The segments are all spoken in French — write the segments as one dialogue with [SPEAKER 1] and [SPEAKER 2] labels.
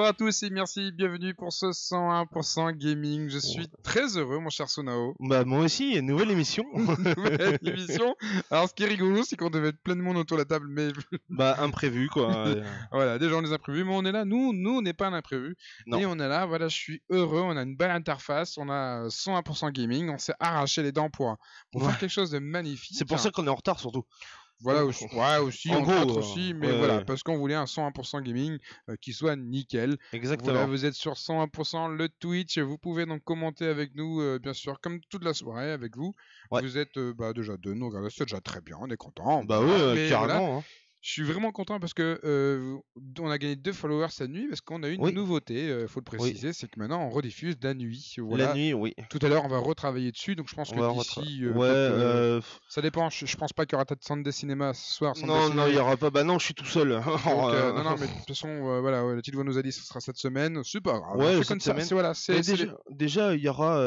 [SPEAKER 1] Bonsoir à tous et merci, bienvenue pour ce 101% gaming. Je suis très heureux, mon cher Sonao.
[SPEAKER 2] Bah moi aussi, nouvelle émission.
[SPEAKER 1] Nouvelle émission. Alors ce qui est rigolo, c'est qu'on devait être plein de monde autour de la table, mais
[SPEAKER 2] bah imprévu quoi.
[SPEAKER 1] voilà, déjà on les imprévus, mais on est là. Nous, nous, on n'est pas un imprévu.
[SPEAKER 2] Non.
[SPEAKER 1] Et on est là. Voilà, je suis heureux. On a une belle interface. On a 101% gaming. On s'est arraché les dents pour, pour
[SPEAKER 2] Ouais.
[SPEAKER 1] faire quelque chose de magnifique.
[SPEAKER 2] C'est pour ça qu'on est en retard surtout.
[SPEAKER 1] Voilà aussi, ouais, aussi,
[SPEAKER 2] En gros, euh,
[SPEAKER 1] aussi, mais
[SPEAKER 2] ouais,
[SPEAKER 1] voilà,
[SPEAKER 2] ouais.
[SPEAKER 1] parce qu'on voulait un 101% gaming euh, qui soit nickel.
[SPEAKER 2] Exactement.
[SPEAKER 1] Voilà, vous êtes sur 101% le Twitch, vous pouvez donc commenter avec nous, euh, bien sûr, comme toute la soirée avec vous. Vous êtes euh, bah, déjà deux, nous regardez, c'est déjà très bien, on est content.
[SPEAKER 2] Bah oui,
[SPEAKER 1] voilà,
[SPEAKER 2] carrément. hein.
[SPEAKER 1] Je suis vraiment content parce que euh, on a gagné deux followers cette nuit parce qu'on a une
[SPEAKER 2] Oui.
[SPEAKER 1] nouveauté, il faut le préciser, c'est que maintenant on rediffuse la nuit.
[SPEAKER 2] La
[SPEAKER 1] Voilà.
[SPEAKER 2] nuit, oui.
[SPEAKER 1] Tout à l'heure, on va retravailler dessus, donc je pense
[SPEAKER 2] On
[SPEAKER 1] que d'ici, euh,
[SPEAKER 2] ouais,
[SPEAKER 1] euh,
[SPEAKER 2] euh,
[SPEAKER 1] ça dépend. Je, je pense pas qu'il y aura peut-être Sunday Cinéma ce soir. Sunday
[SPEAKER 2] Non,
[SPEAKER 1] Cinéma.
[SPEAKER 2] non, il y aura pas. Bah non, je suis tout seul.
[SPEAKER 1] Donc, non, non, mais de toute façon, voilà, ouais, la petite voix nous a dit ce sera cette semaine. Grave.
[SPEAKER 2] Ouais, cette
[SPEAKER 1] comme ça.
[SPEAKER 2] semaine.
[SPEAKER 1] C'est voilà, c'est
[SPEAKER 2] déjà, déjà, il y aura,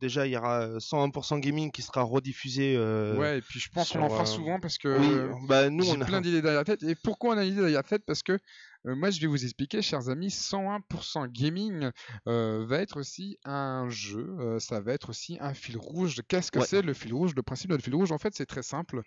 [SPEAKER 2] déjà, il y aura 101% gaming qui sera rediffusé.
[SPEAKER 1] Ouais, et puis je pense qu'on en fera souvent parce que
[SPEAKER 2] Oui, bah nous on a.
[SPEAKER 1] plein d'idées Et pourquoi on a une idée derrière la tête Parce que moi, je vais vous expliquer, chers amis, 101% gaming euh, va être aussi un jeu. euh, ça va être aussi un fil rouge. Qu'est-ce que
[SPEAKER 2] Ouais.
[SPEAKER 1] c'est le fil rouge? Le principe de le fil rouge, en fait, c'est très simple.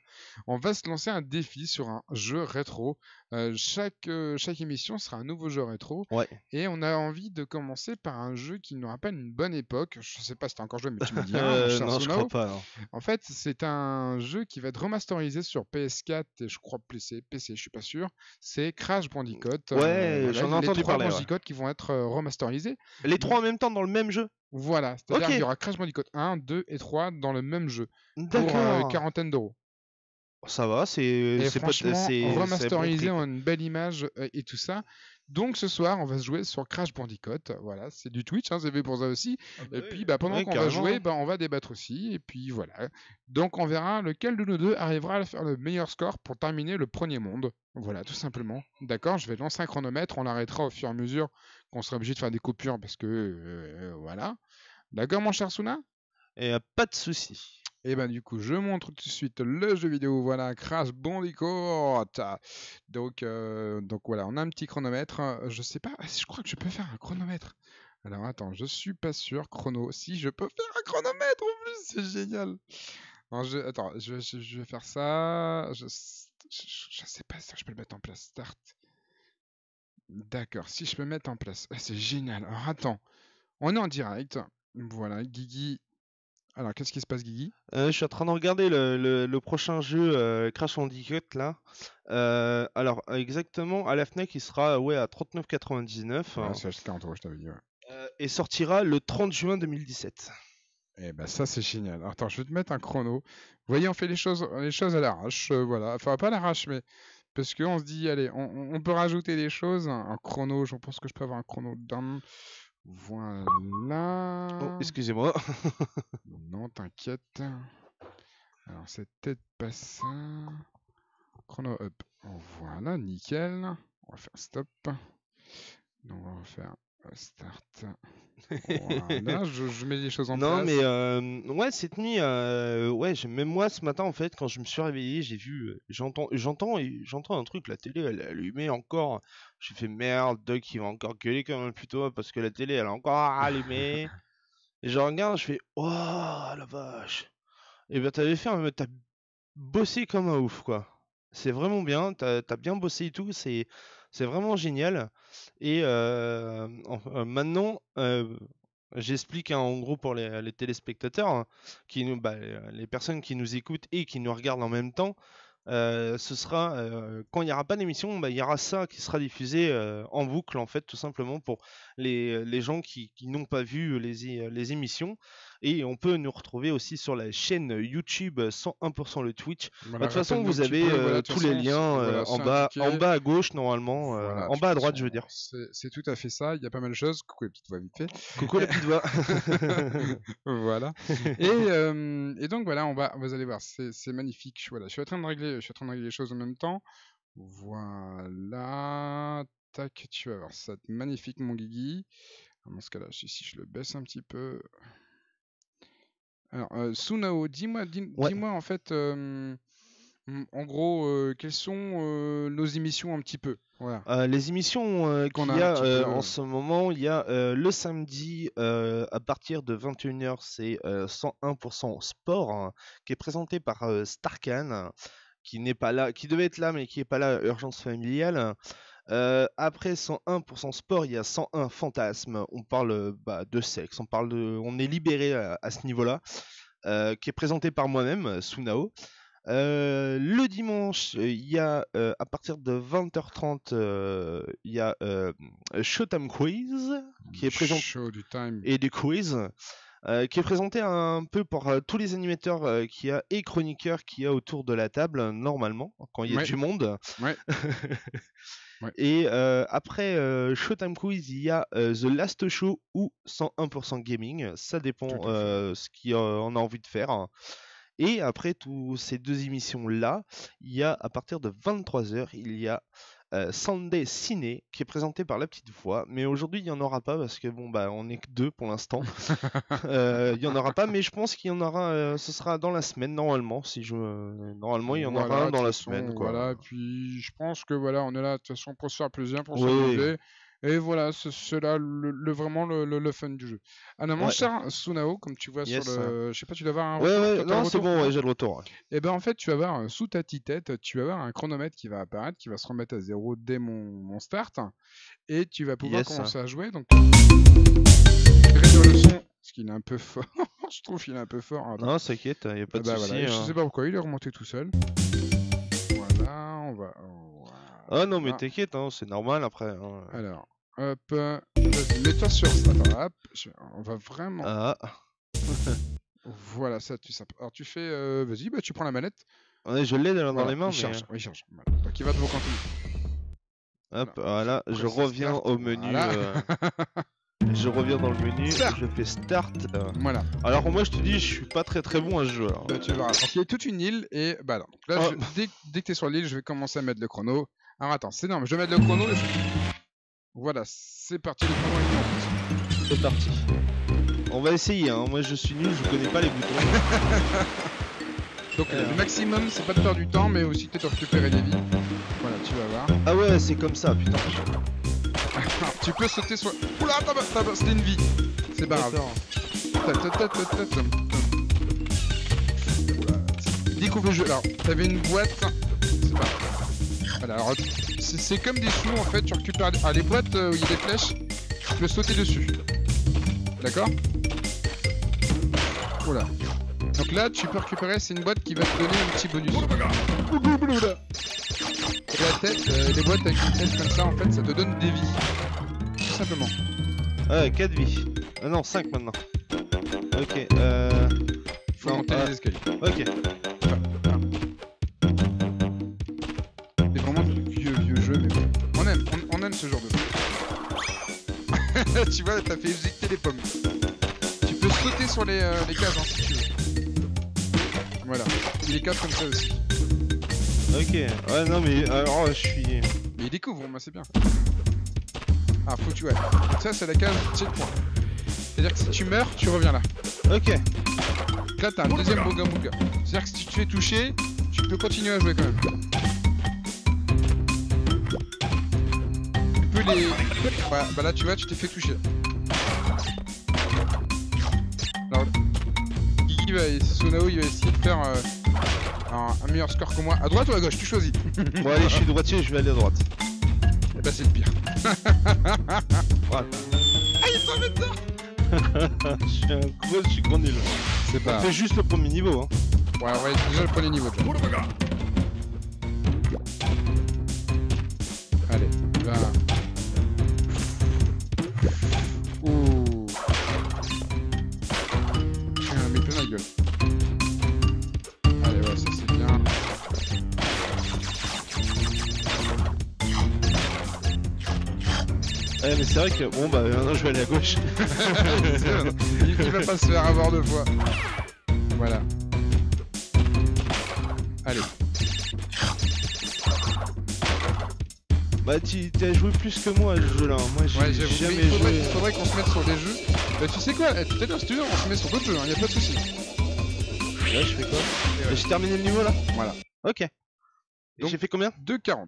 [SPEAKER 1] On va se lancer un défi sur un jeu rétro. Euh, chaque, euh, chaque émission sera un nouveau jeu rétro.
[SPEAKER 2] Ouais.
[SPEAKER 1] Et on a envie de commencer par un jeu qui nous rappelle une bonne époque. Je sais pas si t'as encore joué, mais tu me dis.
[SPEAKER 2] Euh, non, je crois pas. non.
[SPEAKER 1] En fait, c'est un jeu qui va être remasterisé sur PS4 et je crois PC, PC, je suis pas sûr. C'est Crash Bandicoot. Euh,
[SPEAKER 2] Ouais, j'en ai
[SPEAKER 1] les
[SPEAKER 2] entendu
[SPEAKER 1] trois
[SPEAKER 2] parler, ouais.
[SPEAKER 1] Bandicoot qui vont être euh, remasterisés.
[SPEAKER 2] Les trois en même temps dans le même jeu.
[SPEAKER 1] Voilà, c'est-à-dire qu'il y aura Crash Bandicoot 1, 2 et 3 dans le même jeu pour
[SPEAKER 2] D'accord.
[SPEAKER 1] euh, une quarantaine d'euros.
[SPEAKER 2] Ça va, c'est. C'est
[SPEAKER 1] remasterisé en une belle image et tout ça. Donc ce soir, on va se jouer sur Crash Bandicoot. Voilà, c'est du Twitch, hein, c'est fait pour ça aussi. Et puis bah, pendant qu'on va jouer, bah, on va débattre aussi. Et puis voilà. Donc on verra lequel de nous deux arrivera à faire le meilleur score pour terminer le premier monde. Voilà, tout simplement. D'accord, je vais lancer un chronomètre. On l'arrêtera au fur et à mesure qu'on sera obligé de faire des coupures parce que euh, voilà. D'accord, mon cher Suna
[SPEAKER 2] Et euh, pas de souci.
[SPEAKER 1] Et ben du coup, je montre tout de suite le jeu vidéo. Voilà, Crash Bandicoot. Donc, euh, donc voilà, on a un petit chronomètre. Je sais pas, je crois que je peux faire un chronomètre. Alors attends, je suis pas sûr. Chrono, si je peux faire un chronomètre en plus, c'est génial. Alors, je, attends, je, je- vais faire ça. Je, je, je sais pas si je peux le mettre en place. Start. D'accord, si je peux mettre en place. Ah, c'est génial. Alors attends, on est en direct. Voilà, Guigui. Alors, qu'est-ce qui se passe, Guigui?
[SPEAKER 2] Euh, je suis en train de regarder le, le- le prochain jeu euh, Crash Bandicoot là. Euh, alors exactement à la Fnac il sera ouais à 39,99
[SPEAKER 1] Ouais,
[SPEAKER 2] hein,
[SPEAKER 1] c'est acheté 40 euros, je t'avais dit. Ouais.
[SPEAKER 2] et sortira le 30 juin 2017.
[SPEAKER 1] Eh ben ça c'est génial. Alors, Attends, je vais te mettre un chrono. Vous voyez, on fait les choses, les choses à l'arrache, voilà. Enfin pas à l'arrache, mais parce qu'on se dit, allez, on, peut rajouter des choses. Un, un chrono, je pense que je peux avoir un chrono dans. Voilà.
[SPEAKER 2] Oh, excusez-moi.
[SPEAKER 1] Non, t'inquiète. Alors c'est peut-être pas ça. Chrono up. Voilà, nickel. On va faire stop. Donc on va faire start. Voilà, je, je mets les choses en
[SPEAKER 2] non
[SPEAKER 1] place.
[SPEAKER 2] mais euh, ouais cette nuit euh, ouais même moi ce matin en fait quand je me suis réveillé j'ai vu euh, j'entends j'entends et j'entends un truc la télé elle est allumée encore. J'ai fait merde Doc il va encore gueuler comme un puto parce que la télé elle est encore allumée. Et je regarde, je fais Oh la vache! Et ben t'avais fait un... T'as bossé comme un ouf quoi. C'est vraiment bien, t'as as bien bossé et tout, c'est c'est vraiment génial. Et en- maintenant, j'explique hein, en gros pour les, téléspectateurs, hein, qui nous, bah, les personnes qui nous écoutent et qui nous regardent en même temps. ce sera quand il n'y aura pas d'émission, bah, il y aura ça qui sera diffusé en boucle en fait, tout simplement pour les, les gens qui, qui n'ont pas vu les, émissions. Et on peut nous retrouver aussi sur la chaîne YouTube 101% le Twitch. Bah, de toute façon, vous avez
[SPEAKER 1] peu,
[SPEAKER 2] euh,
[SPEAKER 1] voilà, de
[SPEAKER 2] tous les liens euh,
[SPEAKER 1] voilà,
[SPEAKER 2] en, bas,
[SPEAKER 1] indiqué.
[SPEAKER 2] en bas à gauche, normalement. euh, en bas à droite,
[SPEAKER 1] façon,
[SPEAKER 2] je veux dire.
[SPEAKER 1] C'est tout à fait ça. Il y a pas mal de choses. Coucou les petites voix vite fait.
[SPEAKER 2] Coucou la petite voix.
[SPEAKER 1] voilà. Et, euh, et donc voilà, on va, vous allez voir, c'est magnifique. Voilà, je suis en train de régler, je suis en train de régler les choses en même temps. Voilà. Tac, tu vas voir ça. Magnifique, mon Guigui. Dans ce cas-là, si je le baisse un petit peu. Alors, euh, Sunao, dis-moi, dis,
[SPEAKER 2] Ouais.
[SPEAKER 1] en fait, euh, Mm, En gros, euh, quelles sont nos émissions un petit peu? Voilà.
[SPEAKER 2] Les émissions
[SPEAKER 1] Qu'on a
[SPEAKER 2] en ce moment, il y a le samedi à partir de 21h, c'est euh, 101% sport hein, qui est présenté par Starkan, qui n'est pas là, qui devait être là mais qui n'est pas là, urgence familiale. Euh, après 101% sport, il y a 101 fantasmes. On parle euh, bah, de sexe, on parle de, on est libéré à, à ce niveau-là, euh, qui est présenté par moi-même, Sunao. Euh, le dimanche, il y a à partir de 20h30, euh, il y a Showtime Quiz qui est présenté
[SPEAKER 1] Show du time.
[SPEAKER 2] et des quiz euh, qui est présenté un peu par euh, tous les animateurs euh, qu'il y a et chroniqueurs qu'il y a autour de la table normalement quand il y a
[SPEAKER 1] Ouais.
[SPEAKER 2] du monde.
[SPEAKER 1] Ouais. Ouais.
[SPEAKER 2] Et après Showtime Quiz, il y a The Last Show ou 101% Gaming. Ça dépend ce qu'on a envie de faire. Et après tous ces deux émissions-là, il y a à partir de 23h, il y a euh, Sunday Ciné qui est présenté par la petite voix. Mais aujourd'hui, il n'y en aura pas parce que bon, bah, on est que deux pour l'instant. Euh, il n'y en aura pas, mais je pense qu'il y en aura. euh, ce sera dans la semaine normalement. Si je, normalement, il y en
[SPEAKER 1] Voilà,
[SPEAKER 2] aura un dans la semaine. Quoi.
[SPEAKER 1] Voilà, puis je pense que voilà, on est là de toute façon pour se faire plaisir, pour
[SPEAKER 2] Oui.
[SPEAKER 1] Et voilà, c'est là le, le- vraiment le, fun du jeu. Alors, mon
[SPEAKER 2] Ouais.
[SPEAKER 1] cher Sunao, comme tu vois
[SPEAKER 2] Yes.
[SPEAKER 1] sur le. Je sais pas, tu dois avoir un.
[SPEAKER 2] Ouais,
[SPEAKER 1] retour,
[SPEAKER 2] ouais,
[SPEAKER 1] un
[SPEAKER 2] non, c'est bon, ouais, j'ai le retour. ouais.
[SPEAKER 1] Et ben en fait, tu vas avoir euh, sous ta petite tête, tu vas avoir un chronomètre qui va apparaître, qui va se remettre à zéro dès mon, mon start, et tu vas pouvoir
[SPEAKER 2] Yes.
[SPEAKER 1] commencer à jouer. Donc, réduire le son, parce qu'il est un peu fort. je trouve qu'il est un peu fort. Attends.
[SPEAKER 2] Non, t'inquiète, il n'y a pas de
[SPEAKER 1] bah
[SPEAKER 2] souci.
[SPEAKER 1] voilà, Je
[SPEAKER 2] hein.
[SPEAKER 1] sais pas pourquoi il est remonté tout seul. Voilà, on va.
[SPEAKER 2] Ah non, mais t'inquiète, hein, c'est normal après. hein.
[SPEAKER 1] Alors, hop, euh, mets-toi sur. Attends, hop, je- on va vraiment.
[SPEAKER 2] Ah,
[SPEAKER 1] Voilà, ça, tu sais. Alors, tu fais. euh, Vas-y, bah, tu prends la manette.
[SPEAKER 2] ouais, je l'ai dans
[SPEAKER 1] Voilà,
[SPEAKER 2] les mains,
[SPEAKER 1] il
[SPEAKER 2] mais.
[SPEAKER 1] charge, oui, il charge. Voilà. Donc, il va devant.
[SPEAKER 2] Hop, voilà, je reviens
[SPEAKER 1] start,
[SPEAKER 2] au menu.
[SPEAKER 1] voilà.
[SPEAKER 2] euh, Je reviens dans le menu,
[SPEAKER 1] Start.
[SPEAKER 2] je fais start. euh.
[SPEAKER 1] Voilà,
[SPEAKER 2] Alors moi je te dis, je suis pas très très bon à ce jeu. hein.
[SPEAKER 1] bah, tu verras. Donc, il y a toute une île et bah donc là,
[SPEAKER 2] Oh.
[SPEAKER 1] je- dès, dès que tu es sur l'île, je vais commencer à mettre le chrono. Alors attends, c'est énorme, je vais mettre le chrono. je- Voilà, c'est parti.
[SPEAKER 2] C'est parti. On va essayer, hein. moi je suis nul, je connais pas les boutons.
[SPEAKER 1] Donc
[SPEAKER 2] Alors.
[SPEAKER 1] le maximum, c'est pas de perdre du temps, mais aussi peut-être récupérer des vies. Voilà, tu vas voir.
[SPEAKER 2] Ah ouais, c'est comme ça, putain.
[SPEAKER 1] tu peux sauter sur. Oula, c'était une vie. C'est pas grave. Découvre le jeu. Alors, t'avais une boîte. C'est pas grave. Voilà, alors c'est comme des sous en fait. Tu récupères ah, les boîtes euh, où il y a des flèches. Tu peux sauter dessus. D'accord? Voilà. Donc là, tu peux récupérer. C'est une boîte qui va te donner un petit bonus. Oula. Et la tête, euh, les boîtes avec une tête comme ça, en fait, ça te donne des vies. Tout simplement.
[SPEAKER 2] Ah, 4 vies. Ah non, 5 maintenant. Ok, euh...
[SPEAKER 1] Faut
[SPEAKER 2] Non,
[SPEAKER 1] monter les escaliers.
[SPEAKER 2] Ok.
[SPEAKER 1] Ce genre de tu vois, t'as fait éjecter les pommes. Tu peux sauter sur les, euh, les cases hein, si tu veux. Voilà. Il est cases comme ça aussi.
[SPEAKER 2] Ok. Ouais, non, mais alors je suis...
[SPEAKER 1] Mais il découvre, moi c'est bien. Ah, faut que tu ouais. Ça, c'est la case checkpoint. C'est-à-dire que si tu meurs, tu reviens là.
[SPEAKER 2] Ok.
[SPEAKER 1] Donc là, t'as un deuxième Boga Boga. C'est-à-dire que si tu te fais toucher, tu peux continuer à jouer quand même. Les. Bah, bah là, tu vois, tu t'es fait toucher. Alors, Guigui va. Sunao, il va essayer de faire euh, un, un meilleur score que moi. À droite ou à gauche? Tu choisis.
[SPEAKER 2] Bon, allez, je suis droitier, je vais aller à droite.
[SPEAKER 1] Et bah, c'est le pire.
[SPEAKER 2] Voilà.
[SPEAKER 1] Ah, il dedans
[SPEAKER 2] je suis un gros, je suis gros nul.
[SPEAKER 1] C'est pas.
[SPEAKER 2] Fais juste le premier niveau, hein.
[SPEAKER 1] Ouais, ouais, déjà le premier niveau.
[SPEAKER 2] Vrai que... Bon, bah, maintenant, je vais aller à gauche.
[SPEAKER 1] il, il va pas se faire avoir deux fois. Voilà. Allez.
[SPEAKER 2] Bah, tu as joué plus que moi à ce jeu-là. Moi, j'ai
[SPEAKER 1] Ouais,
[SPEAKER 2] jamais
[SPEAKER 1] Mais il faudrait,
[SPEAKER 2] joué...
[SPEAKER 1] il faudrait qu'on se mette sur des jeux. Bah, tu sais quoi Tout à l'heure, si tu veux, on se met sur d'autres jeux, hein, y a pas de soucis.
[SPEAKER 2] Là, je fais quoi
[SPEAKER 1] ouais.
[SPEAKER 2] J'ai terminé le niveau, là
[SPEAKER 1] Voilà.
[SPEAKER 2] Ok.
[SPEAKER 1] Donc-
[SPEAKER 2] j'ai fait combien?
[SPEAKER 1] 2,40.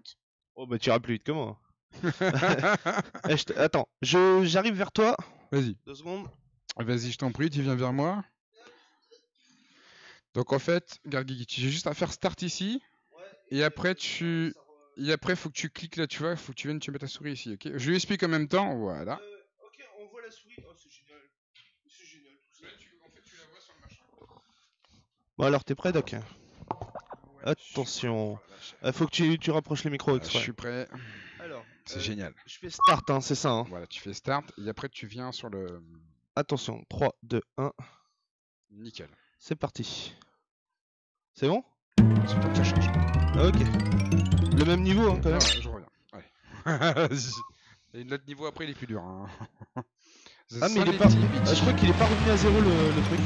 [SPEAKER 2] Oh bah tu iras plus vite que moi. Eh, je te- Attends, je j'arrive vers toi.
[SPEAKER 1] Vas-y.
[SPEAKER 2] Deux secondes.
[SPEAKER 1] Vas-y, je t'en prie, tu viens vers moi. Donc en fait, regarde Guigui, tu as juste à faire start ici. Et après, tu. Et après, faut que tu cliques là, tu vois, faut que tu viennes, tu mets ta souris ici, ok? Je lui explique en même temps, voilà.
[SPEAKER 2] ok, on voit la souris. Oh, c'est génial. C'est génial tout ça.
[SPEAKER 1] en fait, tu la vois sur le machin.
[SPEAKER 2] Bon alors t'es prêt Doc? Attention. Il faut que tu, tu rapproches le micro
[SPEAKER 1] Je
[SPEAKER 2] exprès.
[SPEAKER 1] suis prêt, c'est
[SPEAKER 2] euh,
[SPEAKER 1] génial.
[SPEAKER 2] je fais start, hein, c'est ça. Hein.
[SPEAKER 1] Voilà, tu fais start et après tu viens sur le.
[SPEAKER 2] Attention, 3, 2, 1,
[SPEAKER 1] Nickel.
[SPEAKER 2] c'est parti. C'est bon?
[SPEAKER 1] Que ça change.
[SPEAKER 2] Ah, Ok. Le même niveau hein, quand
[SPEAKER 1] Ouais,
[SPEAKER 2] même.
[SPEAKER 1] ouais, je reviens. Vas-y. et notre niveau après, il est plus dur. Hein.
[SPEAKER 2] Ah mais il est pas... Ah, je crois qu'il est pas revenu à zéro le, le truc.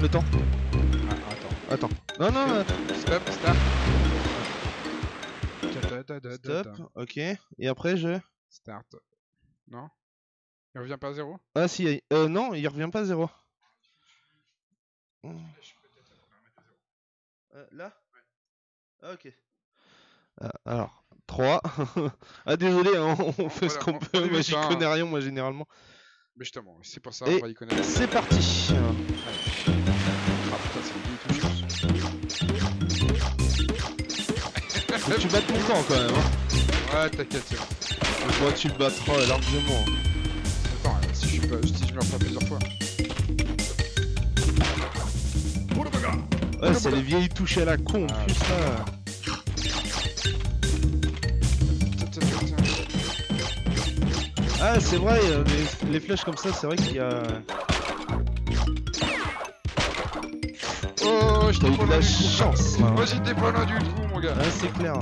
[SPEAKER 2] Le temps.
[SPEAKER 1] Ah, attends.
[SPEAKER 2] Attends. Non non, non, attends.
[SPEAKER 1] Stop,
[SPEAKER 2] Stop. Ok. Et après je...
[SPEAKER 1] Start. Non? Il revient pas à zéro?
[SPEAKER 2] Ah si, euh, non, il revient pas à zéro. Euh, là? Ah, ok. Euh, alors, 3. ah désolé, hein, on fait ce qu'on
[SPEAKER 1] on-
[SPEAKER 2] peut, moi j'y
[SPEAKER 1] hein.
[SPEAKER 2] connais rien moi généralement.
[SPEAKER 1] Mais justement, c'est pour ça,
[SPEAKER 2] Et
[SPEAKER 1] on va y connaître.
[SPEAKER 2] C'est parti
[SPEAKER 1] Ah putain, c'est
[SPEAKER 2] Faut que tu battes mon temps quand même. Hein.
[SPEAKER 1] Ouais, t'inquiète, c'est bon.
[SPEAKER 2] Toi tu le battras largement.
[SPEAKER 1] Attends, euh, si je, suis pas, si je meurs pas plusieurs fois.
[SPEAKER 2] Ouais, c'est les vieilles touches à la con,
[SPEAKER 1] Ah,
[SPEAKER 2] plus. Ah, c'est vrai, euh, les, les flèches comme ça, c'est vrai qu'il y a.
[SPEAKER 1] Oh, je
[SPEAKER 2] eu de la chance.
[SPEAKER 1] Moi, j'étais pas loin du trou, mon gars.
[SPEAKER 2] Ah, c'est clair.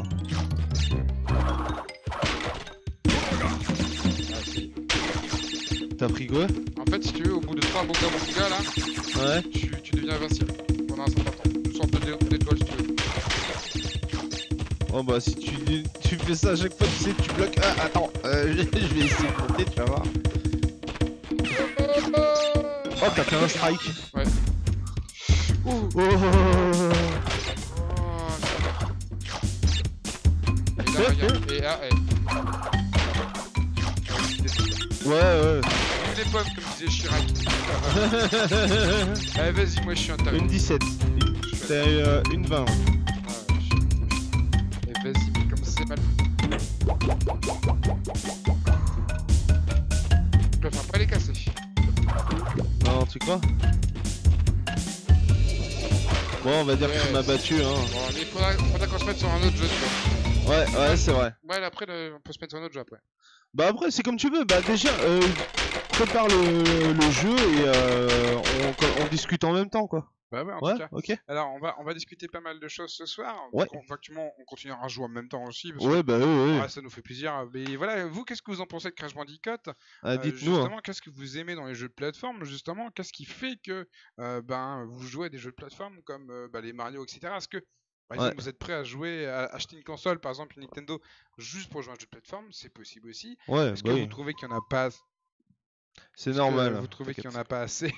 [SPEAKER 2] T'as pris quoi
[SPEAKER 1] En fait, si tu veux, au bout de 3 bons gars, là,
[SPEAKER 2] Ouais.
[SPEAKER 1] tu, tu deviens invincible pendant un certain temps. Une sorte de- d'étoile, si tu veux.
[SPEAKER 2] Oh bah si tu, tu fais ça à chaque fois, tu sais, tu bloques. Ah, attends, euh, je je vais essayer de monter, tu vas voir. Oh, t'as fait un strike.
[SPEAKER 1] Ouais.
[SPEAKER 2] Oh,
[SPEAKER 1] Oh. Regarde. Et.
[SPEAKER 2] Ouais, ouais.
[SPEAKER 1] Vive les pommes, comme disait Chirac. Allez, vas-y, moi, je suis un.
[SPEAKER 2] Une 17.
[SPEAKER 1] Je suis un
[SPEAKER 2] T'as euh, une 20.
[SPEAKER 1] Ah, je- Et vas-y, mais comme c'est mal. Je préfère pas les casser.
[SPEAKER 2] Non, tu crois Bon, on va dire que tu
[SPEAKER 1] Ouais.
[SPEAKER 2] m'as battu, hein.
[SPEAKER 1] Bon, mais il faudra, faudra qu'on se mette sur un autre jeu, tu vois.
[SPEAKER 2] Ouais, ouais, c'est vrai.
[SPEAKER 1] Ouais, après, le- on peut se mettre sur un autre jeu après.
[SPEAKER 2] Bah après, c'est comme tu veux. Bah déjà, euh, prépare le, le jeu et euh, on, on discute en même temps, quoi.
[SPEAKER 1] Bah ouais, en
[SPEAKER 2] Ouais,
[SPEAKER 1] tout cas.
[SPEAKER 2] ok.
[SPEAKER 1] Alors, on va, on va discuter pas mal de choses ce soir.
[SPEAKER 2] Ouais.
[SPEAKER 1] On- Effectivement, on continuera à jouer en même temps aussi. Parce
[SPEAKER 2] Ouais, bah ouais,
[SPEAKER 1] que,
[SPEAKER 2] ouais.
[SPEAKER 1] ça nous fait plaisir. Mais voilà, vous, qu'est-ce que vous en pensez de Crash Bandicoot?
[SPEAKER 2] Ah,
[SPEAKER 1] Euh,
[SPEAKER 2] dites-nous. hein.
[SPEAKER 1] Justement, qu'est-ce que vous aimez dans les jeux de plateforme Justement, qu'est-ce qui fait que euh, ben, vous jouez à des jeux de plateforme comme euh, bah, les Mario, etc. Est-ce que, par exemple, vous êtes prêt à jouer, à acheter une console, par exemple une Nintendo, juste pour jouer à un jeu de plateforme? C'est possible aussi.
[SPEAKER 2] Ouais,
[SPEAKER 1] Est-ce
[SPEAKER 2] bah
[SPEAKER 1] que
[SPEAKER 2] oui.
[SPEAKER 1] vous trouvez qu'il n'y en a pas
[SPEAKER 2] C'est normal.
[SPEAKER 1] Vous trouvez qu'il n'y en a pas assez?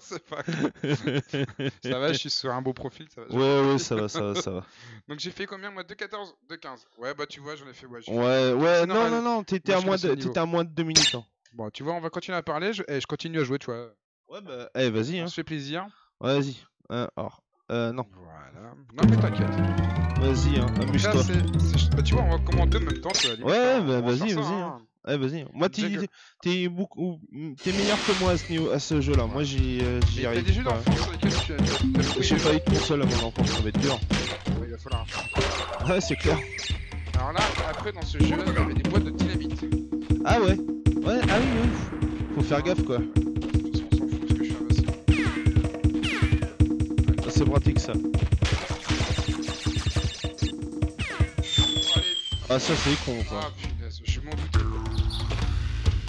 [SPEAKER 1] C'est pas Ça va, je suis sur un beau profil. Ça va,
[SPEAKER 2] Ouais, ouais, ça va, ça va, ça va.
[SPEAKER 1] Donc j'ai fait combien moi? 2,14 2,15 Ouais, bah tu vois, j'en ai fait. Ouais, fait-
[SPEAKER 2] Ouais, ouais,
[SPEAKER 1] C'est
[SPEAKER 2] non,
[SPEAKER 1] normal.
[SPEAKER 2] non, non, t'étais à, moins de, à moins de 2 minutes. Hein.
[SPEAKER 1] Bon, tu vois, on va continuer à parler. Je, eh, je continue à jouer, tu vois.
[SPEAKER 2] Ouais, bah, eh, vas-y, hein.
[SPEAKER 1] Ça se fait plaisir.
[SPEAKER 2] Ouais, Vas-y. Euh, alors, euh, non,
[SPEAKER 1] Voilà. Non, mais t'inquiète.
[SPEAKER 2] vas-y, hein,
[SPEAKER 1] là,
[SPEAKER 2] amuse-toi.
[SPEAKER 1] c'est- c'est- Bah, tu vois, on va commenter en même temps. tu vois, limite,
[SPEAKER 2] Ouais,
[SPEAKER 1] hein,
[SPEAKER 2] bah,
[SPEAKER 1] on va
[SPEAKER 2] vas-y,
[SPEAKER 1] faire ça,
[SPEAKER 2] vas-y,
[SPEAKER 1] hein.
[SPEAKER 2] Eh, vas-y. Moi, t'es,
[SPEAKER 1] Déjà que-
[SPEAKER 2] t'es beaucoup, t'es meilleur que moi à ce niveau, à ce jeu-là. Moi, j'y, euh,
[SPEAKER 1] Mais
[SPEAKER 2] j'y
[SPEAKER 1] t'as
[SPEAKER 2] arrive.
[SPEAKER 1] des jeux
[SPEAKER 2] pas.
[SPEAKER 1] d'enfance sur lesquels tu as. t'as- t'as joué
[SPEAKER 2] J'ai
[SPEAKER 1] déjà
[SPEAKER 2] pas eu de console à mon enfance, ça va être dur.
[SPEAKER 1] Ouais, Il va falloir.
[SPEAKER 2] Ouais, c'est clair.
[SPEAKER 1] Alors là, après, dans ce jeu-là, il y avait des boîtes de dynamite.
[SPEAKER 2] Ah ouais Ouais, ah oui, oui. Faut faire gaffe, quoi. C'est pratique, ça.
[SPEAKER 1] Allez,
[SPEAKER 2] Ah, ça, c'est con, quoi.
[SPEAKER 1] Ah punaise, je m'en doutais.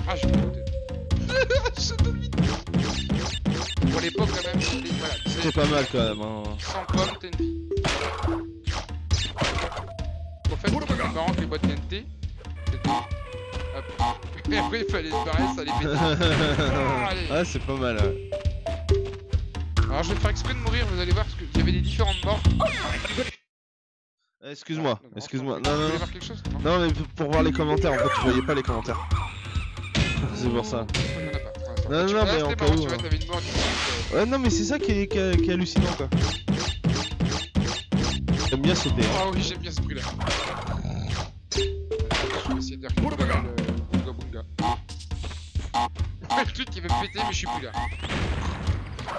[SPEAKER 1] Ah, je m'en doutais. je doutais. Pour l'époque, quand même, les- voilà,
[SPEAKER 2] C'est pas mal, quand même. Hein.
[SPEAKER 1] 100 pommes TNT. En fait, c'est marrant que les boîtes TNT. Hop. Et après, il fallait se barrer, ça allait péter. Ah,
[SPEAKER 2] c'est pas mal. ouais.
[SPEAKER 1] Alors, je vais faire exprès de mourir, vous allez voir, parce qu'il y avait des différentes morts.
[SPEAKER 2] Excuse-moi,
[SPEAKER 1] Donc,
[SPEAKER 2] excuse-moi. Non, non, non.
[SPEAKER 1] chose
[SPEAKER 2] Non, mais pour voir les commentaires, en fait, je voyais pas les commentaires. C'est pour ça. Non,
[SPEAKER 1] Tu
[SPEAKER 2] non,
[SPEAKER 1] vois,
[SPEAKER 2] mais en cas
[SPEAKER 1] marrant,
[SPEAKER 2] où,
[SPEAKER 1] Tu
[SPEAKER 2] hein.
[SPEAKER 1] coup,
[SPEAKER 2] Ouais, non, mais c'est ça qui est, qui est- qui est hallucinant, quoi. J'aime bien sauter.
[SPEAKER 1] euh,
[SPEAKER 2] hein.
[SPEAKER 1] Oh oui, j'aime bien ce bruit là. Je vais essayer de le Bunga Bunga. Le truc qui veut me péter, mais je suis plus là.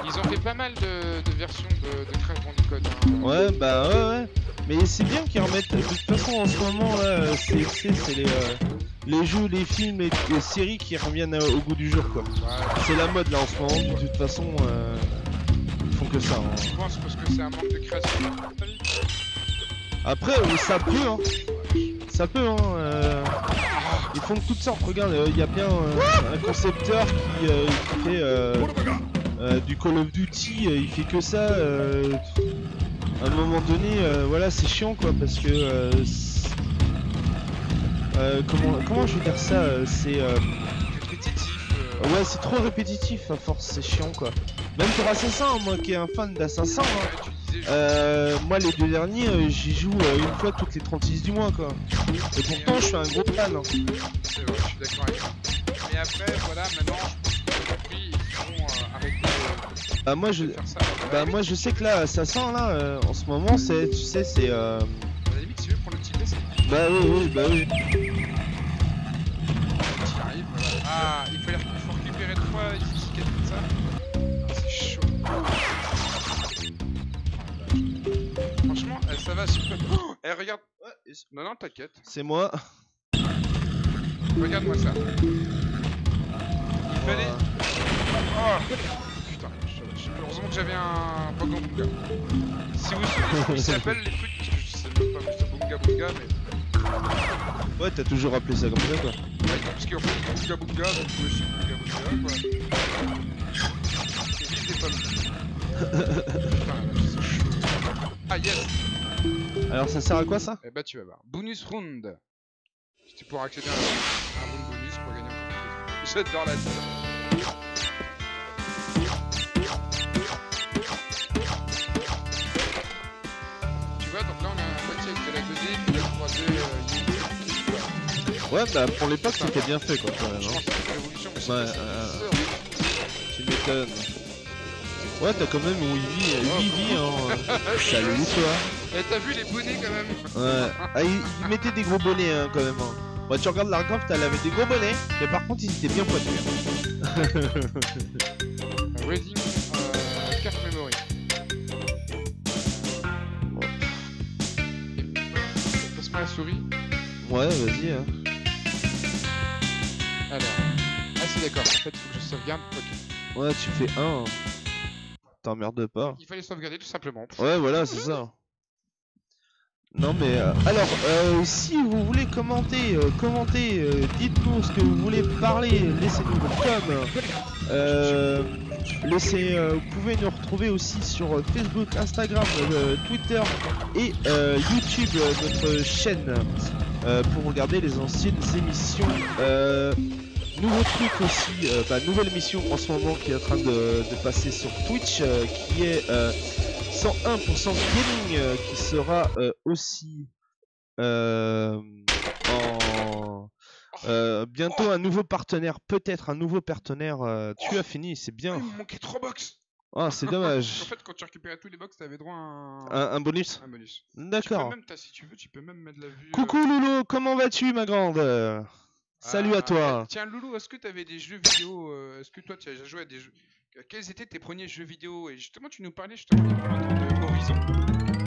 [SPEAKER 1] Ils ont fait pas mal de, de versions de, de Crash Bandicoot. Hein.
[SPEAKER 2] Ouais, bah ouais, ouais. Mais c'est bien qu'ils remettent. De toute façon, en ce moment, là, euh, c'est les, euh, les jeux, les films et les séries qui reviennent euh, au goût du jour, quoi.
[SPEAKER 1] Ouais,
[SPEAKER 2] C'est la mode là en ce moment, de toute façon, euh, ils font que ça. hein.
[SPEAKER 1] je pense parce que c'est un manque de création.
[SPEAKER 2] Après, euh, ça peut, hein. Ça peut, hein. euh, Ils font de toutes sortes. Regarde, il y a bien euh, un concepteur qui, euh, qui fait euh, du Call of Duty, euh, il fait que ça. euh, à un moment donné, voilà, c'est chiant quoi, parce que. comment, comment je vais dire ça C'est. euh,
[SPEAKER 1] Répétitif.
[SPEAKER 2] Ouais, c'est trop répétitif à force, c'est chiant quoi. Même pour Assassin, moi qui est un fan d'Assassin, hein, euh, moi les deux derniers, euh, j'y joue euh, une fois toutes les 36 du mois quoi. Et pourtant, je suis un gros fan. hein.
[SPEAKER 1] C'est vrai, je suis d'accord avec toi. Mais après, voilà, maintenant, je
[SPEAKER 2] Bah, moi je.
[SPEAKER 1] ça.
[SPEAKER 2] Bah moi je sais que là Assassin là euh, en ce moment c'est tu sais c'est euh...
[SPEAKER 1] À la limite, si tu veux prendre le petit c'est
[SPEAKER 2] bah oui oui bah oui
[SPEAKER 1] qui arrive. Voilà. Ah, il faut, les- il faut récupérer trois ici, quatre comme ça. Ah, c'est chaud. Franchement, eh, ça va super. Oh, eh, regarde. Non, non, t'inquiète.
[SPEAKER 2] c'est moi.
[SPEAKER 1] Regarde-moi ça. Il fallait. Oh heureusement que j'avais un Bunga Bunga. Si vous savez comment ils s'appellent les trucs, parce que je sais même pas, mais c'est Bunga Bunga, mais.
[SPEAKER 2] Ouais t'as toujours appelé ça comme ça quoi.
[SPEAKER 1] Ouais, parce qu'en fait, Bunga Bunga, donc je suis Bunga Bunga, quoi. C'est des pommes. Putain, là, c'est chaud. Ah, yes
[SPEAKER 2] Alors ça sert à quoi ça?
[SPEAKER 1] Eh bah, tu vas voir. Bonus round Tu pourras accéder à un, un bon bonus pour gagner encore plus. J'adore la vie.
[SPEAKER 2] Ouais bah pour l'époque c'était bien fait quoi quand même. Hein. Ouais, euh. Tu m'étonnes. Ouais t'as quand même 8 vies, 8 vies hein. Salut toi.
[SPEAKER 1] T'as vu les bonnets quand même
[SPEAKER 2] Ouais. Ah il, il mettait des gros bonnets hein quand même. Hein. Bah tu regardes Lara Croft elle avait des gros bonnets, mais par contre ils étaient bien pointus. hein.
[SPEAKER 1] Reading souris.
[SPEAKER 2] Ouais vas-y hein.
[SPEAKER 1] Alors. Ah, c'est d'accord. En fait, il faut que je sauvegarde. Ok.
[SPEAKER 2] Ouais tu fais 1. T'emmerdes pas.
[SPEAKER 1] Il fallait sauvegarder tout simplement.
[SPEAKER 2] Ouais, voilà, c'est ça. Non mais euh, alors euh, si vous voulez commenter, euh, commentez, euh, dites-nous ce que vous voulez parler, laissez-nous vos coms. Euh, laissez, vous pouvez nous retrouver aussi sur Facebook, Instagram, Twitter et YouTube, notre chaîne, pour regarder les anciennes émissions. Euh, nouveau truc aussi, euh, bah, nouvelle émission en ce moment qui est en train de, de passer sur Twitch, euh, qui est euh, 101% gaming euh, qui sera euh, aussi euh, en euh, bientôt un nouveau partenaire, peut-être un nouveau partenaire. euh, tu as fini, c'est
[SPEAKER 1] Ah,
[SPEAKER 2] bien.
[SPEAKER 1] il me manquait 3 box
[SPEAKER 2] Ah, c'est
[SPEAKER 1] En
[SPEAKER 2] dommage.
[SPEAKER 1] fait, quand tu récupérais tous les box, t'avais droit à un,
[SPEAKER 2] Un, un bonus.
[SPEAKER 1] un bonus.
[SPEAKER 2] D'accord.
[SPEAKER 1] si tu veux, tu peux même mettre la vue. euh,
[SPEAKER 2] Coucou Loulou, comment vas-tu ma grande? Salut
[SPEAKER 1] ah,
[SPEAKER 2] à toi.
[SPEAKER 1] Tiens, Loulou, est-ce que t'avais des jeux vidéo euh, Est-ce que toi, tu as déjà joué à des jeux Quels étaient tes premiers jeux vidéo? Et justement, tu nous parlais justement il y a pas longtemps de Horizon.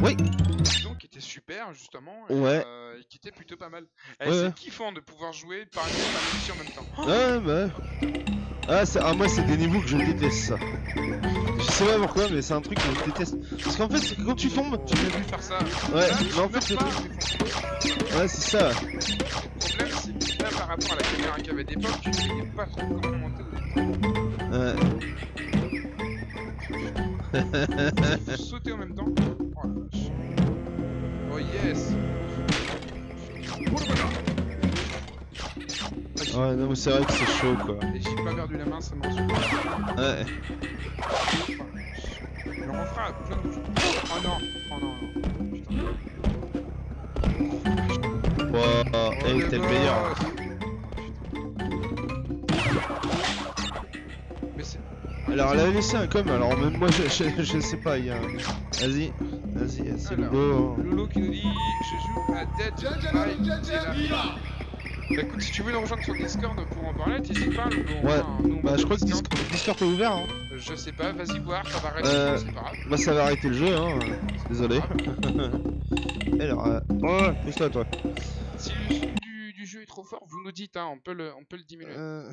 [SPEAKER 2] Oui.
[SPEAKER 1] Horizon qui était super, justement. Et,
[SPEAKER 2] Ouais.
[SPEAKER 1] euh, et qui était plutôt pas mal. Eh,
[SPEAKER 2] Ouais,
[SPEAKER 1] c'est
[SPEAKER 2] ouais.
[SPEAKER 1] kiffant de pouvoir jouer par une par en même temps.
[SPEAKER 2] Ouais, bah. Ah, c'est- ah, moi, c'est des niveaux que je déteste ça. Je sais pas pourquoi, mais c'est un truc que je déteste. Parce qu'en fait, c'est quand tu tombes,
[SPEAKER 1] tu m'as vu faire ça.
[SPEAKER 2] Ouais,
[SPEAKER 1] Là,
[SPEAKER 2] mais en fait,
[SPEAKER 1] franchement,
[SPEAKER 2] ouais, c'est ça.
[SPEAKER 1] Le problème, c'est que là, par rapport à la caméra qu'il y avait d'époque, tu ne pas trop comment monter le
[SPEAKER 2] Ouais.
[SPEAKER 1] Il faut sauter en même temps. Oh la vache. Oh yes
[SPEAKER 2] Ouais, non, mais c'est vrai que c'est chaud quoi.
[SPEAKER 1] Et j'ai pas perdu la main, ça m'en suit.
[SPEAKER 2] Ouais.
[SPEAKER 1] On en fera plein de Oh non Oh non, non. Putain.
[SPEAKER 2] Wow,
[SPEAKER 1] Oh,
[SPEAKER 2] hey,
[SPEAKER 1] les
[SPEAKER 2] t'es le meilleur.
[SPEAKER 1] Mais c'est.
[SPEAKER 2] Alors, elle a laissé un com, alors même moi, je, je, je sais pas, il y a... un- Vas-y, vas-y, c'est beau.
[SPEAKER 1] Lolo qui nous dit Je joue à Dead by Daylight. Bah écoute, si tu veux nous rejoindre sur Discord pour en parler, t'hésites pas, Lolo.
[SPEAKER 2] Ouais,
[SPEAKER 1] nous, on
[SPEAKER 2] Bah, je crois que Discord, Discord est ouvert, hein.
[SPEAKER 1] Je sais pas, vas-y voir, ça va arrêter,
[SPEAKER 2] Euh,
[SPEAKER 1] c'est pas grave.
[SPEAKER 2] Bah, ça va arrêter le jeu, hein. Désolé. Alors, euh... oh, pousse-toi, toi.
[SPEAKER 1] Si le son du, du jeu est trop fort, vous nous dites, hein, on peut le, on peut le diminuer.
[SPEAKER 2] Euh,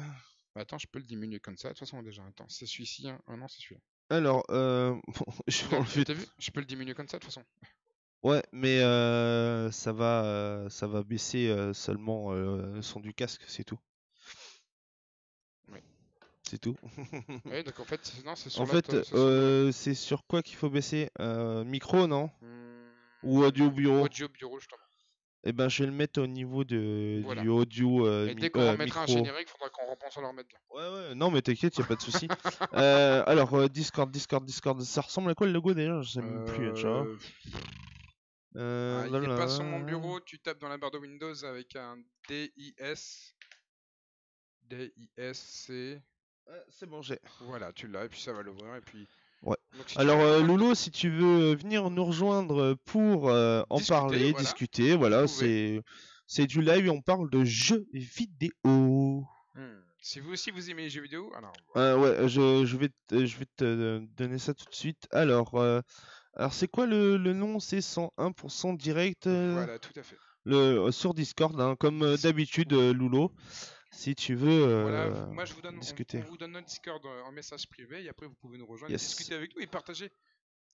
[SPEAKER 1] Bah, attends, je peux le diminuer comme ça. De toute façon, déjà, attends, c'est celui-ci. Hein. Ah non, c'est celui-là.
[SPEAKER 2] Alors, euh... bon, je vais enlever
[SPEAKER 1] T'as vu? Je peux le diminuer comme ça, de toute façon.
[SPEAKER 2] Ouais, mais euh, ça va, euh, ça va baisser euh, seulement euh, le son du casque, c'est tout.
[SPEAKER 1] Oui.
[SPEAKER 2] C'est tout.
[SPEAKER 1] ouais, donc en fait, c'est- non, c'est sur
[SPEAKER 2] En
[SPEAKER 1] l'autre,
[SPEAKER 2] fait,
[SPEAKER 1] c'est sur
[SPEAKER 2] euh, c'est sur quoi qu'il faut baisser? Euh, Micro, non?
[SPEAKER 1] Hmm,
[SPEAKER 2] Ou audio bureau?
[SPEAKER 1] Audio bureau, justement.
[SPEAKER 2] Eh ben, je vais le mettre au niveau de,
[SPEAKER 1] Voilà.
[SPEAKER 2] du audio euh,
[SPEAKER 1] Et
[SPEAKER 2] mi-
[SPEAKER 1] dès qu'on
[SPEAKER 2] euh,
[SPEAKER 1] remettra un
[SPEAKER 2] micro.
[SPEAKER 1] générique, faudra qu'on repense à le remettre bien.
[SPEAKER 2] Ouais, ouais, non, mais t'inquiète, y a pas de souci. Euh, alors, euh, Discord, Discord, Discord, ça ressemble à quoi le logo déjà Je sais même plus, tu vois.
[SPEAKER 1] Euh,
[SPEAKER 2] Euh,
[SPEAKER 1] ah, il est pas sur mon bureau, tu tapes dans la barre de Windows avec un DIS. DISC.
[SPEAKER 2] Ouais, c'est bon, j'ai.
[SPEAKER 1] Voilà, tu l'as, et puis ça va l'ouvrir, et puis.
[SPEAKER 2] Ouais.
[SPEAKER 1] Donc, si tu
[SPEAKER 2] Alors
[SPEAKER 1] veux
[SPEAKER 2] euh, Lolo, si tu veux venir nous rejoindre pour euh, en
[SPEAKER 1] Discuter,
[SPEAKER 2] parler,
[SPEAKER 1] voilà.
[SPEAKER 2] discuter, voilà, c'est c'est du live et on parle de jeux vidéo.
[SPEAKER 1] Hmm. Si vous aussi vous aimez les jeux vidéo, alors.
[SPEAKER 2] Euh, ouais, je, je vais te, je vais te donner ça tout de suite. Alors euh, alors c'est quoi le, le nom? C'est 101% direct euh,
[SPEAKER 1] Voilà, tout à fait.
[SPEAKER 2] le euh, sur Discord, hein, comme euh, d'habitude, Lolo. Si tu veux
[SPEAKER 1] Voilà, moi je vous donne, on-
[SPEAKER 2] discuter.
[SPEAKER 1] On, vous donne notre Discord en message privé et après vous pouvez nous rejoindre,
[SPEAKER 2] Yes.
[SPEAKER 1] discuter avec nous et partager.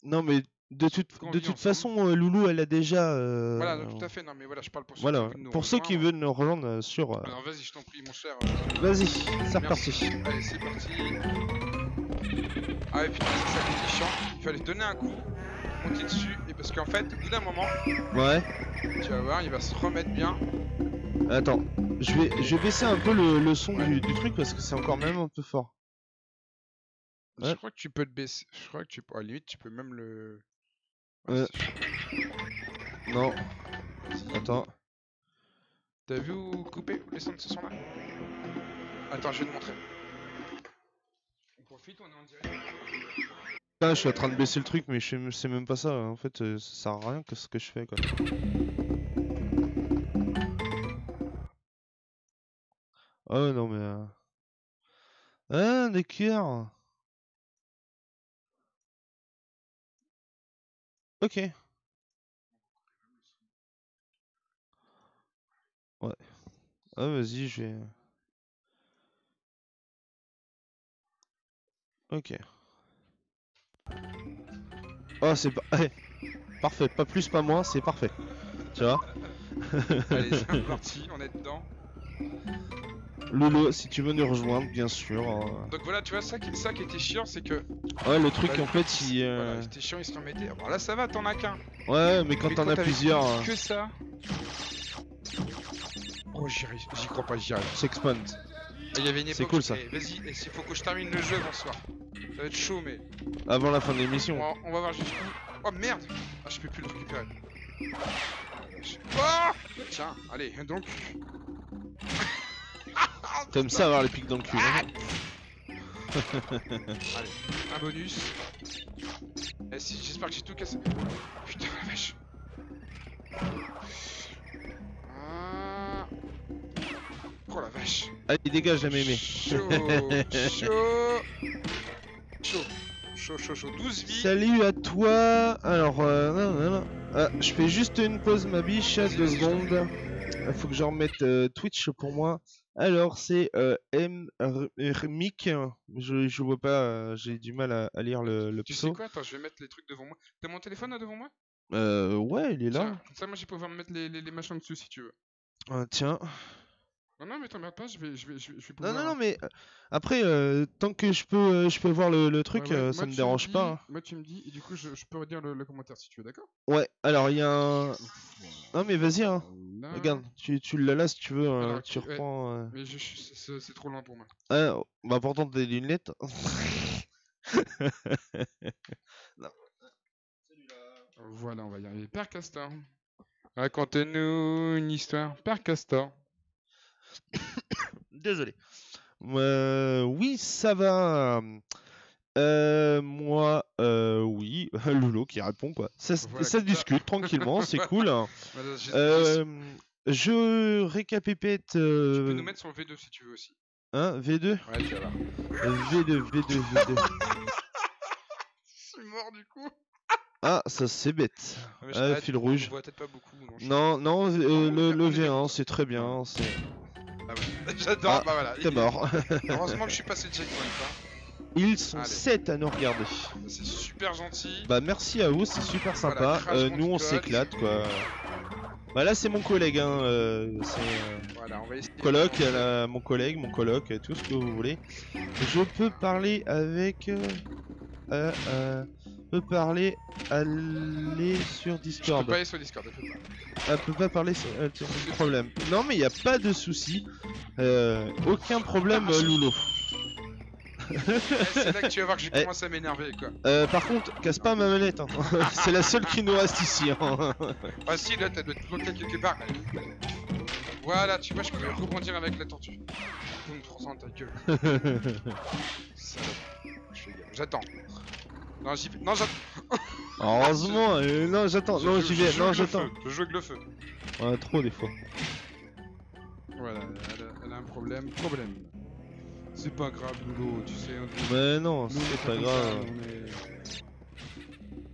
[SPEAKER 2] Non mais de toute
[SPEAKER 1] Qu'on
[SPEAKER 2] de toute façon, euh, Loulou, elle a déjà. euh,
[SPEAKER 1] Voilà, non, tout à fait. Non, mais voilà, je parle pour ceux
[SPEAKER 2] Voilà,
[SPEAKER 1] qui veulent nous
[SPEAKER 2] pour ceux qui
[SPEAKER 1] rejoindre.
[SPEAKER 2] veulent nous rejoindre sur. euh,
[SPEAKER 1] Alors vas-y, je t'en prie, mon cher.
[SPEAKER 2] Vas-y, c'est reparti.
[SPEAKER 1] Allez, c'est parti. Ah, et putain, c'est ça qui était chiant. Il fallait donner un coup, monter dessus, et parce qu'en fait, au bout d'un moment,
[SPEAKER 2] Ouais.
[SPEAKER 1] tu vas voir, il va se remettre bien.
[SPEAKER 2] Attends, je vais, je vais baisser un peu le, le son
[SPEAKER 1] Ouais.
[SPEAKER 2] du, du truc parce que c'est encore même un peu fort.
[SPEAKER 1] Je
[SPEAKER 2] Ouais.
[SPEAKER 1] crois que tu peux le baisser. Je crois que tu peux. À la limite, tu peux même le.
[SPEAKER 2] Euh.
[SPEAKER 1] c'est chaud.
[SPEAKER 2] Non, attends.
[SPEAKER 1] T'as vu où couper les sons de ce son-là? Attends, je vais te montrer. On profite, on est en direct.
[SPEAKER 2] Là, je suis en train de baisser le truc, mais je sais- même pas ça. En fait, euh, ça sert à rien que ce que je fais quoi. Oh non, mais. euh, Ah, d'accord. Ok. Ouais. Ah, vas-y, je vais. Ok. Oh, c'est pas. Parfait, pas plus, pas moins, c'est parfait. Tu vois
[SPEAKER 1] Allez, c'est parti, on est dedans.
[SPEAKER 2] Lolo, si tu veux nous rejoindre, bien sûr. hein.
[SPEAKER 1] Donc voilà, tu vois, ça qui, ça qui était chiant, c'est que.
[SPEAKER 2] Ouais, le truc
[SPEAKER 1] bah,
[SPEAKER 2] en fait, il. euh,
[SPEAKER 1] Voilà, c'était chiant, il se remettait. Bon, là, ça va, t'en as qu'un.
[SPEAKER 2] Ouais, mais quand t'en as plusieurs, euh,
[SPEAKER 1] Que ça. Oh, j'y arrive, j'y crois pas, j'y arrive.
[SPEAKER 2] s'expand.
[SPEAKER 1] Ah, Il y avait une
[SPEAKER 2] C'est
[SPEAKER 1] époque.
[SPEAKER 2] cool, ça.
[SPEAKER 1] eh, Vas-y, il faut que je termine le jeu bonsoir. Ça va être chaud, mais.
[SPEAKER 2] Avant la fin de
[SPEAKER 1] On
[SPEAKER 2] l'émission.
[SPEAKER 1] on va voir jusqu'où. Oh merde Ah, je peux plus le récupérer. Oh Tiens, allez, donc.
[SPEAKER 2] T'aimes ça avoir les pics dans le cul. hein
[SPEAKER 1] Allez, un bonus. Eh, si, J'espère que j'ai tout cassé. Putain la vache. Vache.
[SPEAKER 2] Allez, dégage la mémé.
[SPEAKER 1] Chaud, chaud, chaud, chaud, chaud, chaud. 12 vies.
[SPEAKER 2] Salut à toi. Alors, euh, non, non, non. Ah, je fais juste une pause, ma biche, deux secondes. Il faut que je remette euh, Twitch pour moi. Alors, c'est euh, M. Rmic. Je, je vois pas, euh, j'ai du mal à, à lire le, le
[SPEAKER 1] Tu sais
[SPEAKER 2] pseudo.
[SPEAKER 1] quoi? Attends, je vais mettre les trucs devant moi. T'as mon téléphone là devant moi?
[SPEAKER 2] Euh, ouais, il est là.
[SPEAKER 1] Tiens, comme ça, moi, je vais pouvoir me mettre les, les, les machins dessus si tu veux.
[SPEAKER 2] Ah, tiens.
[SPEAKER 1] Non, non, mais t'emmerdes pas, je vais, je vais, je vais, je vais
[SPEAKER 2] Non,
[SPEAKER 1] pouvoir...
[SPEAKER 2] non, non, mais euh, après, euh, tant que je peux, euh, je peux voir le, le truc,
[SPEAKER 1] Ouais, ouais,
[SPEAKER 2] ça me dérange
[SPEAKER 1] dis-
[SPEAKER 2] pas. hein.
[SPEAKER 1] Moi, tu me dis, et du coup, je, je peux redire le, le commentaire si tu veux, d'accord?
[SPEAKER 2] Ouais, alors il y a un. Non, mais vas-y, hein. Regarde, tu, tu l'as là si tu veux,
[SPEAKER 1] Alors,
[SPEAKER 2] tu
[SPEAKER 1] ouais.
[SPEAKER 2] reprends. euh.
[SPEAKER 1] Mais je, je- c'est c'est trop loin pour moi.
[SPEAKER 2] Ah, bah pourtant des lunettes.
[SPEAKER 1] Voilà, on va y arriver. Père Castor. Racontez-nous une histoire. Père Castor.
[SPEAKER 2] Désolé. Euh, oui, ça va. Euh, moi, euh, oui. Loulou qui répond quoi. Ça, s-
[SPEAKER 1] Voilà,
[SPEAKER 2] ça
[SPEAKER 1] comme ça.
[SPEAKER 2] discute tranquillement, c'est cool.
[SPEAKER 1] Je-
[SPEAKER 2] Euh, récapépète.
[SPEAKER 1] Tu peux nous mettre sur le V2 si tu veux aussi.
[SPEAKER 2] hein, V2
[SPEAKER 1] Ouais, tu vas voir.
[SPEAKER 2] Euh, V2, V2, V2.
[SPEAKER 1] Je suis mort du coup.
[SPEAKER 2] Ah, ça c'est bête. Ah,
[SPEAKER 1] ouais,
[SPEAKER 2] fil rouge.
[SPEAKER 1] On voit peut-être pas beaucoup. non,
[SPEAKER 2] Non, non, euh, le, le
[SPEAKER 1] on est
[SPEAKER 2] V1, c'est très bien. c'est-
[SPEAKER 1] Ah ouais. J'adore.
[SPEAKER 2] Ah,
[SPEAKER 1] bah voilà.
[SPEAKER 2] T'es mort.
[SPEAKER 1] Heureusement que je suis passé le checkpoint. hein.
[SPEAKER 2] Ils sont
[SPEAKER 1] Allez.
[SPEAKER 2] 7 à nous regarder.
[SPEAKER 1] C'est super gentil.
[SPEAKER 2] Bah merci à vous, c'est super sympa. Euh, nous on s'éclate quoi. Bah là c'est mon collègue, hein. euh, c'est euh,
[SPEAKER 1] Voilà, on va essayer.
[SPEAKER 2] coloc, mon collègue, mon coloc, euh, tout ce que vous voulez. Je peux parler avec. Euh, euh, peux parler, aller sur
[SPEAKER 1] Je peux
[SPEAKER 2] Discord.
[SPEAKER 1] pas aller sur Discord. elle peut pas.
[SPEAKER 2] Elle peut pas parler, c'est euh, problème. Non mais il y a pas de souci, Euh, aucun problème, euh, Loulou.
[SPEAKER 1] Ouais, C'est là que tu vas voir que je
[SPEAKER 2] Eh.
[SPEAKER 1] commence à m'énerver quoi.
[SPEAKER 2] Euh, par contre, casse pas ma manette. hein. c'est la seule qui nous reste ici. hein.
[SPEAKER 1] Ah si, là, t'as doit être bloqué quelque part. Voilà, tu vois, je peux rebondir avec la tortue. Boum, prends ça dans ta gueule. J'attends. Non, j'y vais. Non, j'attends.
[SPEAKER 2] Heureusement, euh, non j'attends, non j'y vais, non j'attends.
[SPEAKER 1] Je joue avec le feu.
[SPEAKER 2] Ouais, trop des fois.
[SPEAKER 1] Voilà, elle a, elle a un problème. Problème. C'est pas grave, Loulou, tu sais. on-
[SPEAKER 2] Mais non, c'est
[SPEAKER 1] on
[SPEAKER 2] pas grave.
[SPEAKER 1] ça, on est-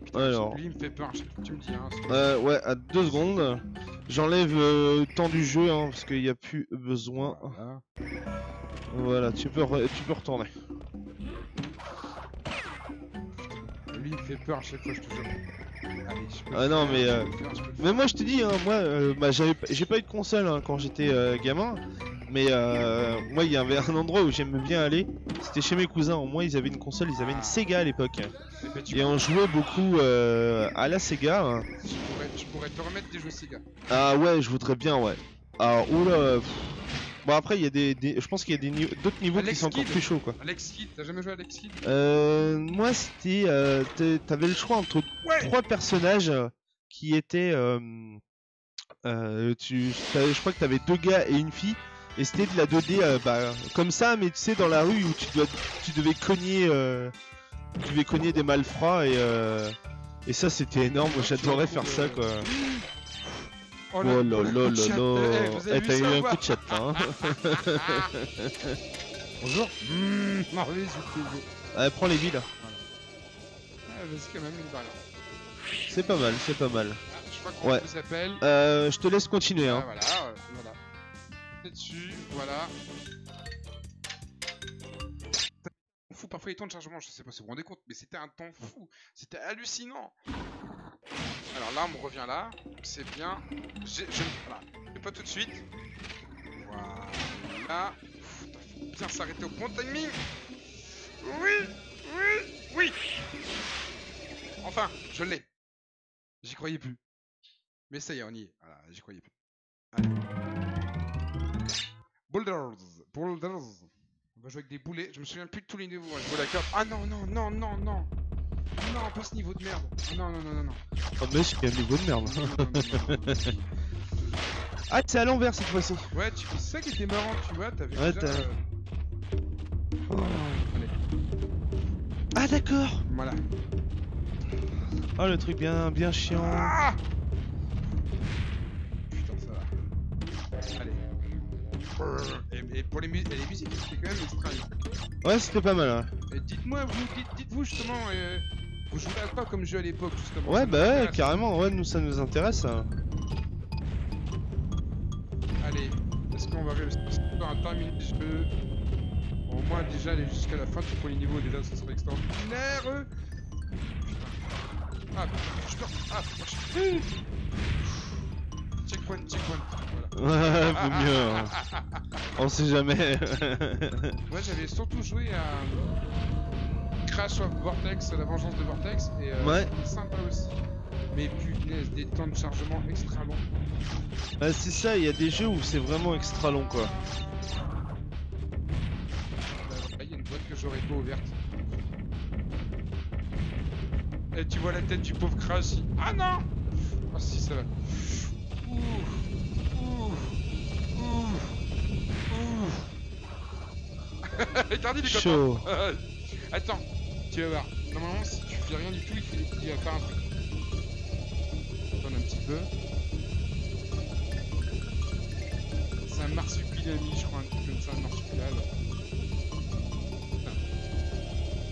[SPEAKER 1] Putain,
[SPEAKER 2] Alors.
[SPEAKER 1] Lui, il me fait peur, tu me dis, hein.
[SPEAKER 2] Euh, ouais, à deux secondes. J'enlève euh, le temps du jeu hein, parce qu'il n'y a plus besoin.
[SPEAKER 1] Voilà.
[SPEAKER 2] Voilà, tu peux, re- tu peux retourner.
[SPEAKER 1] Lui, il me fait peur à chaque fois, je te jure. Allez, je peux
[SPEAKER 2] Ah non,
[SPEAKER 1] faire,
[SPEAKER 2] mais, euh,
[SPEAKER 1] faire,
[SPEAKER 2] Mais moi je te dis, hein, moi euh, bah, j'ai pas eu de console hein, quand j'étais euh, gamin. Mais euh, moi il y avait un endroit où j'aimais bien aller. C'était chez mes cousins. Au moins ils avaient une console, ils avaient une
[SPEAKER 1] Ah.
[SPEAKER 2] Sega à l'époque.
[SPEAKER 1] Eh ben,
[SPEAKER 2] Et on jouait beaucoup à la Sega. hein.
[SPEAKER 1] Je pourrais, je pourrais te remettre des jeux Sega.
[SPEAKER 2] Ah ouais, je voudrais bien, ouais. Ah oula. pff. Bon après il y a des, des- je pense qu'il y a d'autres niveaux qui sont encore plus chauds quoi.
[SPEAKER 1] Alex Kidd, t'as jamais joué à Alex Kidd?
[SPEAKER 2] Euh, moi c'était, euh, t'avais le choix entre
[SPEAKER 1] Ouais
[SPEAKER 2] trois personnages euh, qui étaient, euh, tu, je crois que t'avais deux gars et une fille. Et c'était de la 2D euh, bah, comme ça, mais tu sais dans la rue où tu dois, tu devais cogner, tu devais cogner des malfrats et et ça c'était énorme. J'adorais faire ça quoi. Oh là là là là.
[SPEAKER 1] Eh,
[SPEAKER 2] Eh, t'as eu un coup de chat là. Hein. Bonjour.
[SPEAKER 1] Mmh, Marley, je te dis.
[SPEAKER 2] Allez, prends les billes.
[SPEAKER 1] Ah, vas-y, quand même, une balle.
[SPEAKER 2] C'est pas mal, c'est pas mal.
[SPEAKER 1] Ah, je sais pas comment
[SPEAKER 2] Ouais.
[SPEAKER 1] s'appelle.
[SPEAKER 2] Euh, je te laisse continuer.
[SPEAKER 1] Ah,
[SPEAKER 2] Hein.
[SPEAKER 1] voilà, euh, voilà. C'est dessus, voilà. Parfois les temps de chargement, je sais pas si vous vous rendez compte, mais c'était un temps fou, c'était hallucinant. Alors là, on revient là, c'est bien. Je, voilà, mais pas tout de suite. Voilà. Pff, faut bien s'arrêter au bon timing. Oui, oui, oui. Enfin, je l'ai. J'y croyais plus. Mais ça y est, on y est. Voilà, j'y croyais plus. Boulders, boulders. On va jouer avec des boulets. Je me souviens plus de tous les niveaux. hein. Je vois la carte. Ah non, non, non, non, non. Non, pas ce niveau de merde. Ah, Non, non, non, non, non.
[SPEAKER 2] Oh, mais c'est un niveau de merde.
[SPEAKER 1] Non, non, non, non, non, non.
[SPEAKER 2] Ah, c'est à l'envers cette fois-ci.
[SPEAKER 1] Ouais, tu... c'est ça qui était marrant, tu vois. T'avais
[SPEAKER 2] Ouais,
[SPEAKER 1] déjà.
[SPEAKER 2] t'as-
[SPEAKER 1] euh, Allez,
[SPEAKER 2] Ah, d'accord.
[SPEAKER 1] voilà.
[SPEAKER 2] Oh, le truc bien, bien chiant.
[SPEAKER 1] Ah Putain, ça va. Allez. Et, et pour les, et les musiques, c'était quand même extraordinaire.
[SPEAKER 2] Ouais, c'était pas mal. hein.
[SPEAKER 1] Et dites-moi, vous, dites, dites-vous justement, euh, vous jouez à quoi comme jeu à l'époque justement?
[SPEAKER 2] Ouais, bah ouais, carrément. Ouais, nous, ça nous intéresse. hein.
[SPEAKER 1] Allez, est-ce qu'on va réussir à terminer le jeu? Au moins déjà aller jusqu'à la fin du premier niveau, déjà ça serait extraordinaire Putain. Ah, je peux... Ah, je... Checkpoint, checkpoint, voilà.
[SPEAKER 2] Vaut mieux. hein. On sait jamais.
[SPEAKER 1] Moi j'avais surtout joué à Crash of Vortex, la vengeance de Vortex, et euh,
[SPEAKER 2] Ouais.
[SPEAKER 1] c'était sympa aussi. Mais punaise, des temps de chargement extra longs.
[SPEAKER 2] Bah, c'est ça, il y a des jeux où c'est vraiment extra long quoi.
[SPEAKER 1] Là, il y a une boîte que j'aurais pas ouverte. Et tu vois la tête du pauvre Crash. il- Ah non Ah si, ça va. Ouh. Ouh. Ouh. Regarde, il est content.
[SPEAKER 2] Chaud.
[SPEAKER 1] Attends, tu vas voir. Normalement, si tu fais rien du tout, il, faut, il va faire un truc. Attends un petit peu. C'est un marsupilami, je crois, un truc comme ça, un marsupilami.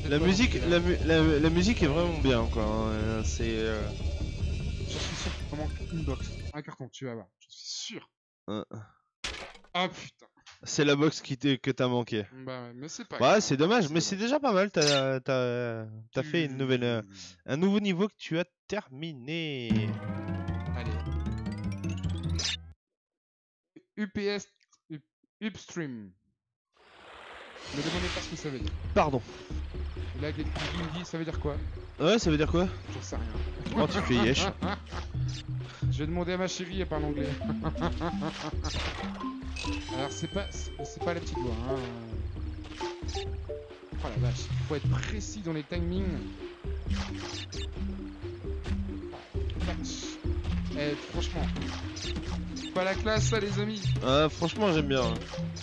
[SPEAKER 2] La musique, la, mu- la, la musique est vraiment bien quoi. hein, C'est. euh,
[SPEAKER 1] Un carton, tu vas voir. Je suis sûr.
[SPEAKER 2] euh,
[SPEAKER 1] Ah putain.
[SPEAKER 2] C'est la box qui que t'as manqué.
[SPEAKER 1] Bah ouais, mais c'est pas
[SPEAKER 2] Ouais,
[SPEAKER 1] grave.
[SPEAKER 2] c'est dommage, mais c'est déjà pas mal. T'as fait une nouvelle, euh, un nouveau niveau que tu as terminé.
[SPEAKER 1] Allez. UPS Up- Upstream. Ne demandez pas ce que ça veut dire.
[SPEAKER 2] Pardon.
[SPEAKER 1] Et là, Guigui me dit, ça veut dire quoi
[SPEAKER 2] Ouais, ça veut dire quoi
[SPEAKER 1] J'en sais rien.
[SPEAKER 2] Oh, tu fais yesh.
[SPEAKER 1] Je vais demander à ma chérie, elle parle anglais. Alors c'est pas, c'est pas la petite voix. Hein. Oh la vache, faut être précis dans les timings. Eh, franchement, pas la classe ça les amis.
[SPEAKER 2] Ah, franchement, j'aime bien.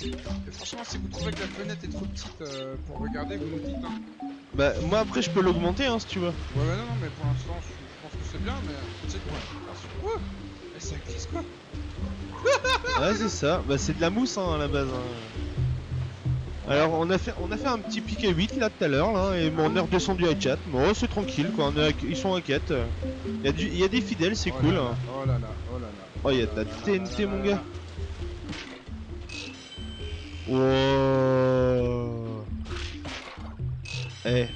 [SPEAKER 1] Et franchement, si vous trouvez que la fenêtre est trop petite euh, pour regarder, vous nous dites. Hein.
[SPEAKER 2] Bah, moi après, je peux l'augmenter hein, si tu veux.
[SPEAKER 1] Ouais, bah non, non, mais pour l'instant, je pense que c'est bien, mais c'est quoi Attention. Ouh Eh, ça glisse quoi
[SPEAKER 2] Ouais, c'est ça. Bah, c'est de la mousse hein, à la base. hein. Alors, on a fait, on a fait un petit à 8 là tout à l'heure, là, et on est redescendu à 4. Bon, c'est tranquille quoi. On est à- ils sont à 4. Il y, a du- il y a des fidèles, c'est
[SPEAKER 1] Oh
[SPEAKER 2] cool.
[SPEAKER 1] là
[SPEAKER 2] hein.
[SPEAKER 1] là, Oh là là, oh là là.
[SPEAKER 2] Oh, il y a de la TNT, mon gars. Wow. Eh.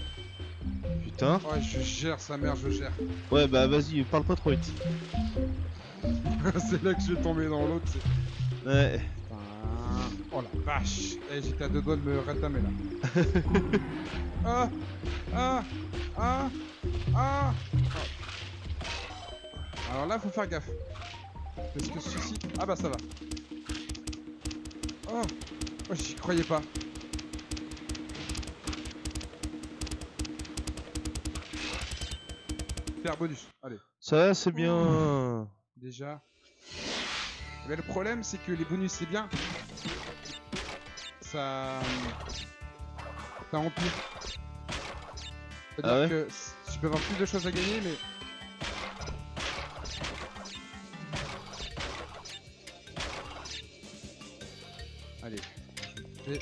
[SPEAKER 2] Putain.
[SPEAKER 1] Ouais, je gère sa mère, je gère.
[SPEAKER 2] Ouais, bah vas-y, parle pas trop vite.
[SPEAKER 1] c'est là que je vais tomber dans l'autre.
[SPEAKER 2] Ouais.
[SPEAKER 1] Putain. Oh la vache. Eh, j'étais à deux doigts de me ratamer là. ah Ah Ah Ah. Alors là, faut faire gaffe. Parce que ceci. Ah bah ça va. Oh Oh, j'y croyais pas. Faire bonus. Allez.
[SPEAKER 2] Ça, c'est bien.
[SPEAKER 1] déjà. Mais le problème, c'est que les bonus, c'est bien. Ça. Ça empire. C'est-à-dire
[SPEAKER 2] Ah ouais
[SPEAKER 1] que tu peux avoir plus de choses à gagner, mais. Allez. je vais-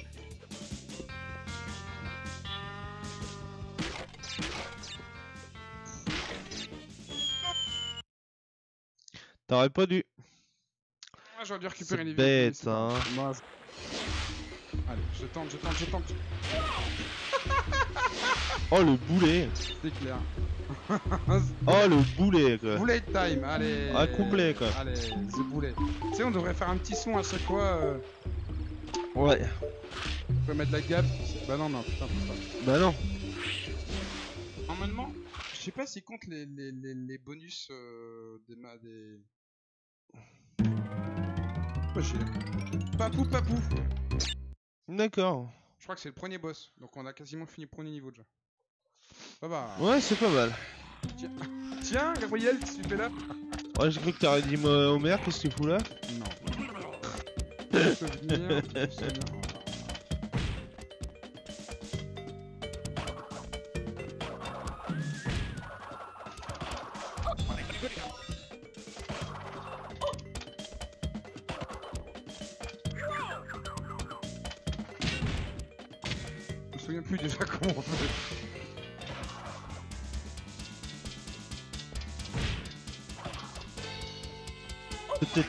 [SPEAKER 2] T'aurais pas dû.
[SPEAKER 1] Ah, j'aurais dû récupérer
[SPEAKER 2] C'est
[SPEAKER 1] les
[SPEAKER 2] bête,
[SPEAKER 1] c'est
[SPEAKER 2] hein.
[SPEAKER 1] Moi, c'est- Allez, je tente, je tente, je tente.
[SPEAKER 2] Oh, le boulet.
[SPEAKER 1] C'est clair.
[SPEAKER 2] Oh, le boulet, quoi.
[SPEAKER 1] Bullet time, allez.
[SPEAKER 2] Ah, complet, quoi.
[SPEAKER 1] Allez, the bullet. Tu sais, on devrait faire un petit son à chaque fois. Euh...
[SPEAKER 2] Ouais.
[SPEAKER 1] On peut mettre la gap. C'est- Bah non, non, putain.
[SPEAKER 2] Bah non.
[SPEAKER 1] Normalement, je sais pas s'il compte les, les, les, les bonus euh, des, ma- des. Papou, papou.
[SPEAKER 2] D'accord.
[SPEAKER 1] Je crois que c'est le premier boss, donc on a quasiment fini le premier niveau déjà. Bah bah.
[SPEAKER 2] Ouais, c'est pas mal.
[SPEAKER 1] Tiens, Gabriel, qu'est-ce que tu fais là
[SPEAKER 2] Ouais, j'ai cru que t'aurais dit Homer, qu'est-ce que tu fous là?
[SPEAKER 1] Non. souvenir, souvenir.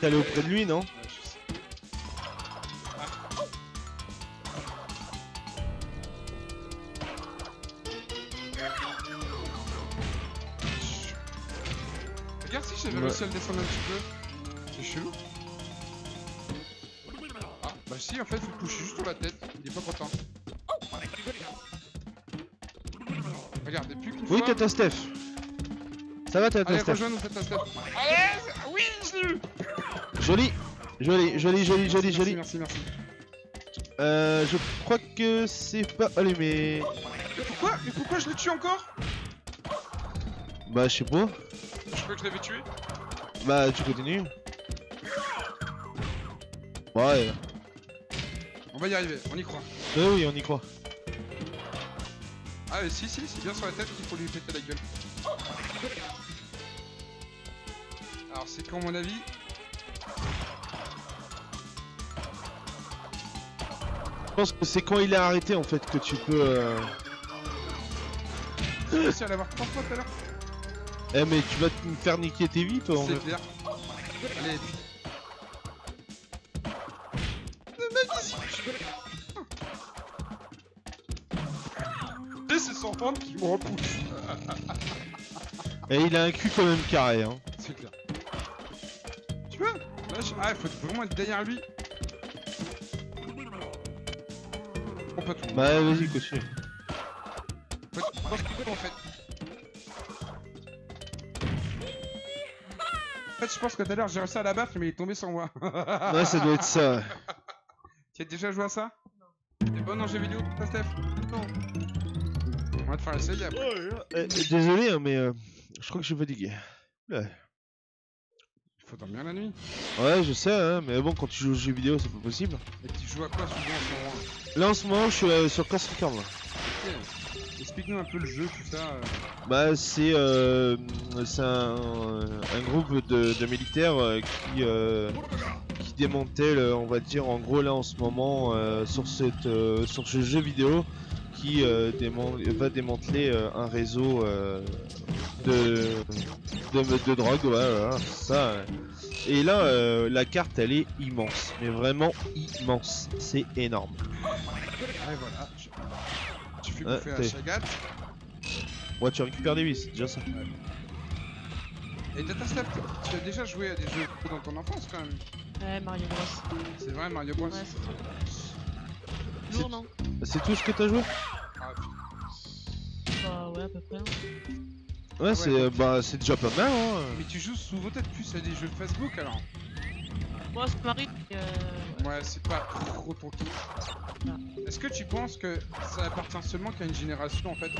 [SPEAKER 2] Aller auprès de lui, non
[SPEAKER 1] Ouais, je sais. Regarde si j'avais
[SPEAKER 2] Ouais.
[SPEAKER 1] réussi à le descendre un petit peu. C'est chelou. Ah, bah si, en fait, faut le toucher juste sur la tête. Il est pas content. Regarde, depuis qu'une
[SPEAKER 2] Oui,
[SPEAKER 1] fois...
[SPEAKER 2] t'as ta Steph. Ça va, t'as ta
[SPEAKER 1] Allez,
[SPEAKER 2] Steph.
[SPEAKER 1] rejoins-nous. Allez
[SPEAKER 2] Joli. Joli, joli, joli, joli,
[SPEAKER 1] Merci,
[SPEAKER 2] joli.
[SPEAKER 1] Merci, merci.
[SPEAKER 2] Euh, je crois que c'est pas allumé.
[SPEAKER 1] Mais pourquoi Mais pourquoi je le tue encore?
[SPEAKER 2] Bah, je sais pas.
[SPEAKER 1] Je crois que je l'avais tué.
[SPEAKER 2] Bah, tu continues. Ouais,
[SPEAKER 1] On va y arriver, on y croit.
[SPEAKER 2] oui, oui, on y croit.
[SPEAKER 1] Ah mais si si, c'est bien sur la tête qu'il faut lui péter la gueule. Alors c'est quand mon avis
[SPEAKER 2] pense que c'est quand il est arrêté en fait que tu peux. euh,
[SPEAKER 1] J'ai réussi à l'avoir trois fois tout à l'heure.
[SPEAKER 2] Eh, mais tu vas te faire niquer tes vies toi en
[SPEAKER 1] C'est
[SPEAKER 2] fait.
[SPEAKER 1] clair. Allez. Et c'est son fan qui me repousse.
[SPEAKER 2] Et il a un cul quand même carré, hein.
[SPEAKER 1] C'est clair. Tu vois Là, je- Ah, il faut vraiment être derrière lui. Tout.
[SPEAKER 2] Bah, vas-y,
[SPEAKER 1] proche du coup, en fait. En fait, je pense que tout à l'heure j'ai réussi à la battre, mais il est tombé sans moi.
[SPEAKER 2] Ouais, ça doit être ça.
[SPEAKER 1] Tu as déjà joué à ça? T'es bon en jeu vidéo, toi, Steph? Non. On va te faire essayer après.
[SPEAKER 2] Eh, désolé, hein, mais euh, je crois que je suis fatigué. Ouais.
[SPEAKER 1] Faut dormir la nuit.
[SPEAKER 2] Ouais, je sais, hein, mais bon, quand tu joues aux jeux vidéo, c'est pas possible.
[SPEAKER 1] Et tu joues à quoi souvent en ce moment
[SPEAKER 2] Là, en ce moment, je suis euh, sur Coast Recon, là.
[SPEAKER 1] Explique-nous un peu le jeu, tout ça. euh.
[SPEAKER 2] Bah, c'est euh, c'est un, un groupe de, de militaires euh, qui, euh, qui démantèle, euh, on va dire, en gros, là, en ce moment, euh, sur, cette, euh, sur ce jeu vidéo, qui euh, déman- va démanteler euh, un réseau euh, de, de, de drogue, ouais, ça. ouais. Et là, euh, la carte, elle est immense, mais vraiment immense. C'est énorme.
[SPEAKER 1] Ouais, voilà. Tu fais bouffer Chagat.
[SPEAKER 2] Ouais, tu récupères des vies, c'est déjà ça.
[SPEAKER 1] Et tu as déjà joué à des jeux dans ton enfance quand même.
[SPEAKER 3] Ouais, Mario Bros.
[SPEAKER 1] C'est vrai, Mario Bros.
[SPEAKER 3] Ouais, c'est trop.
[SPEAKER 2] C'est-
[SPEAKER 3] Lourd, non
[SPEAKER 2] C'est tout ce que t'as joué
[SPEAKER 1] Ah.
[SPEAKER 3] Bah ouais, à peu près. hein.
[SPEAKER 2] Ouais, c'est
[SPEAKER 1] ouais.
[SPEAKER 2] bah, c'est déjà pas mal, hein.
[SPEAKER 1] Mais tu joues souvent peut-être plus à des jeux Facebook alors
[SPEAKER 3] Moi, ça m'arrive. mais, Euh...
[SPEAKER 1] Ouais, c'est pas trop ton kiff.
[SPEAKER 3] Ah.
[SPEAKER 1] Est-ce que tu penses que ça appartient seulement qu'à une génération en fait?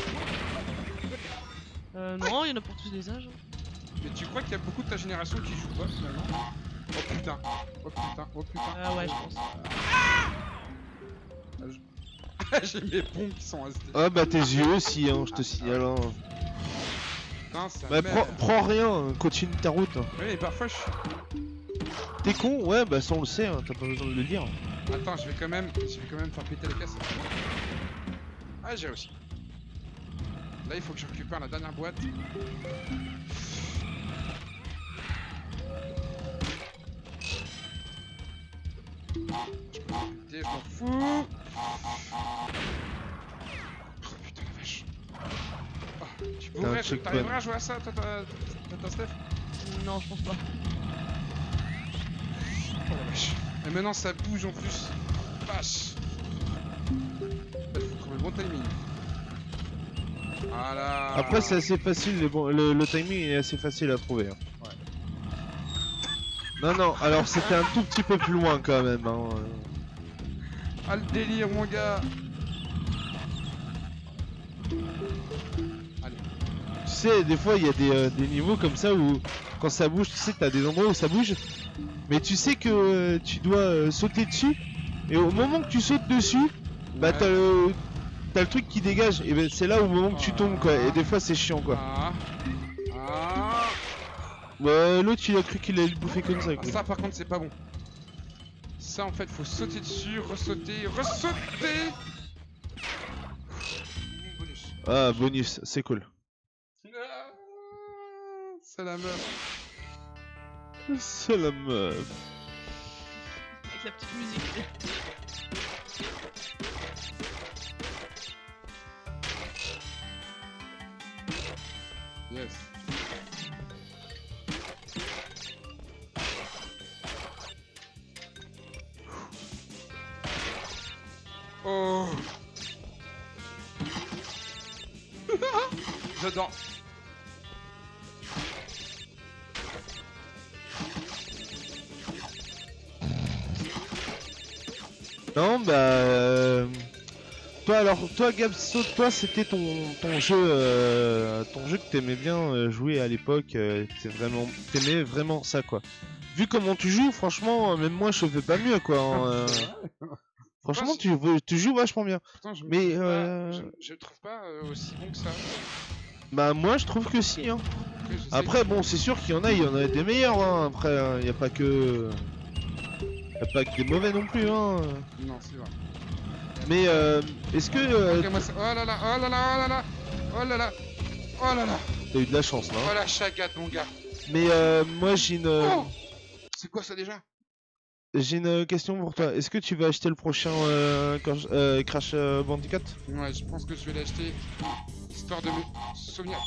[SPEAKER 3] Euh, non, il y en a pour tous les âges. hein.
[SPEAKER 1] Mais tu crois qu'il y a beaucoup de ta génération qui joue pas finalement? Oh putain, oh putain, oh putain.
[SPEAKER 3] Ah ouais, je pense.
[SPEAKER 1] J'ai mes pompes qui sont restés.
[SPEAKER 2] Ah bah tes yeux aussi, hein, je te signale. Hein.
[SPEAKER 1] Ça
[SPEAKER 2] Bah prends, prends rien, hein, continue ta route. hein.
[SPEAKER 1] Oui, mais parfois je suis.
[SPEAKER 2] T'es con Ouais, bah ça on le sait, hein, t'as pas besoin de le dire.
[SPEAKER 1] Attends, je vais quand même, je vais quand même faire péter la caisse. Ah, j'ai réussi. Là, il faut que je récupère la dernière boîte. Je peux pas péter, je m'en fous. Oh putain la vache. Oh, tu
[SPEAKER 2] T'as
[SPEAKER 1] pourrais, t'arriveras à jouer à ça, toi, toi, toi, toi, Steph
[SPEAKER 3] Non, je pense pas.
[SPEAKER 1] Oh la vache. Et maintenant ça bouge en plus. Vache. Il faut trouver le bon timing. Voilà.
[SPEAKER 2] Après c'est assez facile, le timing est assez facile à trouver. hein. Non, non, alors c'était un tout petit peu plus loin quand même. Hein.
[SPEAKER 1] Ah le délire mon gars. Allez.
[SPEAKER 2] Tu sais, des fois il y a des, euh, des niveaux comme ça où quand ça bouge, tu sais que t'as des endroits où ça bouge, mais tu sais que euh, tu dois euh, sauter dessus, et au moment que tu sautes dessus, bah
[SPEAKER 1] Ouais.
[SPEAKER 2] t'as le, t'as le truc qui dégage, et ben c'est là au moment que tu tombes quoi, et des fois c'est chiant quoi.
[SPEAKER 1] Ah. Ah.
[SPEAKER 2] Bah, L'autre il a cru qu'il allait le bouffer comme ça.
[SPEAKER 1] Ah,
[SPEAKER 2] quoi.
[SPEAKER 1] ça par contre c'est pas bon. Ça en fait faut sauter dessus, ressauter, ressauter. Bonus.
[SPEAKER 2] Ah, bonus, c'est cool.
[SPEAKER 1] Ah, C'est la meuf.
[SPEAKER 2] C'est la meuf.
[SPEAKER 3] Avec la petite musique.
[SPEAKER 1] Yes.
[SPEAKER 2] Toi Gabso, toi c'était ton, ton jeu, euh, ton jeu que t'aimais bien euh, jouer à l'époque. euh, vraiment, t'aimais vraiment ça quoi. Vu comment tu joues, franchement, euh, même moi je fais pas mieux quoi. hein, euh. Franchement, tu, tu joues vachement bien.
[SPEAKER 1] Je
[SPEAKER 2] Mais,
[SPEAKER 1] trouve pas- je, trouve pas aussi bon que ça.
[SPEAKER 2] Bah moi je trouve que si. Hein.
[SPEAKER 1] Après,
[SPEAKER 2] bon, c'est sûr qu'il y en a, il y en a des meilleurs. Hein. Après, il y a pas que, y a pas que des mauvais non plus. Hein.
[SPEAKER 1] Non, c'est vrai.
[SPEAKER 2] Mais euh, est-ce que euh.
[SPEAKER 1] Oh là là, oh là là, oh là là, oh là là, oh là là,
[SPEAKER 2] t'as eu de la chance là hein.
[SPEAKER 1] oh la chagate, mon gars.
[SPEAKER 2] Mais euh, moi j'ai une,
[SPEAKER 1] Oh C'est quoi ça déjà?
[SPEAKER 2] j'ai une question pour toi. Est-ce que tu vas acheter le prochain euh, Crash- euh, Crash euh, Bandicoot?
[SPEAKER 1] Ouais, je pense que je vais l'acheter histoire de me souvenir.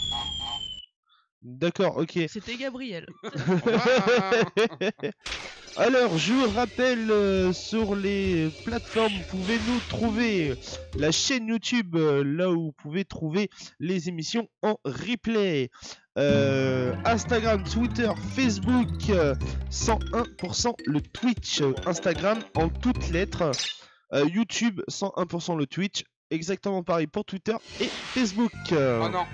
[SPEAKER 2] D'accord, ok.
[SPEAKER 3] C'était Gabriel.
[SPEAKER 2] Alors, je vous rappelle euh, sur les plateformes, vous pouvez nous trouver la chaîne YouTube, euh, là où vous pouvez trouver les émissions en replay. Euh, Instagram, Twitter, Facebook, euh, 101% le Twitch, euh, Instagram en toutes lettres, Euh, YouTube, 101% le Twitch, exactement pareil pour Twitter et Facebook. Euh,
[SPEAKER 1] Oh non,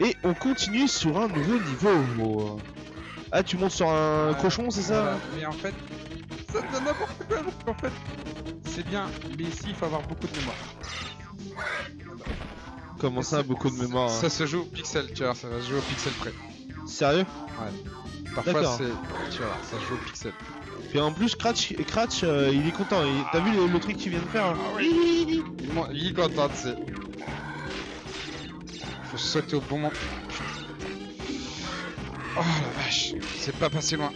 [SPEAKER 2] et on continue sur un nouveau niveau. Ah, tu montes sur un
[SPEAKER 1] Ouais,
[SPEAKER 2] cochon, c'est ça
[SPEAKER 1] voilà. Mais en fait, ça donne n'importe quoi. parce qu'en fait, c'est bien, mais ici il faut avoir beaucoup de mémoire.
[SPEAKER 2] Comment ça, beaucoup de mémoire hein?
[SPEAKER 1] Ça se joue au pixel, tu vois, ça va se jouer au pixel près.
[SPEAKER 2] Sérieux?
[SPEAKER 1] Parfois
[SPEAKER 2] D'accord.
[SPEAKER 1] c'est. Tu vois, ça se joue au pixel.
[SPEAKER 2] Puis en plus, Cratch, Cratch euh, il est content. il- T'as vu le, le truc qu'il vient de faire hein?
[SPEAKER 1] M'en- il est content, tu sais. Faut sauter au bon moment. Oh la vache, c'est pas passé loin.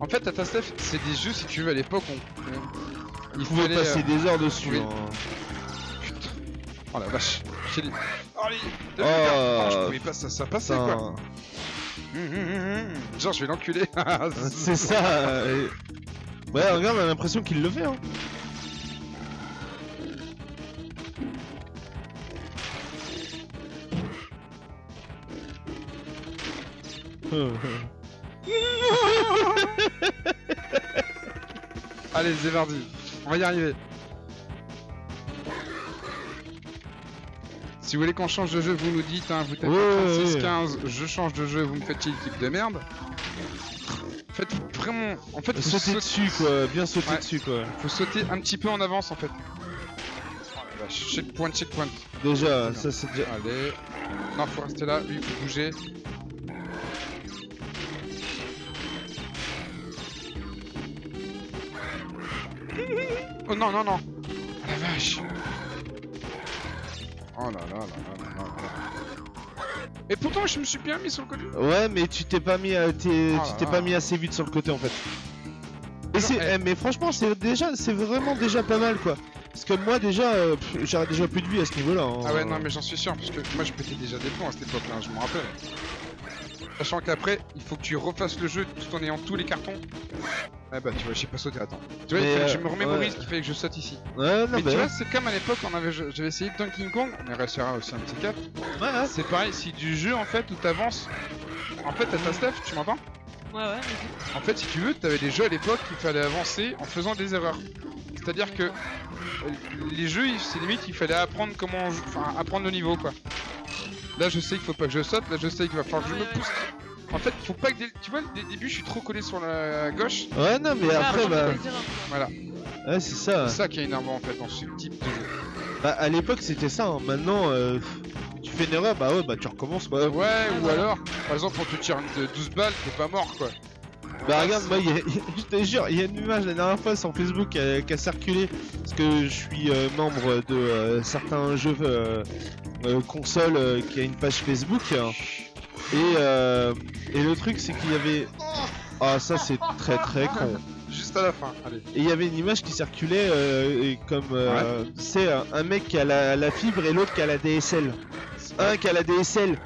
[SPEAKER 1] En fait, Tata Steph, c'est des jeux, si tu veux, à l'époque, on. Il fallait.
[SPEAKER 2] passer
[SPEAKER 1] euh,
[SPEAKER 2] des heures dessus.
[SPEAKER 1] oui.
[SPEAKER 2] hein.
[SPEAKER 1] Putain. Oh la vache. J'ai dit. Oh, les...
[SPEAKER 2] Oh.
[SPEAKER 1] oh, je pouvais pas, ça, ça passait quoi. Hum, hum, hum. Genre, je vais l'enculer.
[SPEAKER 2] C'est ça. euh, Ouais, regarde, on a l'impression qu'il le fait. Hein.
[SPEAKER 1] Allez, c'est parti. On va y arriver. Si vous voulez qu'on change de jeu, vous nous dites, hein, vous tapez
[SPEAKER 2] Ouais, ouais,
[SPEAKER 1] 36
[SPEAKER 2] ouais.
[SPEAKER 1] 15, je change de jeu, vous me faites l'équipe de merde. Faites vraiment. En fait, faut
[SPEAKER 2] sauter dessus, quoi. Bien sauter
[SPEAKER 1] Ouais.
[SPEAKER 2] dessus, quoi.
[SPEAKER 1] faut sauter un petit peu en avance en fait. Oh checkpoint, checkpoint.
[SPEAKER 2] Déjà, ça c'est déjà.
[SPEAKER 1] Allez. Non, faut rester là, lui, faut bouger. Oh non, non, non. Oh la vache. Oh là là là là là là là. Et pourtant, je me suis bien mis sur le côté.
[SPEAKER 2] Ouais, mais tu t'es pas mis, à- t'es-
[SPEAKER 1] Oh
[SPEAKER 2] tu t'es
[SPEAKER 1] là.
[SPEAKER 2] pas mis assez vite sur le côté en fait. Et c'est,
[SPEAKER 1] eh.
[SPEAKER 2] eh, mais franchement, c'est déjà, c'est vraiment déjà pas mal quoi. Parce que moi déjà, euh, pff, j'aurais déjà plus de vie à ce niveau-là. hein.
[SPEAKER 1] Ah ouais, non, mais j'en suis sûr, parce que moi je pétais déjà des plombs à cette époque-là, je me rappelle. Sachant qu'après, il faut que tu refasses le jeu tout en ayant tous les cartons. Ah bah, tu vois, j'ai pas sauté, attends. Tu vois, il que
[SPEAKER 2] euh,
[SPEAKER 1] je me remémorise
[SPEAKER 2] ouais.
[SPEAKER 1] qu'il fallait que je saute ici.
[SPEAKER 2] Ouais, non,
[SPEAKER 1] mais
[SPEAKER 2] mais
[SPEAKER 1] tu vois, c'est comme à l'époque, on avait, j'avais essayé Donkey Kong, on y réussira aussi un petit cap.
[SPEAKER 2] ouais, ouais.
[SPEAKER 1] C'est pareil, si du jeu en fait où t'avances. En fait, t'as ta Steph, tu m'entends?
[SPEAKER 3] Ouais, ouais, vas-y.
[SPEAKER 1] En fait, si tu veux, t'avais des jeux à l'époque qu'il fallait avancer en faisant des erreurs. C'est-à-dire que euh, les jeux, il- c'est limite, il fallait apprendre comment, on joue- enfin, apprendre le niveau quoi. Là, je sais qu'il faut pas que je saute. Là, je sais qu'il va falloir que je me pousse. En fait, faut pas que dès... tu vois, dès le début, je suis trop collé sur la gauche.
[SPEAKER 2] Ouais, non, mais
[SPEAKER 3] Ah,
[SPEAKER 2] après, bah,
[SPEAKER 3] quoi.
[SPEAKER 1] Voilà,
[SPEAKER 2] ouais, c'est ça.
[SPEAKER 1] c'est ça qui est énervant en fait dans ce type de jeu.
[SPEAKER 2] Bah, à l'époque, c'était ça. hein. Maintenant, euh, tu fais une erreur, bah ouais, bah tu recommences. Bah,
[SPEAKER 1] Ouais, ou alors, par exemple, on te tire une de 12 balles, t'es pas mort quoi.
[SPEAKER 2] Bah regarde, moi, il y a- je te jure, il y a une image la dernière fois sur Facebook qui a, qui a circulé parce que je suis euh, membre de euh, certains jeux euh, console qui a une page Facebook. Et, euh, et le truc c'est qu'il y avait ah ça c'est très très con.
[SPEAKER 1] Juste à la fin, allez.
[SPEAKER 2] et il y avait une image qui circulait et comme c'est un, un mec qui a la, la fibre et l'autre qui a la DSL un qui a la DSL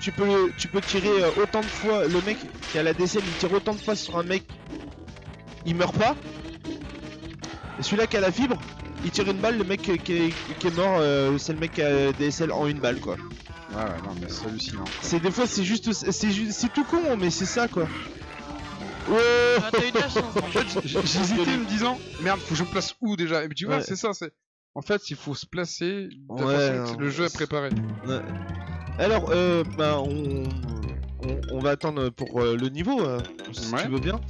[SPEAKER 2] tu peux tu peux tirer euh, autant de fois le mec qui a la DSL il tire autant de fois sur un mec il meurt pas et celui-là qui a la fibre il tire une balle le mec qui est, qui est mort euh, c'est le mec qui a la DSL en une balle quoi
[SPEAKER 1] Ouais, ouais, non, mais c'est hallucinant.
[SPEAKER 2] c'est des fois c'est juste c'est tout con mais c'est ça quoi Oh
[SPEAKER 3] Ah.
[SPEAKER 1] En fait, j'hésitais me disant, merde, faut que je me place où déjà? Et puis tu vois,
[SPEAKER 2] Ouais.
[SPEAKER 1] c'est ça, c'est. En fait, il faut se placer de
[SPEAKER 2] Ouais,
[SPEAKER 1] façon que
[SPEAKER 2] non,
[SPEAKER 1] le jeu est préparé.
[SPEAKER 2] Ouais. Alors, euh, bah, on, on, on va attendre pour euh, le niveau, euh, si
[SPEAKER 1] Ouais.
[SPEAKER 2] tu veux bien.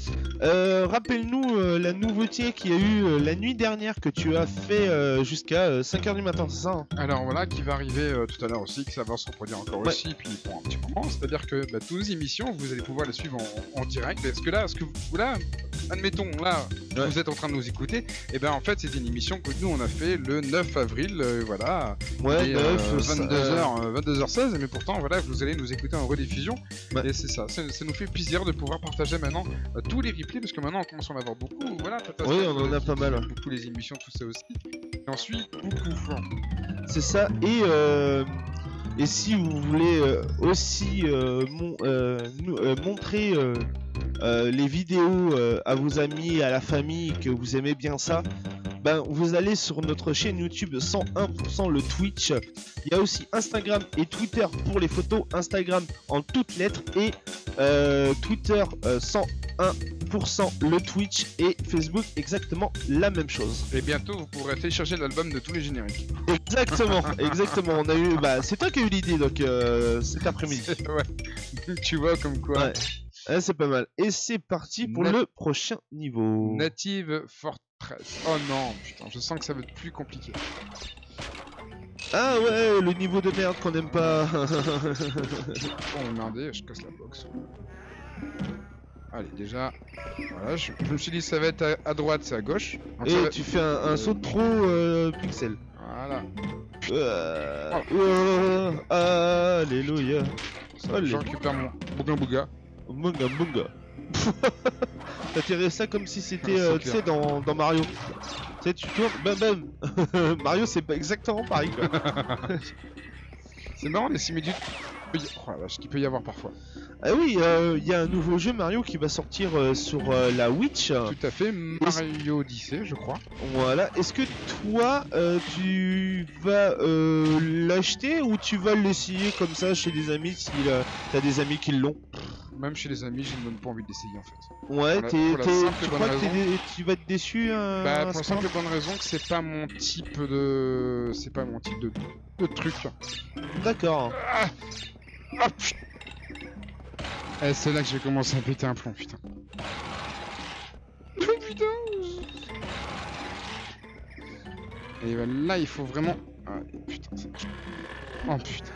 [SPEAKER 2] Euh, Rappelle-nous euh, la nouveauté qu'il y a eu la nuit dernière que tu as fait jusqu'à 5h du matin, c'est ça hein?
[SPEAKER 1] Alors voilà, qui va arriver tout à l'heure aussi, que ça va se reproduire encore
[SPEAKER 2] Ouais.
[SPEAKER 1] aussi, puis pour un petit moment. C'est-à-dire que bah, toutes les émissions, vous allez pouvoir les suivre en, en direct. Parce que là, que vous, là, admettons, là,
[SPEAKER 2] Ouais.
[SPEAKER 1] vous êtes en train de nous écouter, et ben en fait, c'est une émission que nous on a fait le 9 avril, voilà,
[SPEAKER 2] Ouais,
[SPEAKER 1] et,
[SPEAKER 2] neuf,
[SPEAKER 1] euh,
[SPEAKER 2] ça-
[SPEAKER 1] 22h, euh, 22h16, mais pourtant, voilà, vous allez nous écouter en rediffusion.
[SPEAKER 2] Ouais.
[SPEAKER 1] Et c'est ça, ça, ça nous fait plaisir de pouvoir partager maintenant euh, tous les replays, parce que maintenant on commence à en avoir beaucoup. Voilà,
[SPEAKER 2] Oui, on en a pas mal.
[SPEAKER 1] Beaucoup les émissions, tout ça aussi. Et ensuite, beaucoup.
[SPEAKER 2] C'est ça. Et, euh, et si vous voulez euh, aussi euh, mon- nous- montrer euh, les vidéos euh, à vos amis, à la famille, que vous aimez bien ça, ben, vous allez sur notre chaîne YouTube 101% le Twitch. Il y a aussi Instagram et Twitter pour les photos. Instagram en toutes lettres et euh, Twitter euh, 101% le Twitch et Facebook exactement la même chose.
[SPEAKER 1] Et bientôt, vous pourrez télécharger l'album de tous les génériques.
[SPEAKER 2] Exactement, exactement. On a eu, bah, c'est toi qui as eu l'idée donc cet après-midi.
[SPEAKER 1] ouais. tu vois, comme quoi.
[SPEAKER 2] Ouais. Ouais, c'est pas mal. Et c'est parti pour le prochain niveau.
[SPEAKER 1] Native Fortress. Oh non, putain, je sens que ça va être plus compliqué.
[SPEAKER 2] Ah ouais, le niveau de merde qu'on aime pas.
[SPEAKER 1] Oh merdé, je casse la box. Allez, déjà, voilà, je, je me suis dit ça va être à, à droite, c'est à gauche.
[SPEAKER 2] Et
[SPEAKER 1] va-
[SPEAKER 2] tu fais un, un saut de trop euh, pixel.
[SPEAKER 1] Voilà,
[SPEAKER 2] Euh, euh, alléluia.
[SPEAKER 1] ça,
[SPEAKER 2] Allez.
[SPEAKER 1] je récupère mon bouga bouga.
[SPEAKER 2] Munga munga. T'as tiré ça comme si c'était,
[SPEAKER 1] Ah,
[SPEAKER 2] euh, tu sais, dans, dans Mario. Tu sais, tu tournes, bam bam. Mario, c'est pas exactement pareil quoi.
[SPEAKER 1] C'est marrant les similitudes. Oh la vache, qu'il peut y avoir parfois.
[SPEAKER 2] Ah oui, il y a un nouveau jeu Mario qui va sortir euh, sur euh, la Witch.
[SPEAKER 1] Tout à fait, Mario Odyssey, je crois.
[SPEAKER 2] Voilà. Est-ce que toi, euh, tu vas euh, l'acheter ou tu vas l'essayer comme ça chez des amis si euh, t'as des amis qui l'ont?
[SPEAKER 1] Même chez les amis, je ne donne pas envie d'essayer en fait.
[SPEAKER 2] Ouais, t'es- tu crois que
[SPEAKER 1] raison.
[SPEAKER 2] dé- tu vas être déçu euh,
[SPEAKER 1] Bah, pour la simple bonne raison que c'est pas mon type de. C'est pas mon type de, de truc.
[SPEAKER 2] D'accord.
[SPEAKER 1] Ah putain Eh, c'est là que j'ai commencé à péter un plomb, putain. Oh putain Et là, il faut vraiment. Ah, putain, ça. Oh putain.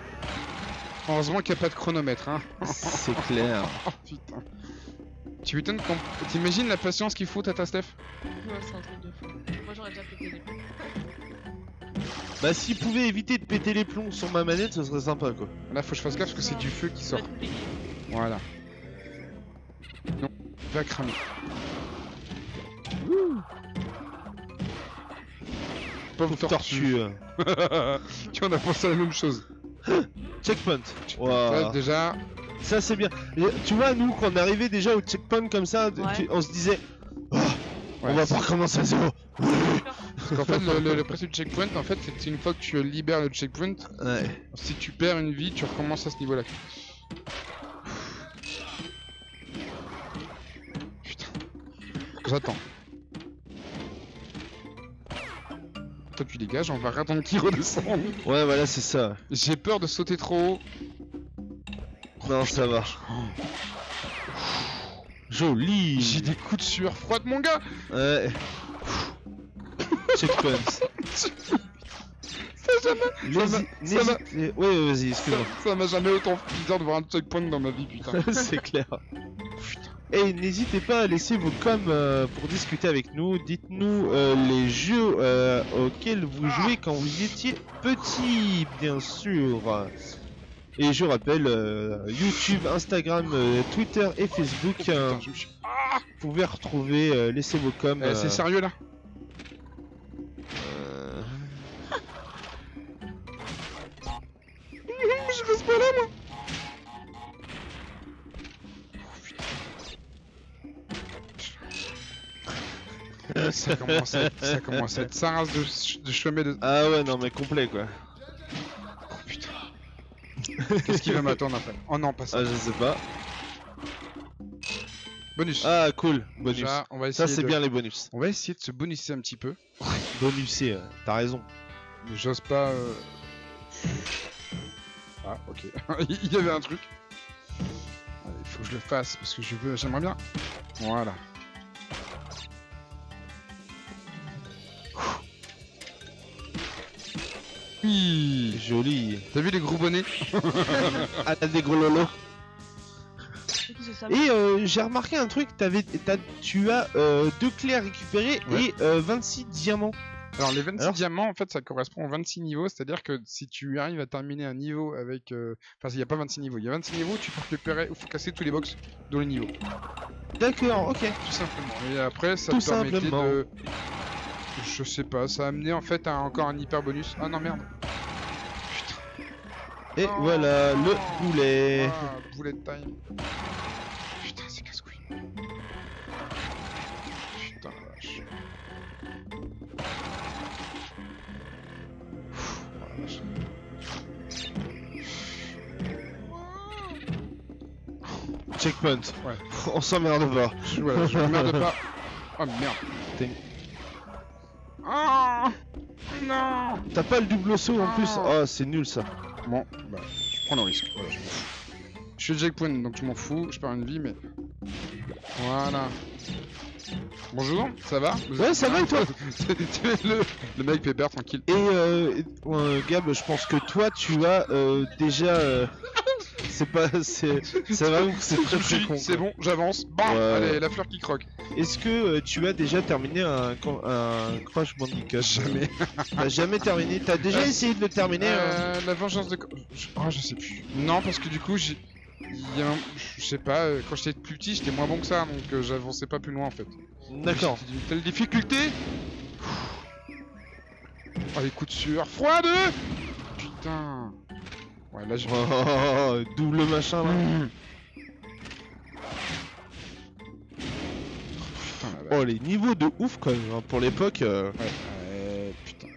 [SPEAKER 1] Heureusement qu'il n'y a pas de chronomètre, hein.
[SPEAKER 2] C'est clair.
[SPEAKER 1] Oh putain. Tu m'étonnes quand. T'imagines la patience qu'il faut, Tata Steph
[SPEAKER 3] Ouais, c'est un truc de fou. Moi j'aurais déjà pété les plombs.
[SPEAKER 2] Bah, s'il pouvait éviter de péter les plombs sur ma manette, ce serait sympa quoi.
[SPEAKER 1] Là, faut que je fasse gaffe parce que c'est du feu qui sort. Voilà. Non, il va cramer. Pauvre tortue.
[SPEAKER 2] Tortue.
[SPEAKER 1] tu vois, on a pensé à la même chose.
[SPEAKER 2] Checkpoint. Ouah.
[SPEAKER 1] déjà,
[SPEAKER 2] Ça c'est bien. Et tu vois, nous, quand on arrivait déjà au checkpoint comme ça,
[SPEAKER 3] Ouais.
[SPEAKER 2] on se disait, Ah, on va pas recommencer à zéro.
[SPEAKER 1] parce qu'en fait, le, le- le principe du checkpoint, en fait, c'est une fois que tu libères le checkpoint,
[SPEAKER 2] Ouais.
[SPEAKER 1] si tu perds une vie, tu recommences à ce niveau-là. Putain. J'attends. Toi, tu dégages, on va attendre qu'il redescende.
[SPEAKER 2] Ouais, voilà, c'est ça.
[SPEAKER 1] J'ai peur de sauter trop haut.
[SPEAKER 2] Non, ça va. Joli.
[SPEAKER 1] J'ai des coups de sueur froide, mon gars
[SPEAKER 2] Ouais. Checkpoint.
[SPEAKER 1] jamais- ça m'a-
[SPEAKER 2] Ouais, ouais, vas-y,
[SPEAKER 1] Ça
[SPEAKER 2] excuse-moi.
[SPEAKER 1] ça m'a jamais autant fait bizarre de voir un checkpoint dans ma vie, putain.
[SPEAKER 2] c'est clair. Et n'hésitez pas à laisser vos coms euh, pour discuter avec nous. Dites-nous euh, les jeux euh, auxquels vous jouez quand vous étiez petit, bien sûr. Et je rappelle, euh, YouTube, Instagram, euh, Twitter et Facebook,
[SPEAKER 1] Oh, putain, je
[SPEAKER 2] vous pouvez retrouver, euh, laissez vos coms.
[SPEAKER 1] Eh, c'est sérieux là
[SPEAKER 2] euh,
[SPEAKER 1] Je reste pas là, moi Ça commence à être, ça commence à être sa race de, ch- de chemin de...
[SPEAKER 2] Ah ouais, non mais complet quoi.
[SPEAKER 1] Oh putain. Qu'est-ce qui va m'attendre après Oh non, pas ça.
[SPEAKER 2] Ah, je sais pas.
[SPEAKER 1] Bonus.
[SPEAKER 2] Ah, cool. Bonus.
[SPEAKER 1] Déjà, on va essayer
[SPEAKER 2] Ça, c'est
[SPEAKER 1] de-
[SPEAKER 2] bien les bonus.
[SPEAKER 1] On va essayer de se bonusser un petit peu.
[SPEAKER 2] Bonusé, euh, t'as raison.
[SPEAKER 1] Mais j'ose pas. euh, Ah, ok. Il y avait un truc. Il faut que je le fasse parce que je veux. J'aimerais bien. Voilà. Oui.
[SPEAKER 2] Joli.
[SPEAKER 1] T'as vu les gros bonnets
[SPEAKER 2] Ah, t'as des gros lolos. Et euh, j'ai remarqué un truc, t'avais, t'as- tu as euh, deux clés à récupérer
[SPEAKER 1] Ouais.
[SPEAKER 2] et euh, 26 diamants.
[SPEAKER 1] Alors les 26
[SPEAKER 2] Alors
[SPEAKER 1] diamants en fait ça correspond aux 26 niveaux, c'est-à-dire que si tu arrives à terminer un niveau avec... euh, Enfin il n'y a pas 26 niveaux, il y a 26 niveaux, tu peux récupérer, il faut casser tous les box dans les niveaux,
[SPEAKER 2] D'accord, ok.
[SPEAKER 1] tout simplement. Et après ça
[SPEAKER 2] Tout
[SPEAKER 1] te permettait
[SPEAKER 2] simplement.
[SPEAKER 1] de... Je sais pas, ça a amené en fait à encore un hyper bonus. Ah non merde.
[SPEAKER 2] Et
[SPEAKER 1] Oh.
[SPEAKER 2] voilà le poulet.
[SPEAKER 1] Ah, bullet time. Putain c'est casse-couille. Putain la vache. Pfff, la vache.
[SPEAKER 2] Checkpoint.
[SPEAKER 1] Ouais.
[SPEAKER 2] On s'emmerde pas.
[SPEAKER 1] Voilà, je m'emmerde pas. Oh merde. Oh Non
[SPEAKER 2] T'as pas le double saut en plus
[SPEAKER 1] Oh.
[SPEAKER 2] Oh, c'est nul ça.
[SPEAKER 1] Bon, bah, je prends le risque. Voilà, je. Je suis checkpoint, donc je m'en fous. Je perds une vie, mais. Voilà. Bonjour, ça va Vous
[SPEAKER 2] Ouais, ça va et toi
[SPEAKER 1] le, le mec pépère, tranquille.
[SPEAKER 2] Et euh, euh, Gab, je pense que toi tu as euh, déjà. C'est pas. C'est. Ça va ou c'est très très con.
[SPEAKER 1] C'est bon, j'avance. Bam
[SPEAKER 2] Ouais.
[SPEAKER 1] Allez, la fleur qui croque.
[SPEAKER 2] Est-ce que euh, tu as déjà terminé un, un Crash Bandicoot?
[SPEAKER 1] Jamais.
[SPEAKER 2] T'as jamais terminé? T'as déjà
[SPEAKER 1] Euh,
[SPEAKER 2] essayé de le terminer hein?
[SPEAKER 1] Euh, la vengeance de. Oh, je sais plus. Non, parce que du coup, j'ai. un- Je sais pas, euh, quand j'étais plus petit, j'étais moins bon que ça, donc euh, j'avançais pas plus loin en fait.
[SPEAKER 2] D'accord.
[SPEAKER 1] Une telle difficulté? Oh, les coups de sueur froide Putain Ouais, là, j'ai.
[SPEAKER 2] Oh, double machin là.
[SPEAKER 1] Mmh. Putain, la vache.
[SPEAKER 2] Oh, les niveaux de ouf quand même hein, pour l'époque. euh,
[SPEAKER 1] Ouais, ouais, putain.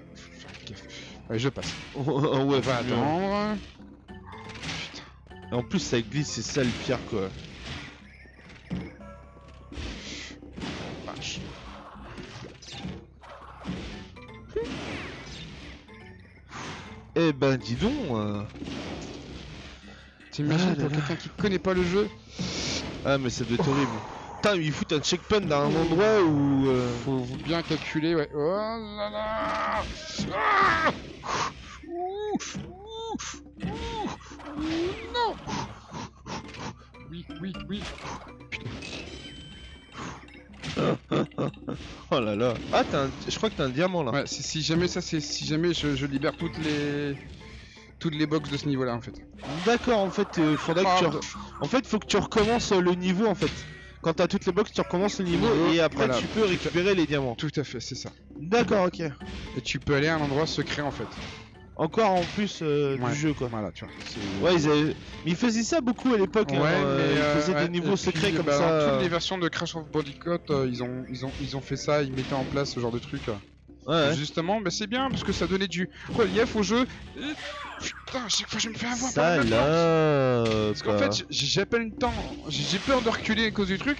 [SPEAKER 1] Ouais, je passe.
[SPEAKER 2] ouais,
[SPEAKER 1] On va
[SPEAKER 2] faut mieux.
[SPEAKER 1] attendre.
[SPEAKER 2] Et En plus, ça glisse, c'est ça le pire quoi. Eh ben, dis donc. euh,
[SPEAKER 1] T'imagines
[SPEAKER 2] Ah
[SPEAKER 1] pour quelqu'un qui connaît pas le jeu
[SPEAKER 2] Ah, mais ça doit être horrible. Putain, il fout un checkpoint dans un endroit où. euh,
[SPEAKER 1] Faut bien calculer, ouais. Oh là là Ah Ouh Ouh Ouh Non Oui, oui, oui.
[SPEAKER 2] Oh là là. Ah, un... je crois que t'as un diamant là.
[SPEAKER 1] Ouais, si, si jamais ça, c'est si jamais je, je libère toutes les toutes les box de ce niveau-là en fait.
[SPEAKER 2] D'accord, en fait, il faudrait que tu. En fait, faut que tu recommences euh, le niveau en fait. Quand t'as toutes les box, tu recommences le niveau
[SPEAKER 1] Niveau,
[SPEAKER 2] et après
[SPEAKER 1] voilà.
[SPEAKER 2] tu peux récupérer les diamants.
[SPEAKER 1] Tout à fait, c'est ça.
[SPEAKER 2] D'accord, ok.
[SPEAKER 1] Et tu peux aller à un endroit secret en fait.
[SPEAKER 2] Encore en plus euh,
[SPEAKER 1] Ouais.
[SPEAKER 2] du jeu quoi.
[SPEAKER 1] Voilà, tu vois.
[SPEAKER 2] Ouais, ils, avaient... mais ils faisaient ça beaucoup à l'époque.
[SPEAKER 1] Ouais, mais
[SPEAKER 2] euh, ils
[SPEAKER 1] euh,
[SPEAKER 2] faisaient des niveaux
[SPEAKER 1] et
[SPEAKER 2] secrets comme
[SPEAKER 1] bah,
[SPEAKER 2] ça.
[SPEAKER 1] Dans toutes les versions de Crash of Bandicoot, euh, ils ont ils ont ils ont fait ça, ils mettaient en place ce genre de truc.
[SPEAKER 2] Ouais.
[SPEAKER 1] Justement, mais c'est bien parce que ça donnait du relief au jeu. Et... Putain, à chaque fois je me fais avoir par porte.
[SPEAKER 2] Salope.
[SPEAKER 1] Parce qu'en fait, j'ai- j'ai pas le temps, j'ai peur de reculer à cause du truc.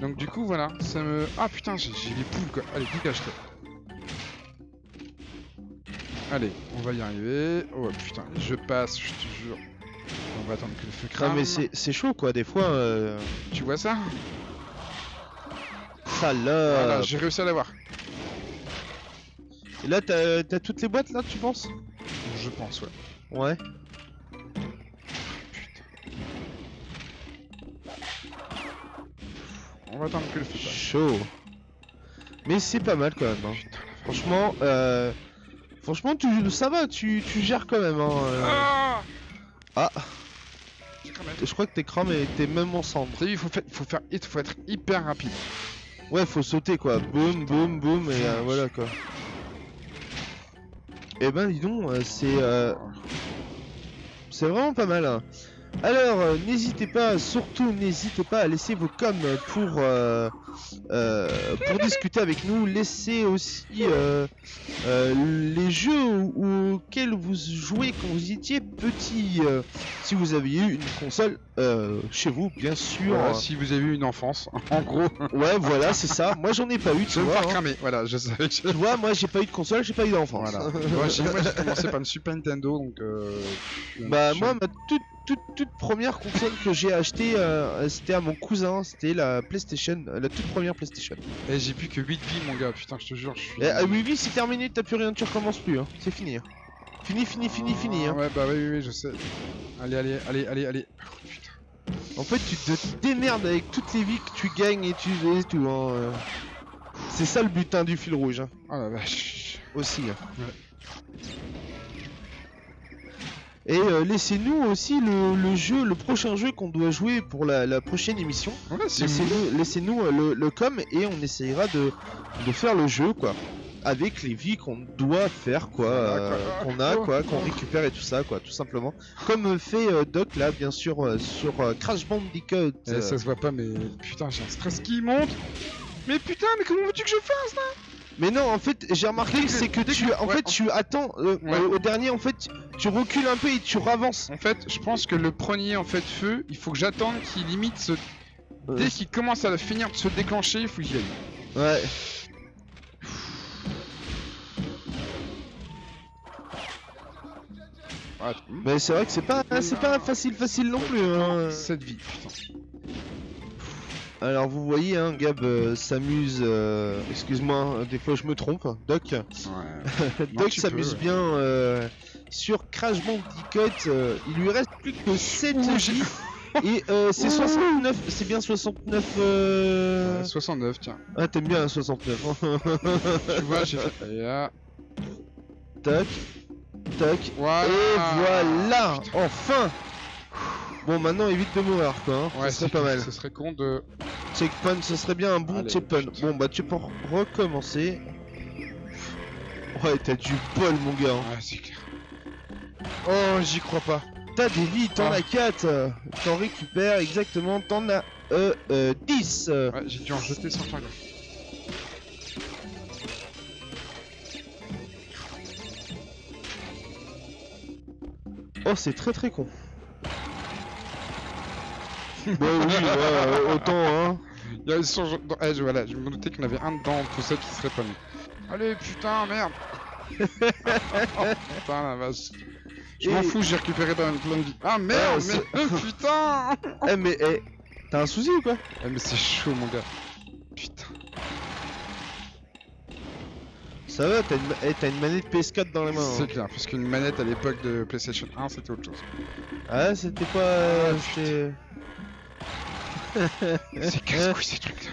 [SPEAKER 1] Donc du coup, voilà, ça me... Ah putain, j'ai j'ai les poules quoi. Allez, dégage toi. Allez, on va y arriver. Oh putain, je passe, je te jure. On va attendre que le feu
[SPEAKER 2] Non
[SPEAKER 1] crame.
[SPEAKER 2] mais c'est chaud quoi, des fois. Euh...
[SPEAKER 1] Tu vois ça?
[SPEAKER 2] Salope.
[SPEAKER 1] Voilà, j'ai réussi à l'avoir.
[SPEAKER 2] Et là, t'as t'as toutes les boîtes là, tu penses?
[SPEAKER 1] Je pense, ouais.
[SPEAKER 2] Ouais.
[SPEAKER 1] On va attendre que le feu passe.
[SPEAKER 2] Chaud. Mais c'est pas mal quand même. hein.
[SPEAKER 1] Putain,
[SPEAKER 2] Franchement, euh... franchement, tu ça va, tu, tu gères quand même. Hein, euh.
[SPEAKER 1] Ah
[SPEAKER 2] Ah. Je crois que t'es cramé, t'es même en cendre.
[SPEAKER 1] T'as vu, il faut, faire, faut faire, faut être hyper rapide.
[SPEAKER 2] Ouais, faut sauter quoi. Boum, boum, boum, et euh, voilà quoi. Eh ben, dis donc, euh, c'est euh, c'est vraiment pas mal. hein. Alors, euh, n'hésitez pas, surtout n'hésitez pas à laisser vos coms pour, euh, euh, pour discuter avec nous. Laissez aussi les jeux au- auxquels vous jouez quand vous étiez petit. si vous aviez eu une console chez vous, bien sûr.
[SPEAKER 1] Voilà, si vous avez eu une enfance, en gros,
[SPEAKER 2] Ouais, voilà, c'est ça. Moi, j'en ai pas eu, tu
[SPEAKER 1] je me
[SPEAKER 2] vois.
[SPEAKER 1] faire
[SPEAKER 2] hein.
[SPEAKER 1] cramer. Voilà, je savais que
[SPEAKER 2] Tu vois, moi, j'ai pas eu de console, j'ai pas eu d'enfance.
[SPEAKER 1] Voilà. moi, j'ai commencé par une Super Nintendo, donc.
[SPEAKER 2] Bah moi ma toute toute toute première console que j'ai achetée euh, c'était à mon cousin, c'était la PlayStation, la toute première PlayStation.
[SPEAKER 1] Eh, j'ai plus que 8 vies, mon gars. Putain, je te jure, je suis.
[SPEAKER 2] Et, ah oui oui c'est terminé, t'as plus rien, tu recommences plus, hein. c'est fini. hein. Fini fini fini fini. hein.
[SPEAKER 1] Ouais, bah oui, oui, oui, je sais. Allez, allez, allez, allez, allez. Oh, putain.
[SPEAKER 2] En fait tu te démerdes avec toutes les vies que tu gagnes et tu et tout. Hein. euh. C'est ça le butin du fil rouge hein,
[SPEAKER 1] Oh la vache.
[SPEAKER 2] aussi. hein.
[SPEAKER 1] Ouais.
[SPEAKER 2] Et euh, laissez-nous aussi le, le jeu, le prochain jeu qu'on doit jouer pour la, la prochaine émission. Laissez-nous euh, le, le com et on essayera de, de faire le jeu quoi. Avec les vies qu'on doit faire quoi, euh, qu'on a quoi, qu'on récupère et tout ça quoi, tout simplement. Comme fait euh, Doc là bien sûr euh, sur Crash Bandicoot.
[SPEAKER 1] Eh, ça se voit pas, mais putain, j'ai un stress qui monte. Mais putain, mais comment veux-tu que je fasse là?
[SPEAKER 2] Mais non en fait j'ai remarqué
[SPEAKER 1] que-
[SPEAKER 2] c'est que
[SPEAKER 1] dès
[SPEAKER 2] tu
[SPEAKER 1] que-
[SPEAKER 2] en
[SPEAKER 1] ouais,
[SPEAKER 2] fait
[SPEAKER 1] en-
[SPEAKER 2] tu attends euh,
[SPEAKER 1] Ouais.
[SPEAKER 2] euh, au dernier en fait tu recules un peu et tu ravances.
[SPEAKER 1] En fait, je pense que le premier en fait feu, il faut que j'attende qu'il limite se.
[SPEAKER 2] Euh,
[SPEAKER 1] Dès qu'il commence à finir de se déclencher, il faut que j'y aille.
[SPEAKER 2] Ouais.
[SPEAKER 1] Ouais,
[SPEAKER 2] Mais c'est vrai que c'est pas c'est pas facile facile non plus. Hein.
[SPEAKER 1] 7 vies, putain.
[SPEAKER 2] Alors vous voyez, hein, Gab euh, s'amuse. euh, Excuse-moi, hein, des fois je me trompe. Doc,
[SPEAKER 1] Ouais.
[SPEAKER 2] Doc
[SPEAKER 1] tu
[SPEAKER 2] s'amuse
[SPEAKER 1] peux, ouais.
[SPEAKER 2] bien euh, sur Crash Bandicoot. euh, il lui reste plus que 7
[SPEAKER 1] Ouh,
[SPEAKER 2] vies. Et euh, c'est 69, c'est bien 69. Euh...
[SPEAKER 1] Ouais, 69, tiens.
[SPEAKER 2] Ah, t'aimes bien hein, 69.
[SPEAKER 1] tu vois, j'ai fait. Et là.
[SPEAKER 2] Tac, tac.
[SPEAKER 1] Voilà.
[SPEAKER 2] Et voilà,
[SPEAKER 1] Putain.
[SPEAKER 2] enfin. Bon, maintenant évite de mourir, quoi. Hein.
[SPEAKER 1] Ouais,
[SPEAKER 2] ça serait
[SPEAKER 1] c'est-
[SPEAKER 2] pas mal.
[SPEAKER 1] Ce serait con de.
[SPEAKER 2] Checkpoint, ce serait bien un bon checkpoint. Bon, bah tu peux recommencer. Ouais, t'as du bol, mon gars. hein.
[SPEAKER 1] Ouais, c'est clair. Oh, j'y crois pas.
[SPEAKER 2] T'as des vies, t'en
[SPEAKER 1] Ah.
[SPEAKER 2] as 4. T'en récupères exactement, t'en as euh, euh, 10.
[SPEAKER 1] Ouais, j'ai dû en jeter sans faire gaffe.
[SPEAKER 2] Oh, c'est très très con. Bah oui, ouais, euh, autant, hein.
[SPEAKER 1] Il y a- ils sont dans- eh, je, voilà, je me doutais qu'il y en avait un dedans, tout ça qui serait pas mis. Allez, putain, merde Oh, Putain, la vache. Je m'en fous, j'ai récupéré plein plein de vie. Ah
[SPEAKER 2] Ah,
[SPEAKER 1] merde,
[SPEAKER 2] c'est-
[SPEAKER 1] mais putain
[SPEAKER 2] Eh, mais, eh, t'as un souci ou quoi?
[SPEAKER 1] Eh, mais c'est chaud, mon gars. Putain.
[SPEAKER 2] Ça va, t'as une, eh, une manette PS4 dans les mains.
[SPEAKER 1] C'est
[SPEAKER 2] hein.
[SPEAKER 1] clair, parce qu'une manette à l'époque de PlayStation 1, c'était autre chose.
[SPEAKER 2] Ah, c'était pas. c'était-
[SPEAKER 1] C'est casse-couille ces trucs-là.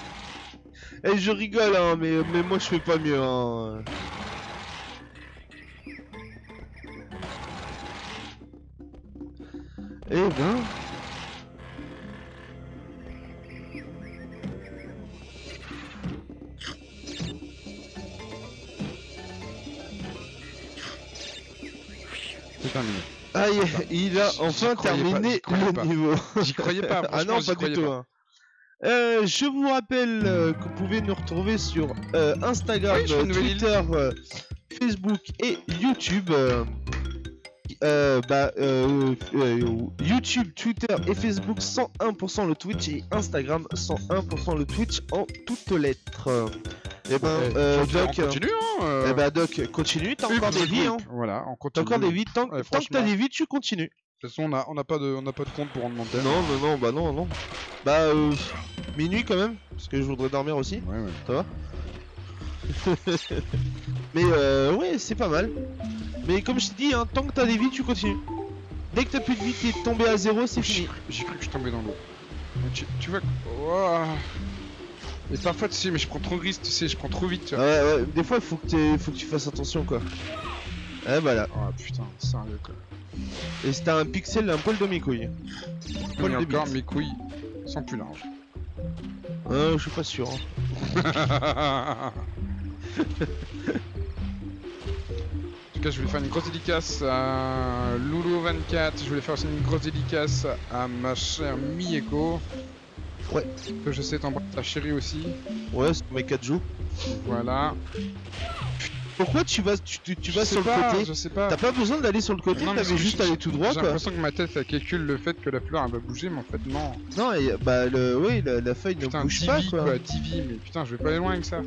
[SPEAKER 2] Eh, je rigole, hein, mais, mais moi je fais pas mieux, hein. Eh ben.
[SPEAKER 1] C'est terminé.
[SPEAKER 2] Aïe, il a enfin
[SPEAKER 1] pas,
[SPEAKER 2] terminé le
[SPEAKER 1] pas.
[SPEAKER 2] niveau.
[SPEAKER 1] J'y croyais pas,
[SPEAKER 2] ah non, pas du tout.
[SPEAKER 1] pas.
[SPEAKER 2] hein. Euh, je vous rappelle euh, que vous pouvez nous retrouver sur euh, Instagram,
[SPEAKER 1] Oui.
[SPEAKER 2] Twitter, Facebook et YouTube. Euh, euh, bah, euh, euh, YouTube, Twitter et Facebook 101% le Twitch et Instagram 101% le Twitch en toutes lettres. Et ben,
[SPEAKER 1] Eh,
[SPEAKER 2] euh,
[SPEAKER 1] continue,
[SPEAKER 2] Doc,
[SPEAKER 1] on continue, hein euh,
[SPEAKER 2] eh ben, Doc, continue, t'as
[SPEAKER 1] et
[SPEAKER 2] encore des vies, hein.
[SPEAKER 1] Voilà, on
[SPEAKER 2] T'as
[SPEAKER 1] continue.
[SPEAKER 2] encore des vies, tant,
[SPEAKER 1] Ouais,
[SPEAKER 2] tant que t'as des vies, tu continues.
[SPEAKER 1] De toute façon, on a, on a pas de, on a pas de compte pour rendre l'antenne.
[SPEAKER 2] Non, non, non, bah non, non. Bah, euh, minuit quand même, parce que je voudrais dormir aussi.
[SPEAKER 1] Ouais, ouais.
[SPEAKER 2] Ça va? Mais euh, ouais, c'est pas mal. Mais comme je te dis, hein, tant que t'as des vies, tu continues. Dès que t'as plus de vie, t'es tombé à zéro, c'est fini.
[SPEAKER 1] J'ai cru que je tombais dans l'eau. Mais Tu, tu vois. Ouah. Et parfois, tu sais, mais je prends trop de risques, tu sais, je prends trop vite. Tu vois.
[SPEAKER 2] ouais, ouais, des fois, faut que, faut que tu fasses attention, quoi. Et voilà.
[SPEAKER 1] Oh putain, sérieux quoi.
[SPEAKER 2] Et t'as un pixel, un poil de mes couilles. Poil
[SPEAKER 1] Et
[SPEAKER 2] de
[SPEAKER 1] encore,
[SPEAKER 2] bite.
[SPEAKER 1] mes couilles sont plus larges.
[SPEAKER 2] Euh, je suis pas sûr. hein.
[SPEAKER 1] tout cas, je voulais faire une grosse dédicace à Loulou24. Je voulais faire aussi une grosse dédicace à ma chère Mieko.
[SPEAKER 2] Ouais.
[SPEAKER 1] Que je sais t'embrasser ta chérie aussi.
[SPEAKER 2] Ouais, c'est mes 4 jours.
[SPEAKER 1] Voilà.
[SPEAKER 2] Pourquoi tu vas, tu, tu- tu
[SPEAKER 1] Je
[SPEAKER 2] vas sur
[SPEAKER 1] pas,
[SPEAKER 2] le côté
[SPEAKER 1] Je sais pas.
[SPEAKER 2] T'as pas besoin d'aller sur le côté, t'avais juste aller tout droit
[SPEAKER 1] J'ai l'impression que ma tête elle calcule le fait que la fleur elle va bouger, mais en fait non.
[SPEAKER 2] Non, et, bah le, oui, la, la feuille
[SPEAKER 1] Putain,
[SPEAKER 2] ne bouge pas
[SPEAKER 1] quoi.
[SPEAKER 2] quoi.
[SPEAKER 1] Mais putain, je vais pas aller loin avec ça.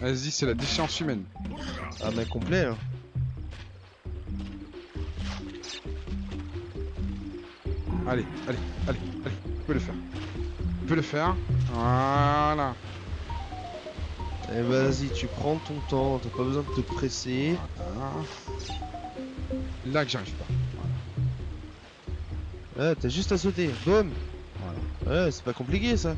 [SPEAKER 1] Vas-y, c'est la déchéance humaine.
[SPEAKER 2] Ah, mais complet. hein.
[SPEAKER 1] Allez, allez, allez, allez, tu peux le faire. Tu peux le faire. Voilà.
[SPEAKER 2] Et Eh, vas-y, tu prends ton temps, t'as pas besoin de te presser.
[SPEAKER 1] Voilà. Là que j'arrive pas.
[SPEAKER 2] Ouais, t'as juste à sauter. Boum.
[SPEAKER 1] Voilà.
[SPEAKER 2] Ouais, c'est pas compliqué ça.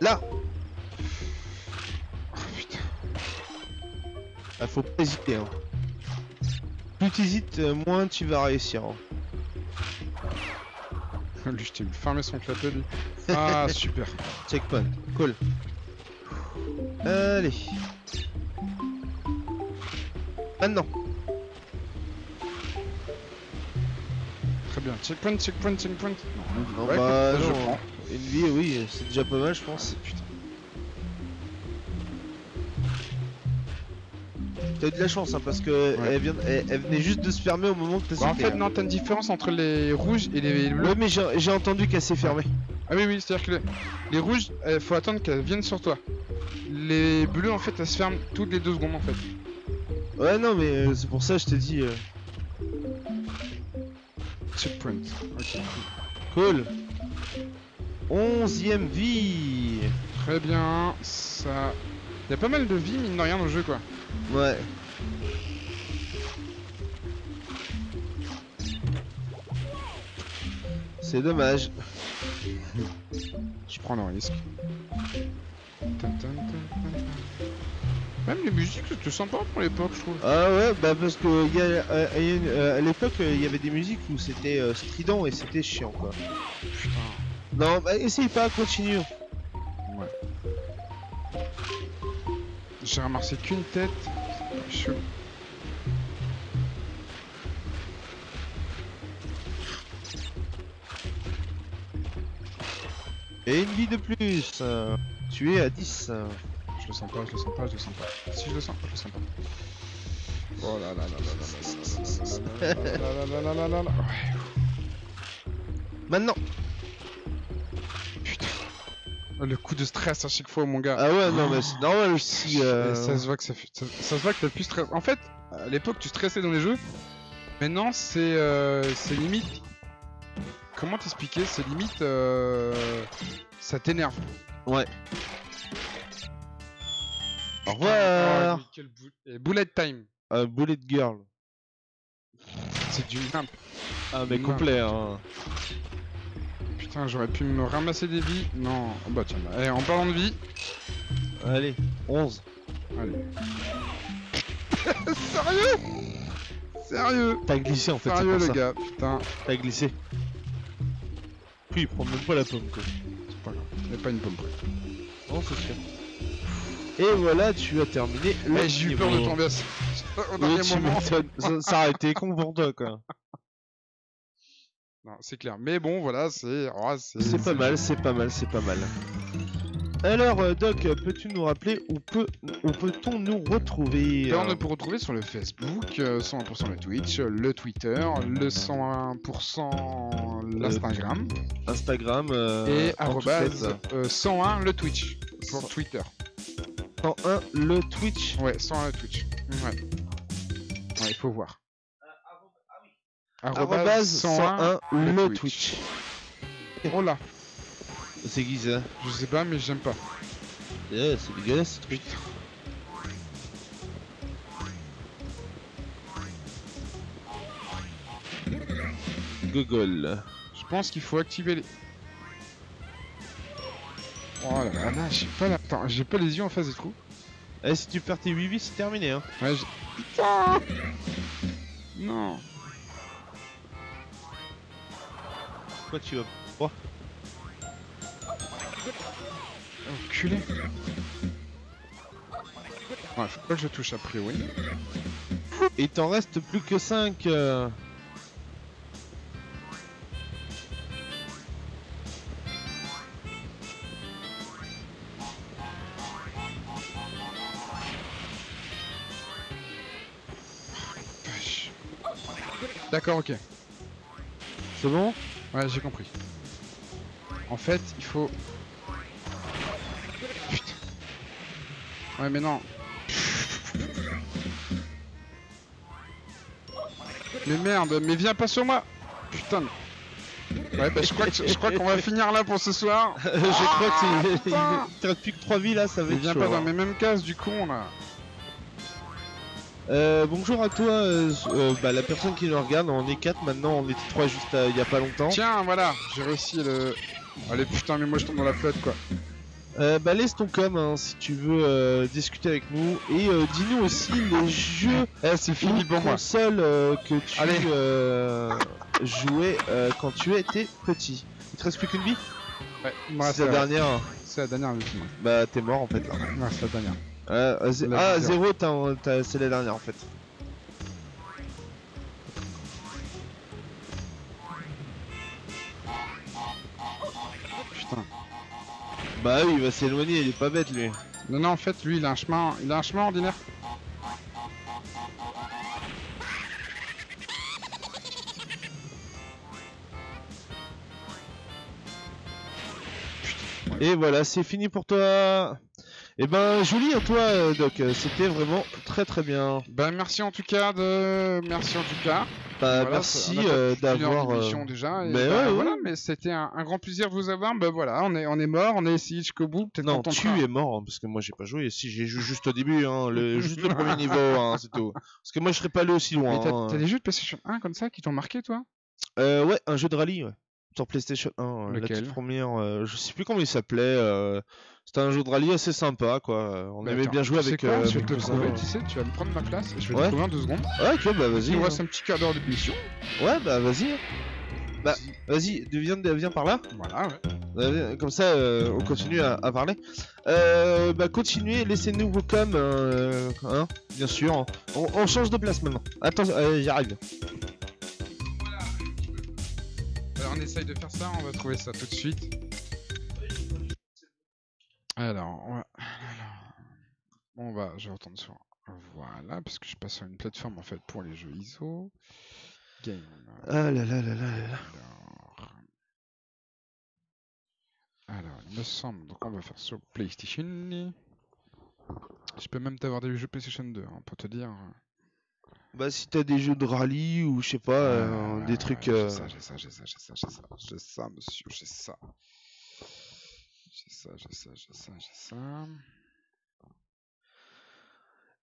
[SPEAKER 2] Là
[SPEAKER 1] Oh putain.
[SPEAKER 2] ah, Faut pas hésiter. Hein. Plus t'hésites, euh, moins tu vas réussir. hein.
[SPEAKER 1] Lui, je t'ai vu fermer son clapet, lui. Ah, super.
[SPEAKER 2] Checkpoint. Cool. Allez. Maintenant.
[SPEAKER 1] Bien. Checkpoint, checkpoint, checkpoint. Non,
[SPEAKER 2] Non,
[SPEAKER 1] ouais,
[SPEAKER 2] bah,
[SPEAKER 1] je prends.
[SPEAKER 2] Une vie, oui, c'est déjà pas mal, je pense.
[SPEAKER 1] Putain.
[SPEAKER 2] T'as eu de la chance, hein, parce que
[SPEAKER 1] Ouais.
[SPEAKER 2] elle, vient, elle, elle venait juste de se fermer au moment que t'as
[SPEAKER 1] Bah, en fait,
[SPEAKER 2] hein.
[SPEAKER 1] non, t'as une différence entre les rouges et les bleus.
[SPEAKER 2] Ouais, mais j'ai entendu qu'elle s'est fermée.
[SPEAKER 1] Ah oui, oui, c'est-à-dire que les, les rouges, il faut attendre qu'elles viennent sur toi. Les bleus, en fait, elles se ferment toutes les deux secondes, en fait.
[SPEAKER 2] Ouais, non, mais euh, c'est pour ça que je t'ai dit. euh,
[SPEAKER 1] Checkpoint. Ok.
[SPEAKER 2] Cool. Onzième vie.
[SPEAKER 1] Très bien. Ça. Il y a pas mal de vie, mine de rien, dans le jeu, quoi.
[SPEAKER 2] Ouais. C'est dommage.
[SPEAKER 1] Je prends le risque. Même les musiques, c'était sympa pour l'époque, je trouve.
[SPEAKER 2] Ah ouais, bah parce que y a, euh, il y a une- euh, à l'époque, euh, il y avait des musiques où c'était strident et c'était chiant quoi.
[SPEAKER 1] Putain.
[SPEAKER 2] Non, bah essaye pas, continue.
[SPEAKER 1] Ouais. J'ai ramassé qu'une tête. C'est pas chaud.
[SPEAKER 2] Et une vie de plus. tu es à 10. Euh.
[SPEAKER 1] Je le sens pas, je le sens pas, je le sens pas. Si je le sens, je le sens pas. Oh là là là là là là là là là là là là
[SPEAKER 2] Maintenant.
[SPEAKER 1] putain. Oh, Le coup de stress à chaque fois, mon gars.
[SPEAKER 2] Ah ouais, non, mais c'est normal aussi. Euh,
[SPEAKER 1] Ça se voit que ça, ça, se voit que t'as plus stress. En fait, à l'époque, tu stressais dans les jeux. Maintenant, c'est euh, c'est limite. Comment t'expliquer C'est limite. euh, Ça t'énerve.
[SPEAKER 2] Ouais. Au revoir.
[SPEAKER 1] mais quel bou- et bullet time.
[SPEAKER 2] Euh, Bullet Girl.
[SPEAKER 1] C'est du nimp.
[SPEAKER 2] Ah,
[SPEAKER 1] mais complet,
[SPEAKER 2] hein.
[SPEAKER 1] Putain, j'aurais pu me ramasser des vies. Non. Oh, bah tiens, bah, eh, en parlant de vie.
[SPEAKER 2] Allez, 11.
[SPEAKER 1] Allez. Sérieux? Sérieux?
[SPEAKER 2] T'as glissé en fait, c'est
[SPEAKER 1] Sérieux,
[SPEAKER 2] pour
[SPEAKER 1] le
[SPEAKER 2] ça.
[SPEAKER 1] gars. Putain.
[SPEAKER 2] T'as glissé. Puis il prend même pas la pomme quoi.
[SPEAKER 1] C'est pas grave. Y'a pas une pomme près.
[SPEAKER 2] Non, c'est sûr. Et voilà, tu as terminé le
[SPEAKER 1] Eh, j'ai eu peur de tomber au dernier moment.
[SPEAKER 2] ça, ça aurait été con pour toi quoi.
[SPEAKER 1] Non, c'est clair. Mais bon, voilà, c'est. oh,
[SPEAKER 2] C'est pas mal, c'est pas mal, c'est pas mal. Alors, euh, Doc, peux-tu nous rappeler où peut où peut-on nous retrouver?
[SPEAKER 1] Ben, on
[SPEAKER 2] euh,
[SPEAKER 1] peut retrouver sur le Facebook, euh, 101% le Twitch, euh, le Twitter, le 101% l'Instagram
[SPEAKER 2] Instagram euh,
[SPEAKER 1] et
[SPEAKER 2] en
[SPEAKER 1] arrobase euh, 101 le Twitch pour Twitter.
[SPEAKER 2] 101 le Twitch.
[SPEAKER 1] Ouais, 101 le Twitch. Ouais. Ouais, il faut voir.
[SPEAKER 2] Arrobase 101 le Twitch.
[SPEAKER 1] Oh là,
[SPEAKER 2] C'est qui ça?
[SPEAKER 1] Je sais pas, mais j'aime pas.
[SPEAKER 2] Eh, C'est dégueulasse ce. Google.
[SPEAKER 1] Je pense qu'il faut activer les. Oh là là, là j'ai pas la... Attends, j'ai pas les yeux en face des trous.
[SPEAKER 2] Eh, si tu perds tes 8 vies, c'est terminé hein.
[SPEAKER 1] Ouais, j'ai... Putain Non
[SPEAKER 2] Quoi tu vas. Oh.
[SPEAKER 1] Enculé. Ouais, faut pas que je touche a priori.
[SPEAKER 2] Il t'en reste plus que 5.
[SPEAKER 1] Vache. D'accord, ok.
[SPEAKER 2] C'est bon
[SPEAKER 1] Ouais, j'ai compris. En fait, il faut... Putain. Ouais, mais non. Mais merde, mais viens pas sur moi Putain. Ouais, bah je crois que- je crois qu'on va finir là pour ce soir.
[SPEAKER 2] Je crois que c'est- il reste plus que 3 vies là, ça va
[SPEAKER 1] Mais
[SPEAKER 2] être
[SPEAKER 1] viens
[SPEAKER 2] chaud,
[SPEAKER 1] pas
[SPEAKER 2] hein.
[SPEAKER 1] dans mes mêmes cases du con là.
[SPEAKER 2] Euh, bonjour à toi, euh, euh, bah, la personne qui nous regarde, on est 4 maintenant, on était 3 juste il y a pas longtemps.
[SPEAKER 1] Tiens, voilà, j'ai réussi le... Allez putain, mais moi je tombe dans la flotte quoi.
[SPEAKER 2] Euh, bah laisse ton com hein, si tu veux discuter avec nous et euh, dis-nous aussi les jeux
[SPEAKER 1] Eh, c'est fini
[SPEAKER 2] ou
[SPEAKER 1] pour moi.
[SPEAKER 2] que tu
[SPEAKER 1] Allez.
[SPEAKER 2] jouais quand tu étais petit. Il te reste plus qu'une vie
[SPEAKER 1] Ouais,
[SPEAKER 2] C'est la
[SPEAKER 1] la-
[SPEAKER 2] dernière.
[SPEAKER 1] C'est la dernière.
[SPEAKER 2] Bah t'es mort en fait là.
[SPEAKER 1] Ouais, c'est la dernière.
[SPEAKER 2] Euh, ah
[SPEAKER 1] dernière.
[SPEAKER 2] zéro, t'as- t'as- c'est la dernière en fait.
[SPEAKER 1] Putain.
[SPEAKER 2] Bah oui, il va s'éloigner, il est pas bête lui.
[SPEAKER 1] Non, non, en fait, lui, il a un chemin, il a un chemin ordinaire.
[SPEAKER 2] Et voilà, c'est fini pour toi. Et ben joli à toi euh, Doc, Euh, c'était vraiment très très bien.
[SPEAKER 1] Bah, merci en tout cas de, merci en tout cas.
[SPEAKER 2] Bah,
[SPEAKER 1] Voilà,
[SPEAKER 2] merci
[SPEAKER 1] a
[SPEAKER 2] euh, d'avoir. euh,
[SPEAKER 1] déjà. et
[SPEAKER 2] mais
[SPEAKER 1] bah,
[SPEAKER 2] ouais,
[SPEAKER 1] mais c'était un, un grand plaisir de vous avoir. Bah voilà, on est, on est mort, on est essayé jusqu'au bout. Peut-être
[SPEAKER 2] Non, tu es mort hein, parce que moi j'ai pas joué. Si j'ai joué juste au début, hein, le, juste le premier niveau, hein, c'est tout. Parce que moi je serais pas allé aussi loin.
[SPEAKER 1] T'as,
[SPEAKER 2] hein.
[SPEAKER 1] t'as des jeux de PlayStation 1 comme ça qui t'ont marqué, toi?
[SPEAKER 2] Euh, ouais, un jeu de rallye, ouais. Sur PlayStation 1, euh, la
[SPEAKER 1] Lequel?
[SPEAKER 2] toute première, euh, je sais plus comment il s'appelait. euh, C'était un jeu de rallye assez sympa, quoi. euh, On
[SPEAKER 1] Bah,
[SPEAKER 2] aimait
[SPEAKER 1] attends,
[SPEAKER 2] bien jouer avec.
[SPEAKER 1] quoi
[SPEAKER 2] euh,
[SPEAKER 1] Je vais te trouver, tu sais, tu vas me prendre ma place. Je vais
[SPEAKER 2] Ouais.
[SPEAKER 1] te trouver en deux secondes.
[SPEAKER 2] Ouais, ok, bah
[SPEAKER 1] Il
[SPEAKER 2] vas-y.
[SPEAKER 1] nous
[SPEAKER 2] hein.
[SPEAKER 1] reste un petit quart d'heure d'émission.
[SPEAKER 2] Ouais, bah vas-y. Bah, vas-y, viens, viens par là.
[SPEAKER 1] Voilà, ouais.
[SPEAKER 2] Euh, Comme ça, euh, on continue à, à parler. Euh, bah, continuez, laissez-nous vos coms, euh, hein, bien sûr. On, on change de place maintenant. Attends, j'arrive.
[SPEAKER 1] Alors on essaye de faire ça, on va trouver ça tout de suite. Alors, on va... alors, on va, je vais retourner sur... Voilà, parce que je passe sur une plateforme en fait pour les jeux ISO. Game.
[SPEAKER 2] Ah là là là là là là.
[SPEAKER 1] Alors... Alors, il me semble, donc on va faire sur PlayStation. Je peux même t'avoir des jeux PlayStation 2, hein, pour te dire.
[SPEAKER 2] Bah, si t'as des jeux de rallye ou je sais pas, euh, des trucs.
[SPEAKER 1] ouais,
[SPEAKER 2] euh,
[SPEAKER 1] J'ai ça, j'ai ça, j'ai ça, j'ai ça, j'ai ça, j'ai ça, monsieur, j'ai ça. Ça, j'ai ça, j'ai ça, j'ai ça.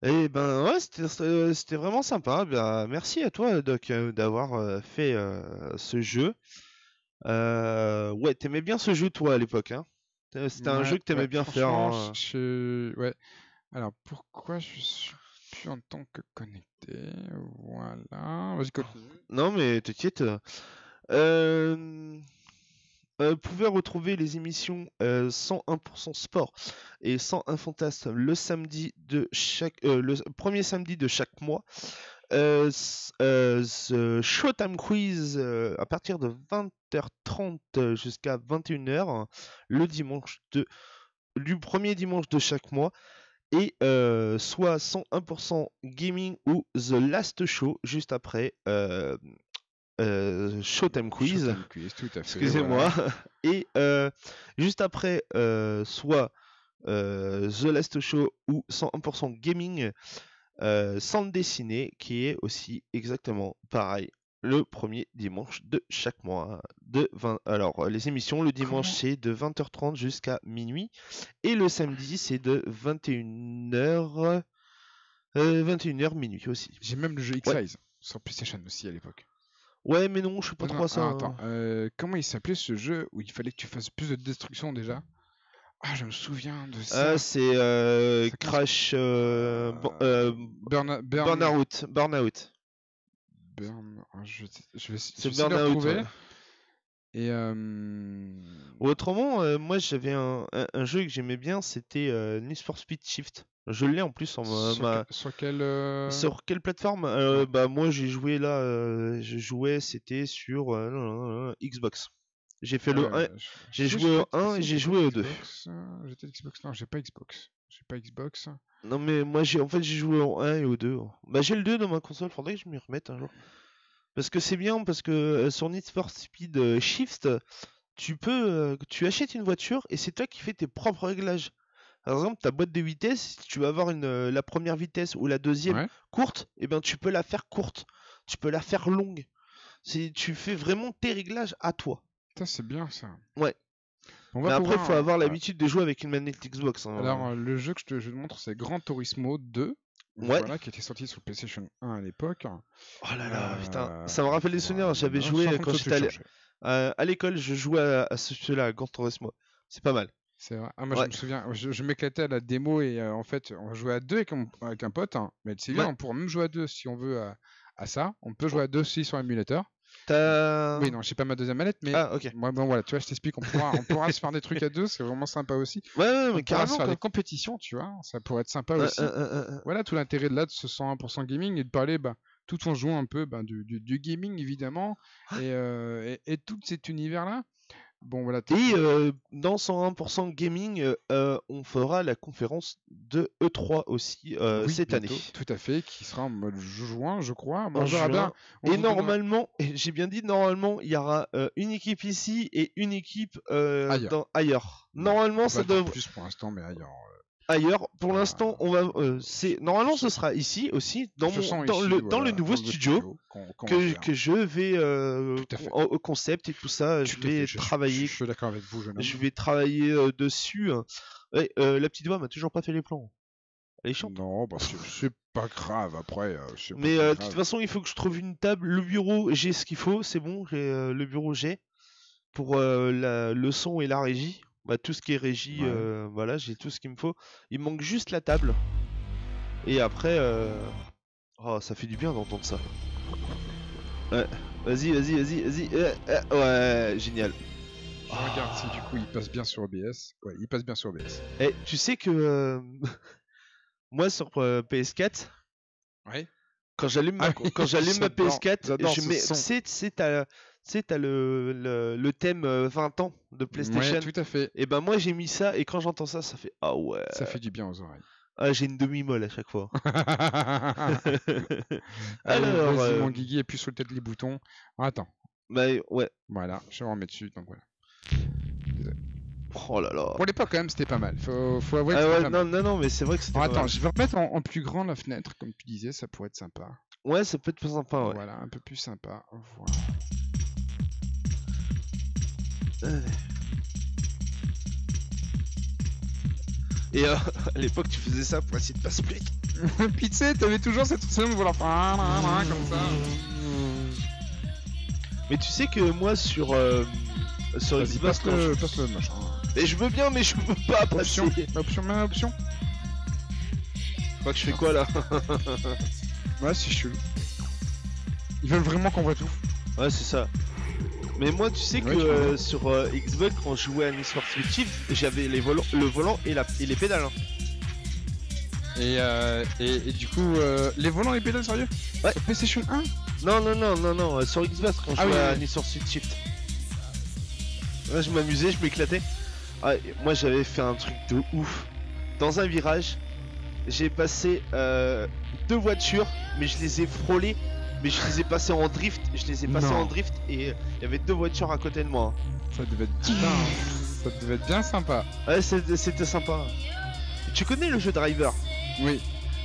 [SPEAKER 2] Eh ben ouais, c'était c'était vraiment sympa. Bah, merci à toi, Doc, euh, d'avoir euh, fait euh, ce jeu. Euh, ouais, t'aimais bien ce jeu, toi, à l'époque, hein? C'était un jeu que t'aimais
[SPEAKER 1] ouais,
[SPEAKER 2] bien faire. hein.
[SPEAKER 1] je- Ouais. Alors, pourquoi je suis plus en tant que connecté? Voilà. Vas-y, continue.
[SPEAKER 2] Non, mais t'inquiète. Euh... euh, vous pouvez retrouver les émissions euh, 101% sport et 101 fantasme le samedi de chaque euh, le premier samedi de chaque mois. Euh, euh, ce Showtime Quiz euh, à partir de 20h30 jusqu'à 21h le dimanche de du premier dimanche de chaque mois et euh, soit 101% gaming ou The Last Show juste après euh, Showtime Quiz.
[SPEAKER 1] Showtime Quiz, tout à fait.
[SPEAKER 2] Excusez-moi.
[SPEAKER 1] voilà.
[SPEAKER 2] Et euh, juste après, euh, soit euh, The Last Show ou 101% Gaming euh, sans le dessiner, qui est aussi exactement pareil le premier dimanche de chaque mois. De 20... Alors, les émissions, le dimanche, c'est de 20h30 jusqu'à minuit. Et le samedi, c'est de 21h... 21h minuit aussi.
[SPEAKER 1] J'ai même le jeu X-Size sur PlayStation aussi à l'époque.
[SPEAKER 2] Ouais, mais non, je suis pas
[SPEAKER 1] Non,
[SPEAKER 2] trop à ça.
[SPEAKER 1] ah,
[SPEAKER 2] hein.
[SPEAKER 1] attends, euh, comment il s'appelait ce jeu où il fallait que tu fasses plus de destruction déjà? Ah, je me souviens de ça.
[SPEAKER 2] Ah, c'est euh, Crash euh, bon-
[SPEAKER 1] Burn, Burn,
[SPEAKER 2] Burnout. Burnout.
[SPEAKER 1] Burn- ah, je, vais- je vais, je
[SPEAKER 2] Burnout. ouais.
[SPEAKER 1] Et euh,
[SPEAKER 2] Autrement, moi j'avais un, un- un jeu que j'aimais bien, c'était Need for Speed Shift. Je l'ai en plus en ma-
[SPEAKER 1] sur,
[SPEAKER 2] ma-
[SPEAKER 1] sur quel euh,
[SPEAKER 2] Sur quelle plateforme? Euh, bah moi j'ai joué là, euh, je jouais, c'était sur non, non, non, Xbox. J'ai fait le
[SPEAKER 1] euh,
[SPEAKER 2] 1.
[SPEAKER 1] je-
[SPEAKER 2] j'ai joué au
[SPEAKER 1] pas
[SPEAKER 2] 1 et
[SPEAKER 1] si
[SPEAKER 2] j'ai joué au 2.
[SPEAKER 1] Xbox, euh, J'étais Xbox. Non, j'ai pas Xbox. J'ai pas Xbox.
[SPEAKER 2] Non mais moi j'ai en fait j'ai joué au 1 et au 2. Bah j'ai le 2 dans ma console, faudrait que je m'y remette un jour. Parce que c'est bien, parce que euh, sur Need for Speed euh, Shift, tu peux, euh, tu achètes une voiture et c'est toi qui fais tes propres réglages. Par exemple, ta boîte de vitesse, si tu vas avoir une, la première vitesse ou la deuxième
[SPEAKER 1] Ouais.
[SPEAKER 2] courte, et ben tu peux la faire courte, tu peux la faire longue. C'est, tu fais vraiment tes réglages à toi.
[SPEAKER 1] Putain, c'est bien ça.
[SPEAKER 2] Ouais.
[SPEAKER 1] On
[SPEAKER 2] Mais
[SPEAKER 1] va
[SPEAKER 2] après, il faut avoir
[SPEAKER 1] euh,
[SPEAKER 2] l'habitude de jouer avec une manette Xbox. hein.
[SPEAKER 1] Alors, euh, le jeu que je te, je te montre, c'est Gran Turismo 2.
[SPEAKER 2] Ouais.
[SPEAKER 1] Voilà, qui était sorti sur PlayStation 1 à l'époque.
[SPEAKER 2] Oh là là, putain,
[SPEAKER 1] Euh,
[SPEAKER 2] ça me rappelle des souvenirs. J'avais joué quand j'étais à euh, l'école, je jouais à, à ce jeu-là, à Gran Turismo. C'est pas mal.
[SPEAKER 1] C'est vrai. Ah, moi,
[SPEAKER 2] Ouais.
[SPEAKER 1] je me souviens, je, je m'éclatais à la démo et euh, en fait, on jouait à deux avec, un- avec un pote. hein. mais c'est bien, on pourra même jouer à deux si on veut à, à ça. On peut jouer à deux aussi sur l'émulateur.
[SPEAKER 2] T'as.
[SPEAKER 1] Oui, non, j'ai pas ma deuxième manette, mais
[SPEAKER 2] Ah, ok.
[SPEAKER 1] moi, bon, voilà, tu vois, je t'explique, on pourra, on pourra se faire des trucs à deux, c'est vraiment sympa aussi.
[SPEAKER 2] Ouais, ouais,
[SPEAKER 1] On
[SPEAKER 2] mais
[SPEAKER 1] pourra se faire
[SPEAKER 2] quoi.
[SPEAKER 1] des compétitions, tu vois, ça pourrait être sympa
[SPEAKER 2] Ouais,
[SPEAKER 1] aussi.
[SPEAKER 2] euh, euh, euh,
[SPEAKER 1] Voilà tout l'intérêt de là de ce 101% gaming et de parler bah, tout en jouant un peu bah, du, du- du gaming évidemment et, euh, et, et tout cet univers là. Bon voilà. t'es-
[SPEAKER 2] Et euh, dans 101% Gaming, euh, on fera la conférence de E3 aussi euh,
[SPEAKER 1] Oui,
[SPEAKER 2] cette
[SPEAKER 1] bientôt,
[SPEAKER 2] année.
[SPEAKER 1] Tout à fait, qui sera en mode juin, je crois.
[SPEAKER 2] En juin.
[SPEAKER 1] bien.
[SPEAKER 2] Et
[SPEAKER 1] donnera-
[SPEAKER 2] normalement, j'ai bien dit normalement, il y aura euh, une équipe ici et une équipe
[SPEAKER 1] Ailleurs.
[SPEAKER 2] dans- ailleurs. Normalement, ça devrait
[SPEAKER 1] plus pour l'instant, mais ailleurs.
[SPEAKER 2] Ailleurs. Pour l'instant, on va. euh, c'est normalement, ce sera ici aussi dans, mon-
[SPEAKER 1] façon,
[SPEAKER 2] dans
[SPEAKER 1] ici,
[SPEAKER 2] le dans
[SPEAKER 1] voilà,
[SPEAKER 2] le nouveau
[SPEAKER 1] dans
[SPEAKER 2] studio. que, je vais euh, au, concept et tout ça, je
[SPEAKER 1] Tout
[SPEAKER 2] vais
[SPEAKER 1] fait, je- je-
[SPEAKER 2] travailler,
[SPEAKER 1] Je, suis d'accord avec vous, jeune homme.
[SPEAKER 2] je vais travailler euh, dessus. Ouais, euh, la petite voix m'a toujours pas fait les plans. Elle est chiante.
[SPEAKER 1] Non, bah, c'est c'est pas grave après. euh, pas
[SPEAKER 2] Mais de toute façon, il faut que je trouve une table. Le bureau, j'ai ce qu'il faut, c'est bon. le bureau, j'ai pour la- le son et la régie. Bah, tout ce qui est régie,
[SPEAKER 1] Ouais.
[SPEAKER 2] euh, voilà, j'ai tout ce qu'il me faut. Il manque juste la table. Et après, euh... oh, ça fait du bien d'entendre ça. Ouais, vas-y, vas-y, vas-y, vas-y. euh, ouais, génial.
[SPEAKER 1] Je regarde si du coup il passe bien sur OBS. Ouais, il passe bien sur OBS.
[SPEAKER 2] Eh, tu sais que euh, moi sur euh, PS4,
[SPEAKER 1] Ouais.
[SPEAKER 2] quand j'allume ma,
[SPEAKER 1] Ah
[SPEAKER 2] quand j'allume ma
[SPEAKER 1] j'adore-
[SPEAKER 2] PS4,
[SPEAKER 1] j'adore
[SPEAKER 2] je mets, tu sais, tu sais, t'as, le, le, le thème euh, 20 ans de PlayStation.
[SPEAKER 1] Ouais, tout à fait.
[SPEAKER 2] Et ben moi j'ai mis ça et quand j'entends ça, ça fait ah ouais.
[SPEAKER 1] Ça fait du bien aux oreilles.
[SPEAKER 2] Ah, j'ai une demi-molle à chaque fois. Alors,
[SPEAKER 1] vas-y,
[SPEAKER 2] euh,
[SPEAKER 1] mon Guigui, appuie sur le tête les boutons. Attends,
[SPEAKER 2] bah ouais.
[SPEAKER 1] voilà, je vais en remettre dessus. Donc voilà.
[SPEAKER 2] Oh là là.
[SPEAKER 1] Pour l'époque, quand même, c'était pas mal. Faut, faut avouer que
[SPEAKER 2] Ah ouais,
[SPEAKER 1] pas mal.
[SPEAKER 2] non, non, non, mais c'est vrai que c'était. Pas
[SPEAKER 1] attends,
[SPEAKER 2] mal.
[SPEAKER 1] je vais remettre en, en plus grand la fenêtre, comme tu disais, ça pourrait être sympa.
[SPEAKER 2] Ouais, ça peut être plus sympa, ouais.
[SPEAKER 1] Voilà, un peu plus sympa. Voilà.
[SPEAKER 2] Et euh, à l'époque, tu faisais ça pour essayer de passer plus vite.
[SPEAKER 1] Puis tu sais, t'avais toujours cette sensation de vouloir comme ça.
[SPEAKER 2] Mais tu sais que moi sur euh, sur Xbox,
[SPEAKER 1] passe
[SPEAKER 2] je-
[SPEAKER 1] le, passe le machin.
[SPEAKER 2] Mais je veux bien, mais je peux pas passer.
[SPEAKER 1] Option, option, main option.
[SPEAKER 2] Je crois que je fais quoi là?
[SPEAKER 1] Ouais, c'est chelou. Ils veulent vraiment qu'on voit tout.
[SPEAKER 2] Ouais, c'est ça. Mais moi, tu sais que euh, sur euh, Xbox, quand je jouais à Need for Speed Shift, j'avais les volants, le volant et, la, et les pédales. hein.
[SPEAKER 1] Et, euh, et, et du coup, euh, les volants et pédales, sérieux?
[SPEAKER 2] Ouais.
[SPEAKER 1] Sur PlayStation 1
[SPEAKER 2] Non, non, non, non, non, euh, sur Xbox, quand je
[SPEAKER 1] Ah
[SPEAKER 2] jouais à
[SPEAKER 1] oui.
[SPEAKER 2] Need for Speed Shift. Je m'amusais, je m'éclatais. Ah, et moi, j'avais fait un truc de ouf. Dans un virage, j'ai passé euh, deux voitures, mais je les ai frôlées. Mais je les ai passées en drift, je les ai passées
[SPEAKER 1] Non.
[SPEAKER 2] en drift et euh, il y avait deux voitures à côté de moi. hein.
[SPEAKER 1] Ça devait être bien. ça devait être bien sympa.
[SPEAKER 2] Ouais, c'était sympa. Tu connais le jeu Driver?
[SPEAKER 1] Oui.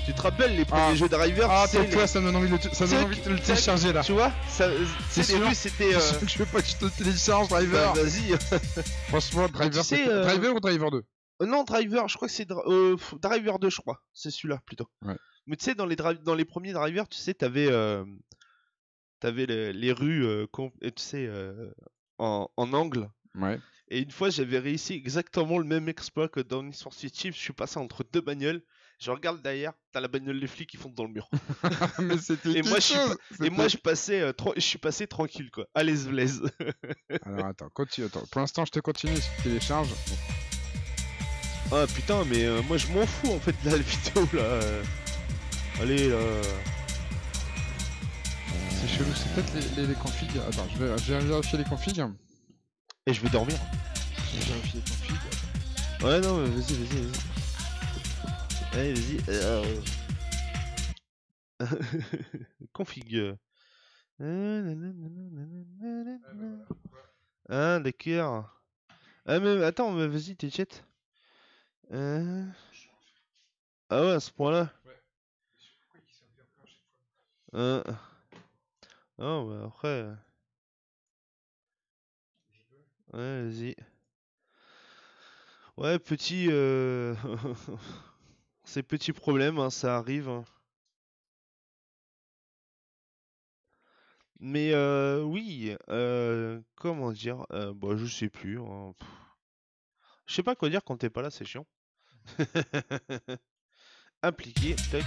[SPEAKER 2] Tu te rappelles les premiers
[SPEAKER 1] Ah.
[SPEAKER 2] jeux Driver?
[SPEAKER 1] Ah,
[SPEAKER 2] tu sais,
[SPEAKER 1] toi, ça me donne envie de le, ça donne envie de le télécharger là.
[SPEAKER 2] Tu vois?
[SPEAKER 1] C'est sûr.
[SPEAKER 2] c'était. euh,
[SPEAKER 1] Je veux pas que je te télécharge, Driver.
[SPEAKER 2] bah, Vas-y.
[SPEAKER 1] Franchement, Driver,
[SPEAKER 2] tu sais,
[SPEAKER 1] c'est-
[SPEAKER 2] euh,
[SPEAKER 1] Driver ou Driver 2
[SPEAKER 2] Euh, non, Driver, je crois que c'est euh, Driver 2, je crois. C'est celui-là plutôt.
[SPEAKER 1] Ouais.
[SPEAKER 2] Mais tu sais, dans les, dans les premiers Drivers, tu sais, t'avais euh, les, les rues, euh, et tu sais, euh, en, en angle.
[SPEAKER 1] Ouais.
[SPEAKER 2] Et une fois, j'avais réussi exactement le même exploit que dans Need for Speed Shift. Je suis passé entre deux bagnoles Je regarde derrière, t'as la bagnole des flics qui fonce dans le mur.
[SPEAKER 1] mais c'était
[SPEAKER 2] Et moi, je suis. Et moi, je passais, euh, je suis passé tranquille, quoi. À l'aise.
[SPEAKER 1] Alors attends, continue. Attends. Pour l'instant, je te continue si tu télécharges.
[SPEAKER 2] ah putain, mais euh, moi, je m'en fous en fait de la vidéo là. Euh. Allez là.
[SPEAKER 1] C'est chelou, c'est peut-être les, les, les configs. Attends, je vais, je vais vérifier les configs.
[SPEAKER 2] Et je vais dormir.
[SPEAKER 1] Je vais vérifier les configs.
[SPEAKER 2] Ouais, non, mais vas-y, vas-y, vas-y. Allez, vas-y. euh. Config. Ah, d'accord. Ah, mais attends, mais vas-y, t'es chat. Euh... Ah ouais, à ce point-là. Euh... Oh, bah après. euh. Ouais, vas-y. Ouais, petit. Euh... Ces petits problèmes, hein, ça arrive. hein. Mais euh, oui, euh, comment dire euh, Bah, je sais plus. Je sais pas quoi dire quand t'es pas là, c'est chiant. Appliquer, tac.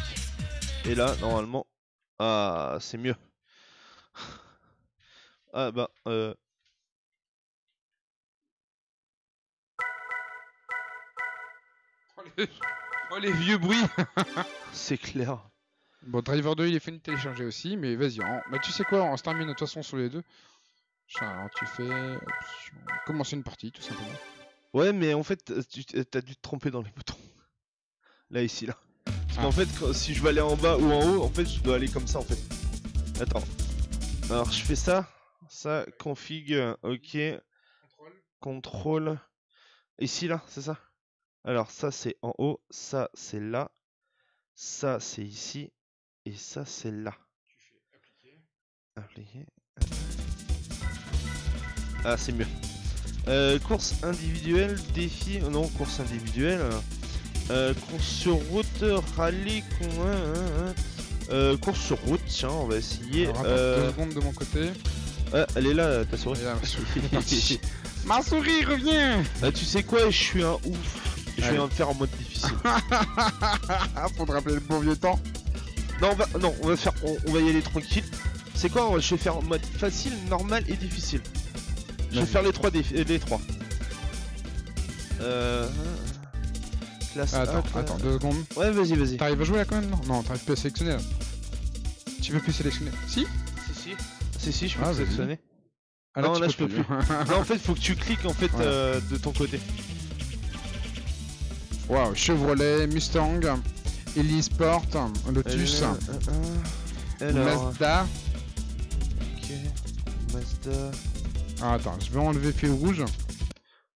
[SPEAKER 2] Et là, normalement, ah, c'est mieux. Ah bah, euh,
[SPEAKER 1] Oh les, oh, les vieux bruits
[SPEAKER 2] c'est clair.
[SPEAKER 1] Bon, Driver 2, il est fini de télécharger aussi, mais vas-y. on- Bah, tu sais quoi, on se termine de toute façon sur les deux. Alors, tu fais. option- Commencer une partie, tout simplement.
[SPEAKER 2] Ouais, mais en fait, t'as dû te tromper dans les boutons. Là, ici, là. Parce
[SPEAKER 1] Ah.
[SPEAKER 2] qu'en fait, quand- si je veux aller en bas ou en haut, en fait, je dois aller comme ça, en fait. Attends. Alors, je fais ça. Ça, config, euh, ok. Contrôle. Ici, là, c'est ça? Alors, ça, c'est en haut. Ça, c'est là. Ça, c'est ici. Et ça, c'est là. Appliquer. Ah, c'est mieux. Euh, course individuelle, défi. oh Non, course individuelle. Euh, course sur route, rallye. con- hein, hein, hein. Euh, course sur route, tiens, on va essayer.
[SPEAKER 1] Alors,
[SPEAKER 2] Euh,
[SPEAKER 1] deux secondes de mon côté.
[SPEAKER 2] ah, elle est là, ta souris.
[SPEAKER 1] Là, ma souris revient
[SPEAKER 2] Ah, tu sais quoi, je suis un ouf. Je vais en faire en mode difficile.
[SPEAKER 1] Faut te rappeler le bon vieux temps.
[SPEAKER 2] non, on va, non, on va faire, on, on va y aller tranquille. C'est quoi Je vais faire en mode facile, normal et difficile. Je vais faire les trois défis, les trois. Euh, classe
[SPEAKER 1] Attends,
[SPEAKER 2] 1,
[SPEAKER 1] attends, deux secondes.
[SPEAKER 2] Ouais, vas-y, vas-y.
[SPEAKER 1] T'arrives à jouer là quand même Non, non, t'arrives plus à sélectionner là. Tu peux plus sélectionner Si?
[SPEAKER 2] Si, si. Si, si, je peux
[SPEAKER 1] Ah,
[SPEAKER 2] sélectionner.
[SPEAKER 1] Ah,
[SPEAKER 2] Non,
[SPEAKER 1] tu
[SPEAKER 2] là, je peux non, en fait, faut que tu cliques en fait euh, de ton côté.
[SPEAKER 1] Waouh, Chevrolet, Mustang, Sport, Lotus,
[SPEAKER 2] Euh, euh,
[SPEAKER 1] Mazda.
[SPEAKER 2] ok. Mazda.
[SPEAKER 1] Ah, attends, je vais enlever fil rouge.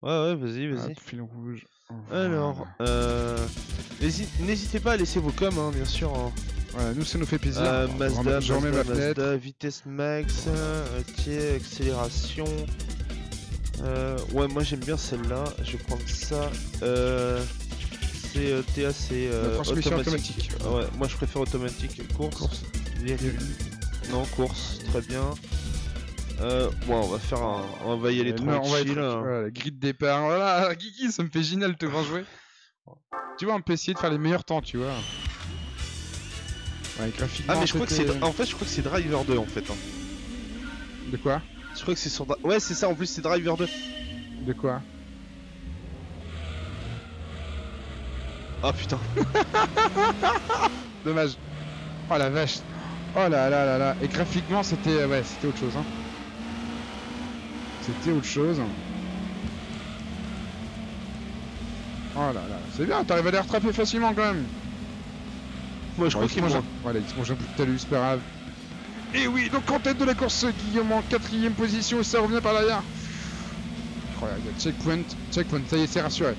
[SPEAKER 2] Ouais, ouais, vas-y, vas-y.
[SPEAKER 1] Fil rouge.
[SPEAKER 2] Alors, euh, n'hési- n'hésitez pas à laisser vos coms, hein, bien sûr. hein.
[SPEAKER 1] Voilà, nous ça nous fait plaisir.
[SPEAKER 2] Euh, Mazda,
[SPEAKER 1] je remets-
[SPEAKER 2] Mazda,
[SPEAKER 1] ma fenêtre.
[SPEAKER 2] Mazda, vitesse max, ok, accélération. Euh, ouais, moi j'aime bien celle-là. Je vais prendre ça. Euh, c'est euh, TA, c'est euh, automatique.
[SPEAKER 1] automatique.
[SPEAKER 2] Ouais, moi je préfère automatique. Course.
[SPEAKER 1] Course.
[SPEAKER 2] Non, course, très bien. Euh, bon, on va faire un. On va y aller tranquille. hein.
[SPEAKER 1] La grille de départ. Voilà, Kiki, ça me fait génial de te voir jouer. Tu vois, on peut essayer de faire les meilleurs temps, tu vois. Ouais, graphiquement.
[SPEAKER 2] Ah, mais je crois que c'est. En fait, je crois que c'est Driver 2 en fait. hein.
[SPEAKER 1] De quoi?
[SPEAKER 2] Je crois que c'est sur. Ouais, c'est ça, en plus c'est Driver 2.
[SPEAKER 1] De quoi?
[SPEAKER 2] Ah putain.
[SPEAKER 1] Dommage. Oh la vache. Oh là là là là. Et graphiquement, c'était ouais, c'était autre chose. Hein. C'était autre chose. Oh là là. C'est bien, t'arrives à les rattraper facilement quand même.
[SPEAKER 2] Moi je crois
[SPEAKER 1] il se
[SPEAKER 2] qu'il
[SPEAKER 1] mange
[SPEAKER 2] mange.
[SPEAKER 1] un... Voilà, il se mange un bout de talus, c'est pas grave. Et oui, donc en tête de la course, Guillaume en quatrième position, et ça revient par derrière. Oh là, il y a checkpoint, checkpoint, ça y est, c'est rassuré.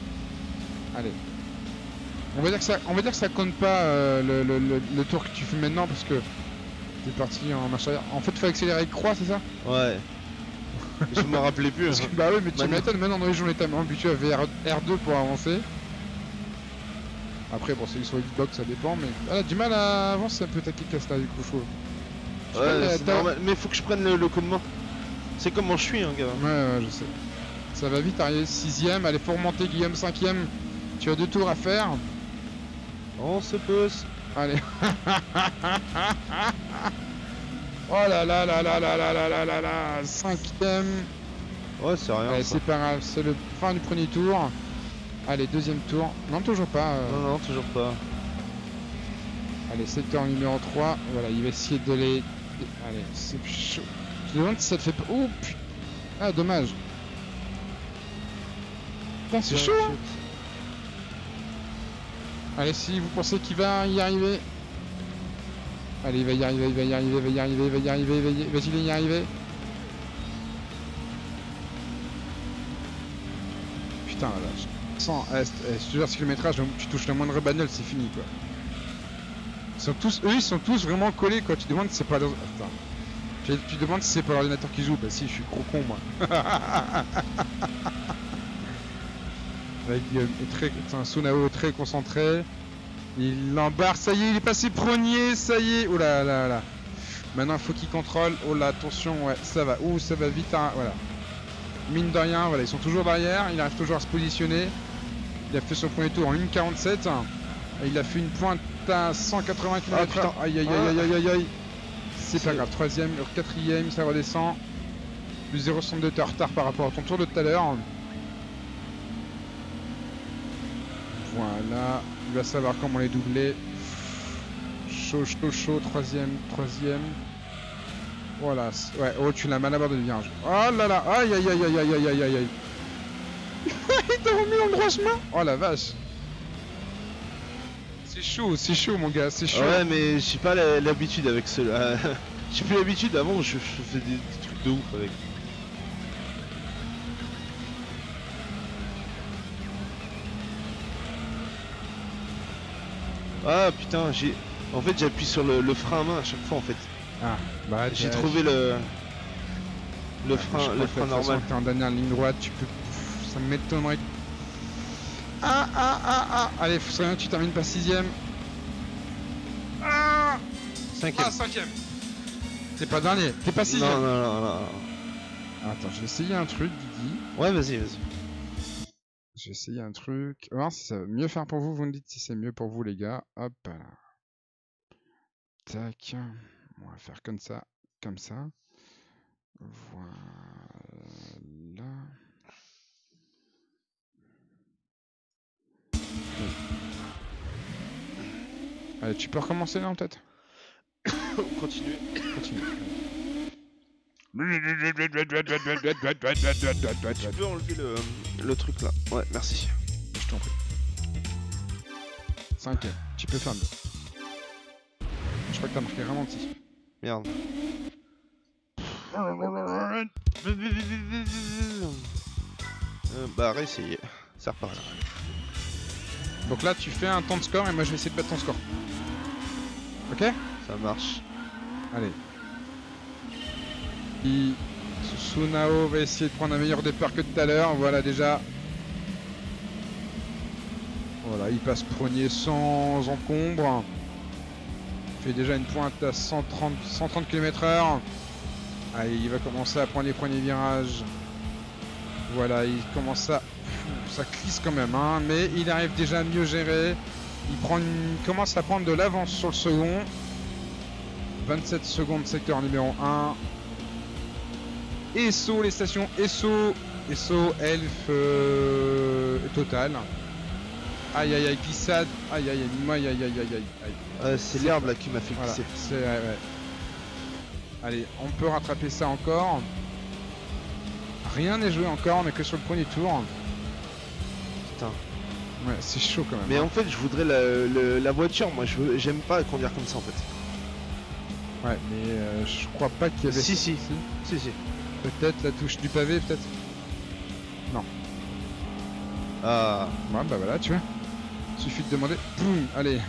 [SPEAKER 1] Allez. On va dire que ça, on va dire que ça compte pas euh, le, le- le- le tour que tu fais maintenant parce que t'es parti en marche arrière. En fait, faut accélérer avec croix, c'est ça?
[SPEAKER 2] Ouais. Je me rappelais plus.
[SPEAKER 1] Parce
[SPEAKER 2] hein.
[SPEAKER 1] que, Bah oui, mais tu
[SPEAKER 2] Maintenant-
[SPEAKER 1] m'étonnes, maintenant dans les journées t'as habitué à VR R2 pour avancer. Après, bon, c'est sur Xbox, ça dépend, mais. Ah, là, du mal à avancer un peu ta casse là, du coup, faut. Je
[SPEAKER 2] Ouais,
[SPEAKER 1] mais
[SPEAKER 2] c'est
[SPEAKER 1] t'as-
[SPEAKER 2] normal. Mais faut que je prenne le, le commandement. C'est comment je suis, hein, gars.
[SPEAKER 1] Ouais, ouais, je sais. Ça va vite, arriver 6ème, allez, faut remonter Guillaume 5ème. Tu as deux tours à faire.
[SPEAKER 2] On se pousse.
[SPEAKER 1] Allez. oh là là là là là là là là là là. Cinquième.
[SPEAKER 2] Ouais, c'est rien. Ça.
[SPEAKER 1] c'est pas grave, c'est le fin du premier tour. Allez, deuxième tour. Non, toujours pas. euh.
[SPEAKER 2] Non, non, toujours pas.
[SPEAKER 1] Allez, secteur numéro 3. Voilà, il va essayer de les. Allez, c'est chaud. Je me demande si ça te fait pas. Oh putain. Ah, dommage. Putain, c'est
[SPEAKER 2] Ouais,
[SPEAKER 1] chaud. hein. Allez, si vous pensez qu'il va y arriver. Allez, il va y arriver, il va y arriver, il va y arriver, il va y arriver, il va y- va-t-il y arriver Putain, vache. 100, eh, eh, je te jure, ce kilométrage, tu touches la moindre bagnole, c'est fini, quoi. Ils sont tous, eux, ils sont tous vraiment collés, quoi. Tu demandes si c'est pas... Attends. Tu, demandes si c'est pas l'ordinateur qui joue. Bah si, je suis gros con, moi. Avec très, un Sunao très concentré. Il l'embarque, ça y est, il est passé premier, ça y est. Oh là là là. Maintenant, il faut qu'il contrôle. Oh là, attention, ouais, ça va. Ouh, ça va vite, hein, voilà. Mine de rien, voilà, ils sont toujours derrière. Il arrive toujours à se positionner. Il a fait son premier tour en 1.47. Et Il a fait une pointe à 180 km/h.
[SPEAKER 2] putain.
[SPEAKER 1] aïe aïe aïe aïe aïe aïe aïe. C'est pas grave. Troisième, quatrième, ça redescend. Plus 0,62 de retard par rapport à ton tour de tout à l'heure. Voilà, il va savoir comment les doubler. Chaud, chaud, chaud, troisième, troisième. Voilà, ouais, oh tu l'as mal abordé le virage. Oh là là, aïe aïe aïe aïe aïe aïe aïe aïe il t'a remis le droit chemin Oh la vache. C'est chaud, c'est chaud mon gars, c'est chaud.
[SPEAKER 2] Ouais, mais j'ai pas l'habitude avec cela. j'ai plus l'habitude. Avant, je, je faisais des trucs de ouf avec. Ah putain, j'ai. En fait, j'appuie sur le, le frein à main à chaque fois en fait.
[SPEAKER 1] Ah, bah
[SPEAKER 2] J'ai trouvé le. Le
[SPEAKER 1] je
[SPEAKER 2] frein, le frein normal.
[SPEAKER 1] T'es en dernière ligne droite, tu peux. Ça m'étonnerait. Ah ah ah ah Allez, faut bien que tu termines pas sixième. Ah
[SPEAKER 2] Cinquième.
[SPEAKER 1] Ah cinquième T'es pas dernier, t'es pas sixième
[SPEAKER 2] non, non, non, non.
[SPEAKER 1] Attends, je vais essayer un truc, Didi.
[SPEAKER 2] Ouais, vas-y, vas-y.
[SPEAKER 1] Je vais essayer un truc. On va voir si ça va mieux faire pour vous. Vous me dites si c'est mieux pour vous, les gars. Hop là. Tac. On va faire comme ça. Comme ça. Voilà. Allez, tu peux recommencer là en tête
[SPEAKER 2] Continue.
[SPEAKER 1] Continue.
[SPEAKER 2] Tu peux enlever le, le truc là. Ouais, merci.
[SPEAKER 1] Je t'en prie. Cinquième. Tu peux faire mieux. Je crois que t'as marqué ralenti.
[SPEAKER 2] Merde. Euh, bah, réessayer. C'est reparti.
[SPEAKER 1] Donc là, tu fais un temps de score et moi je vais essayer de battre ton score. Ok?
[SPEAKER 2] Ça marche.
[SPEAKER 1] Allez. Sunao va essayer de prendre un meilleur départ que tout à l'heure. Voilà déjà. Voilà, il passe premier sans encombre. Il fait déjà une pointe à 130, 130 km/h. Allez, il va commencer à prendre les premiers virages. Voilà, il commence à. Ça glisse quand même, hein, mais il arrive déjà à mieux gérer. Il, prend il commence à prendre de l'avance sur le second. 27 secondes secteur numéro 1. ESSO, les stations ESSO, ESSO, Elf, euh, Total. Aïe aïe aïe, glissade. Aïe aïe aïe, aïe aïe aïe aïe aïe. aïe.
[SPEAKER 2] Ouais, c'est l'herbe là qui m'a fait
[SPEAKER 1] Voilà,
[SPEAKER 2] glisser.
[SPEAKER 1] c'est ouais, ouais. Allez, on peut rattraper ça encore. Rien n'est joué encore, on est que sur le premier tour.
[SPEAKER 2] Putain.
[SPEAKER 1] Ouais, c'est chaud quand même.
[SPEAKER 2] Mais
[SPEAKER 1] hein.
[SPEAKER 2] en fait, je voudrais la, le- la voiture. Moi, je j'aime pas conduire comme ça en fait.
[SPEAKER 1] Ouais, mais euh, je crois pas qu'il y avait.
[SPEAKER 2] Si, si. Si, si.
[SPEAKER 1] Peut-être la touche du pavé, peut-être.
[SPEAKER 2] Ah.
[SPEAKER 1] Ouais, bah voilà, tu vois. Suffit de demander. Boum, allez.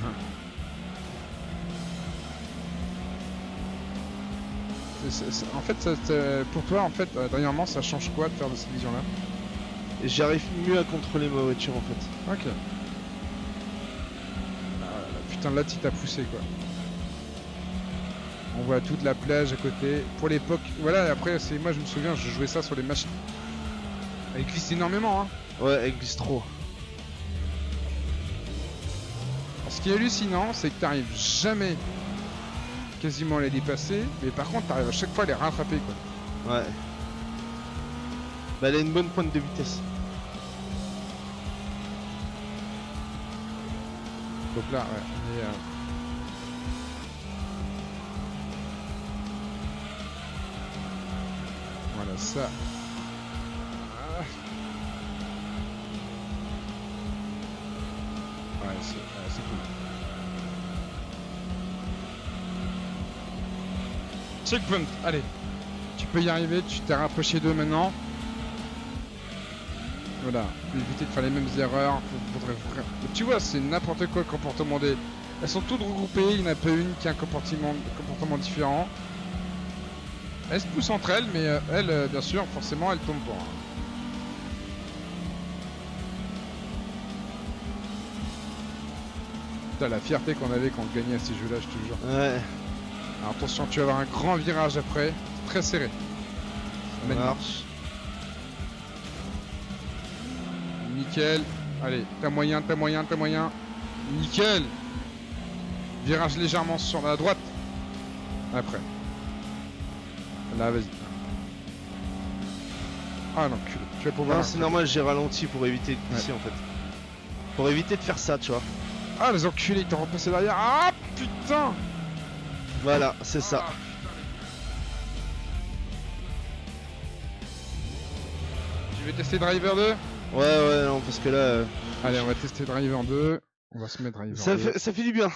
[SPEAKER 1] En fait, ça- pour toi, en fait, euh, dernièrement, ça change quoi de faire de cette vision-là?
[SPEAKER 2] J'arrive mieux à contrôler ma voiture en fait.
[SPEAKER 1] Ok. Ah, putain, là, tu t'as poussé, quoi. On voit toute la plage à côté. Pour l'époque, voilà, après, c'est moi, je me souviens, je jouais ça sur les machines. Elle glisse énormément, hein.
[SPEAKER 2] Ouais, elle glisse trop.
[SPEAKER 1] Ce qui est hallucinant, c'est que t'arrives jamais quasiment à les dépasser, mais par contre, t'arrives à chaque fois à les rattraper, quoi.
[SPEAKER 2] Ouais. Bah, elle a une bonne pointe de vitesse.
[SPEAKER 1] Donc là, ouais, on est, euh, Ça. Ah. Ouais, c'est ouais, c'est cool. Checkpoint, allez. Tu peux y arriver, tu t'es rapproché d'eux maintenant. Voilà, éviter de faire les mêmes erreurs. Tu vois, c'est n'importe quoi le comportement des. Elles sont toutes regroupées, il n'y en a pas une qui a un comportement, comportement différent. Elles se poussent entre elles, mais euh, elles, euh, bien sûr, forcément, elles tombent pas. Putain, la fierté qu'on avait quand on gagnait à ces jeux-là, je te jure.
[SPEAKER 2] Ouais.
[SPEAKER 1] Alors attention, tu vas avoir un grand virage après, très serré.
[SPEAKER 2] Ça marche.
[SPEAKER 1] Nickel. Allez, t'as moyen, t'as moyen, t'as moyen. Nickel. Virage légèrement sur la droite. Après. Là, vas-y. Ah l'enculé. Tu vas pouvoir.
[SPEAKER 2] Non, c'est normal, j'ai ralenti pour éviter de glisser en fait. Pour éviter de faire ça, tu vois.
[SPEAKER 1] Ah les enculés, ils t'ont repassé derrière. Ah putain
[SPEAKER 2] Voilà, c'est ça.
[SPEAKER 1] Ah, Tu veux tester Driver 2
[SPEAKER 2] Ouais, ouais, non, parce que là, euh,
[SPEAKER 1] Allez, on va tester Driver 2. On va se mettre Driver
[SPEAKER 2] ça
[SPEAKER 1] 2.
[SPEAKER 2] fait, ça fait du bien.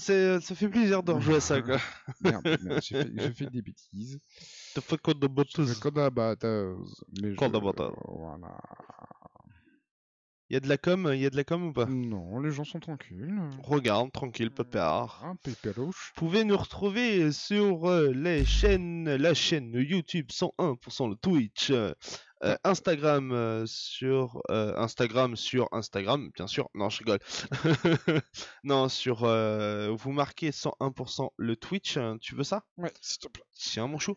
[SPEAKER 2] C'est, ça fait plaisir de rejouer à ça, quoi.
[SPEAKER 1] Merde, merde, j'ai fait, fait des bêtises.
[SPEAKER 2] T'as fait quoi de
[SPEAKER 1] à batteuse. Mais
[SPEAKER 2] Code
[SPEAKER 1] je-
[SPEAKER 2] à batteuse.
[SPEAKER 1] Voilà.
[SPEAKER 2] Y a de la com, y a de la com ou pas?
[SPEAKER 1] Non, les gens sont tranquilles.
[SPEAKER 2] Regarde, tranquille, pépère.
[SPEAKER 1] Un.
[SPEAKER 2] Vous pouvez nous retrouver sur euh, les chaînes, la chaîne YouTube 101% le Twitch, euh, Instagram euh, sur euh, Instagram sur Instagram, bien sûr. Non, je rigole. non, sur vous marquez 101% le Twitch. hein, Tu veux ça?
[SPEAKER 1] Ouais, s'il te plaît.
[SPEAKER 2] Tiens, mon chou.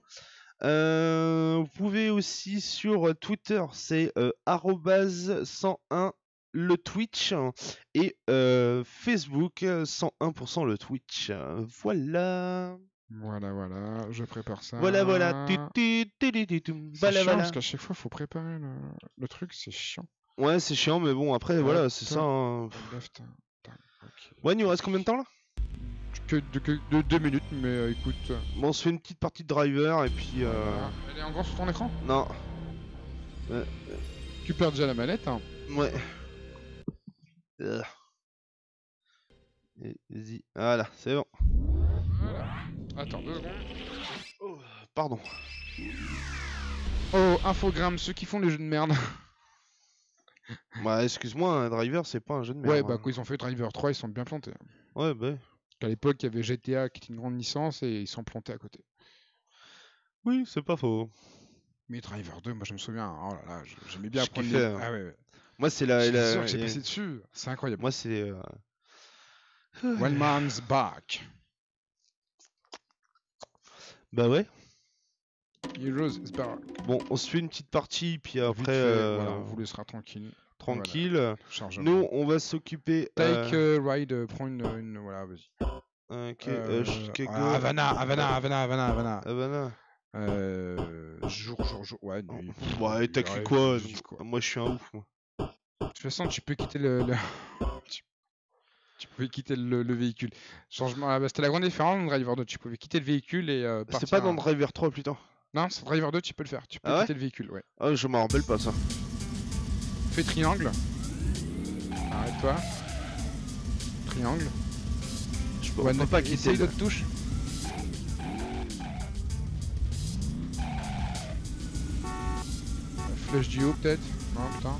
[SPEAKER 2] Vous pouvez aussi sur Twitter, c'est euh, arrobase 101 le Twitch et Facebook euh, 101% le Twitch. Voilà.
[SPEAKER 1] Voilà, voilà, je prépare ça.
[SPEAKER 2] Voilà, voilà.
[SPEAKER 1] C'est
[SPEAKER 2] Voilà,
[SPEAKER 1] chiant
[SPEAKER 2] voilà.
[SPEAKER 1] parce qu'à chaque fois, faut préparer le, le truc, c'est chiant.
[SPEAKER 2] Ouais, c'est chiant, mais bon, après,
[SPEAKER 1] Ouais,
[SPEAKER 2] voilà, c'est ça. hein.
[SPEAKER 1] Left.
[SPEAKER 2] Ouais, il nous reste combien de temps là?
[SPEAKER 1] Que de, que de deux minutes, mais euh, écoute. euh,
[SPEAKER 2] Bon, on se fait une petite partie de driver et puis. Euh...
[SPEAKER 1] voilà. Elle est en grand sur ton écran?
[SPEAKER 2] Non,
[SPEAKER 1] Tu perds déjà la manette. Hein.
[SPEAKER 2] ouais. Vas-y, voilà, c'est bon.
[SPEAKER 1] Attends deux secondes.
[SPEAKER 2] Oh, pardon.
[SPEAKER 1] Oh, infogramme, ceux qui font les jeux de merde.
[SPEAKER 2] Bah, excuse-moi, un driver, c'est pas un jeu de merde.
[SPEAKER 1] ouais, bah
[SPEAKER 2] hein.
[SPEAKER 1] quand ils ont fait Driver 3, ils sont bien plantés.
[SPEAKER 2] Ouais, bah.
[SPEAKER 1] À l'époque, il y avait GTA qui était une grande licence et ils sont plantés à côté.
[SPEAKER 2] Oui, c'est pas faux.
[SPEAKER 1] Mais Driver 2, moi je me souviens, oh là là, j'aimais bien apprendre les...
[SPEAKER 2] hein.
[SPEAKER 1] Ah ouais, ouais.
[SPEAKER 2] Moi, c'est la. La-
[SPEAKER 1] sûr que j'ai passé dessus, c'est incroyable.
[SPEAKER 2] Moi, c'est. euh,
[SPEAKER 1] One man's back.
[SPEAKER 2] Bah ouais.
[SPEAKER 1] Heroes is back.
[SPEAKER 2] Bon, on se fait une petite partie, puis après, euh,
[SPEAKER 1] voilà, on vous laissera tranquille.
[SPEAKER 2] tranquille. Nous, on va s'occuper.
[SPEAKER 1] Take
[SPEAKER 2] euh,
[SPEAKER 1] ride, euh, prends une, une- Voilà, vas-y.
[SPEAKER 2] ok,
[SPEAKER 1] Euh, ah, Havana, Havana, Havana, Havana, Havana.
[SPEAKER 2] Havana.
[SPEAKER 1] Euh, jour, jour, jour. Ouais, nuit.
[SPEAKER 2] Ouais, t'as cru quoi. Moi, je suis un ouf, moi.
[SPEAKER 1] De toute façon, tu peux quitter le. le- tu... tu pouvais quitter le, le véhicule. Changement. ah bah, C'était la grande différence dans Driver 2. Tu pouvais quitter le véhicule et. euh,
[SPEAKER 2] C'est
[SPEAKER 1] partir
[SPEAKER 2] pas dans Driver 3, putain.
[SPEAKER 1] Non, c'est Driver 2, tu peux le faire. Tu peux
[SPEAKER 2] Ah ouais
[SPEAKER 1] quitter le véhicule, ouais.
[SPEAKER 2] Ah, je m'en rappelle pas ça.
[SPEAKER 1] Fais triangle. Arrête-toi. Triangle.
[SPEAKER 2] Je peux
[SPEAKER 1] Ouais,
[SPEAKER 2] pas quitter.
[SPEAKER 1] D'autres touches. Flèche du haut, peut-être Non, putain.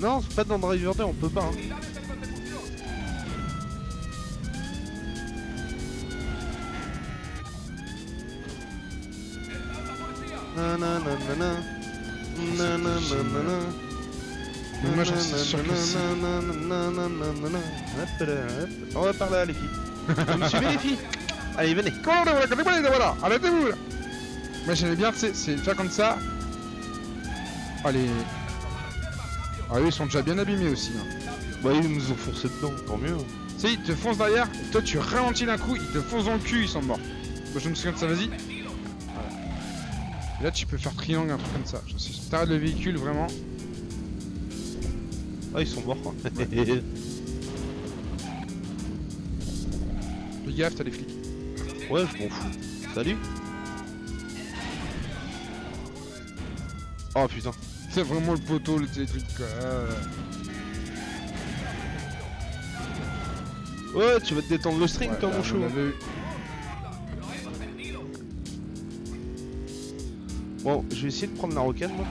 [SPEAKER 2] Non, c'est pas dans Driver 2, on peut pas. hein.
[SPEAKER 1] Moi, sûr que si.
[SPEAKER 2] On va par là, les filles. Vous me suivez, les filles? Allez, venez.
[SPEAKER 1] Voilà, arrêtez-vous Moi j'aimais bien, tu sais, c'est faire comme ça. Allez. Ah oui, ils sont déjà bien abîmés aussi. hein.
[SPEAKER 2] Bah, ils nous ont foncé dedans, tant mieux.
[SPEAKER 1] Tu sais, ils te foncent derrière, toi tu ralentis d'un coup, ils te foncent dans le cul, ils sont morts. Moi je me souviens de ça, vas-y. Et là tu peux faire triangle, un truc comme ça. Genre, si t'arrêtes le véhicule, vraiment.
[SPEAKER 2] Ah, ils sont morts. quoi.
[SPEAKER 1] Fais gaffe, t'as les flics.
[SPEAKER 2] ouais, je m'en fous. Salut. Oh putain.
[SPEAKER 1] C'est vraiment le poteau, le les trucs quoi.
[SPEAKER 2] Ouais, tu vas te détendre le string,
[SPEAKER 1] ouais,
[SPEAKER 2] toi,
[SPEAKER 1] là,
[SPEAKER 2] mon
[SPEAKER 1] on
[SPEAKER 2] chou. Bon, je vais essayer de prendre la rocade, moi.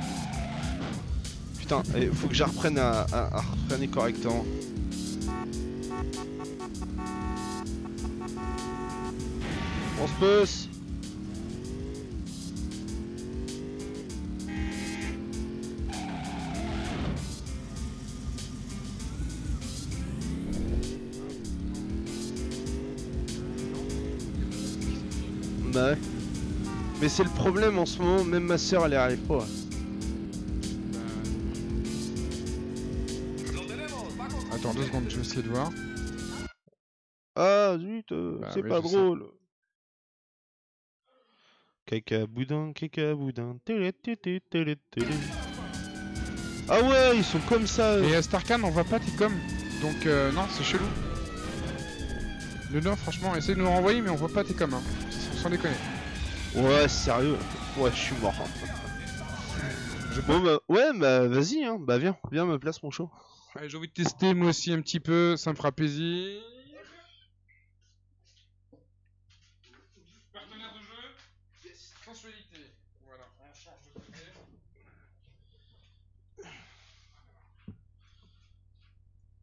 [SPEAKER 2] Putain, il faut que je reprenne à, à, correctement. On se pousse c'est le problème en ce moment, même ma soeur elle y arrive pas.
[SPEAKER 1] Attends deux secondes, je vais essayer de voir.
[SPEAKER 2] Ah zut, euh,
[SPEAKER 1] Bah
[SPEAKER 2] c'est
[SPEAKER 1] oui,
[SPEAKER 2] pas drôle. Caca boudin, caca boudin. télé, télé, télé, télé. Ah ouais, ils sont comme ça. euh.
[SPEAKER 1] Et euh, Starcan, on voit pas tes coms. Donc euh, non, c'est chelou. Le non, franchement, essaye de nous renvoyer, mais on voit pas tes coms. Hein. Sans déconner.
[SPEAKER 2] Ouais, sérieux. Ouais, je suis mort.
[SPEAKER 1] Je
[SPEAKER 2] Bon bah ouais, bah vas-y, hein. Bah viens, viens me place mon show.
[SPEAKER 1] J'ai envie de tester moi aussi un petit peu, ça me fera plaisir. Partenaire de jeu Sensualité. Voilà, on change de côté.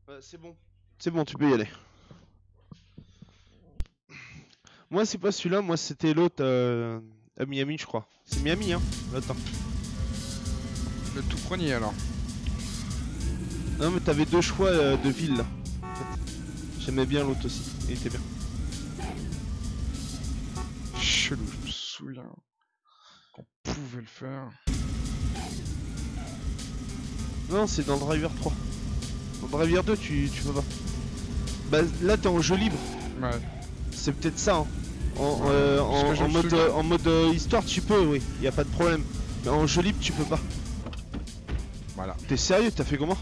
[SPEAKER 2] Ouais, c'est bon. C'est bon, tu peux y aller. Moi, c'est pas celui-là, moi c'était l'autre euh, à Miami, je crois. C'est Miami, hein. Attends.
[SPEAKER 1] Le tout premier alors.
[SPEAKER 2] Non, mais t'avais deux choix euh, de ville là. en fait. J'aimais bien l'autre aussi, il était bien.
[SPEAKER 1] Chelou, je me souviens qu'on pouvait le faire.
[SPEAKER 2] Non, c'est dans Driver 3. Dans Driver 2, tu, tu peux pas. Bah là, t'es en jeu libre.
[SPEAKER 1] Ouais.
[SPEAKER 2] C'est peut-être ça. Hein. En, euh, en, en mode, euh, en mode euh, histoire, tu peux, oui, y a pas de problème. Mais en jeu libre, tu peux pas.
[SPEAKER 1] Voilà.
[SPEAKER 2] T'es sérieux T'as fait comment?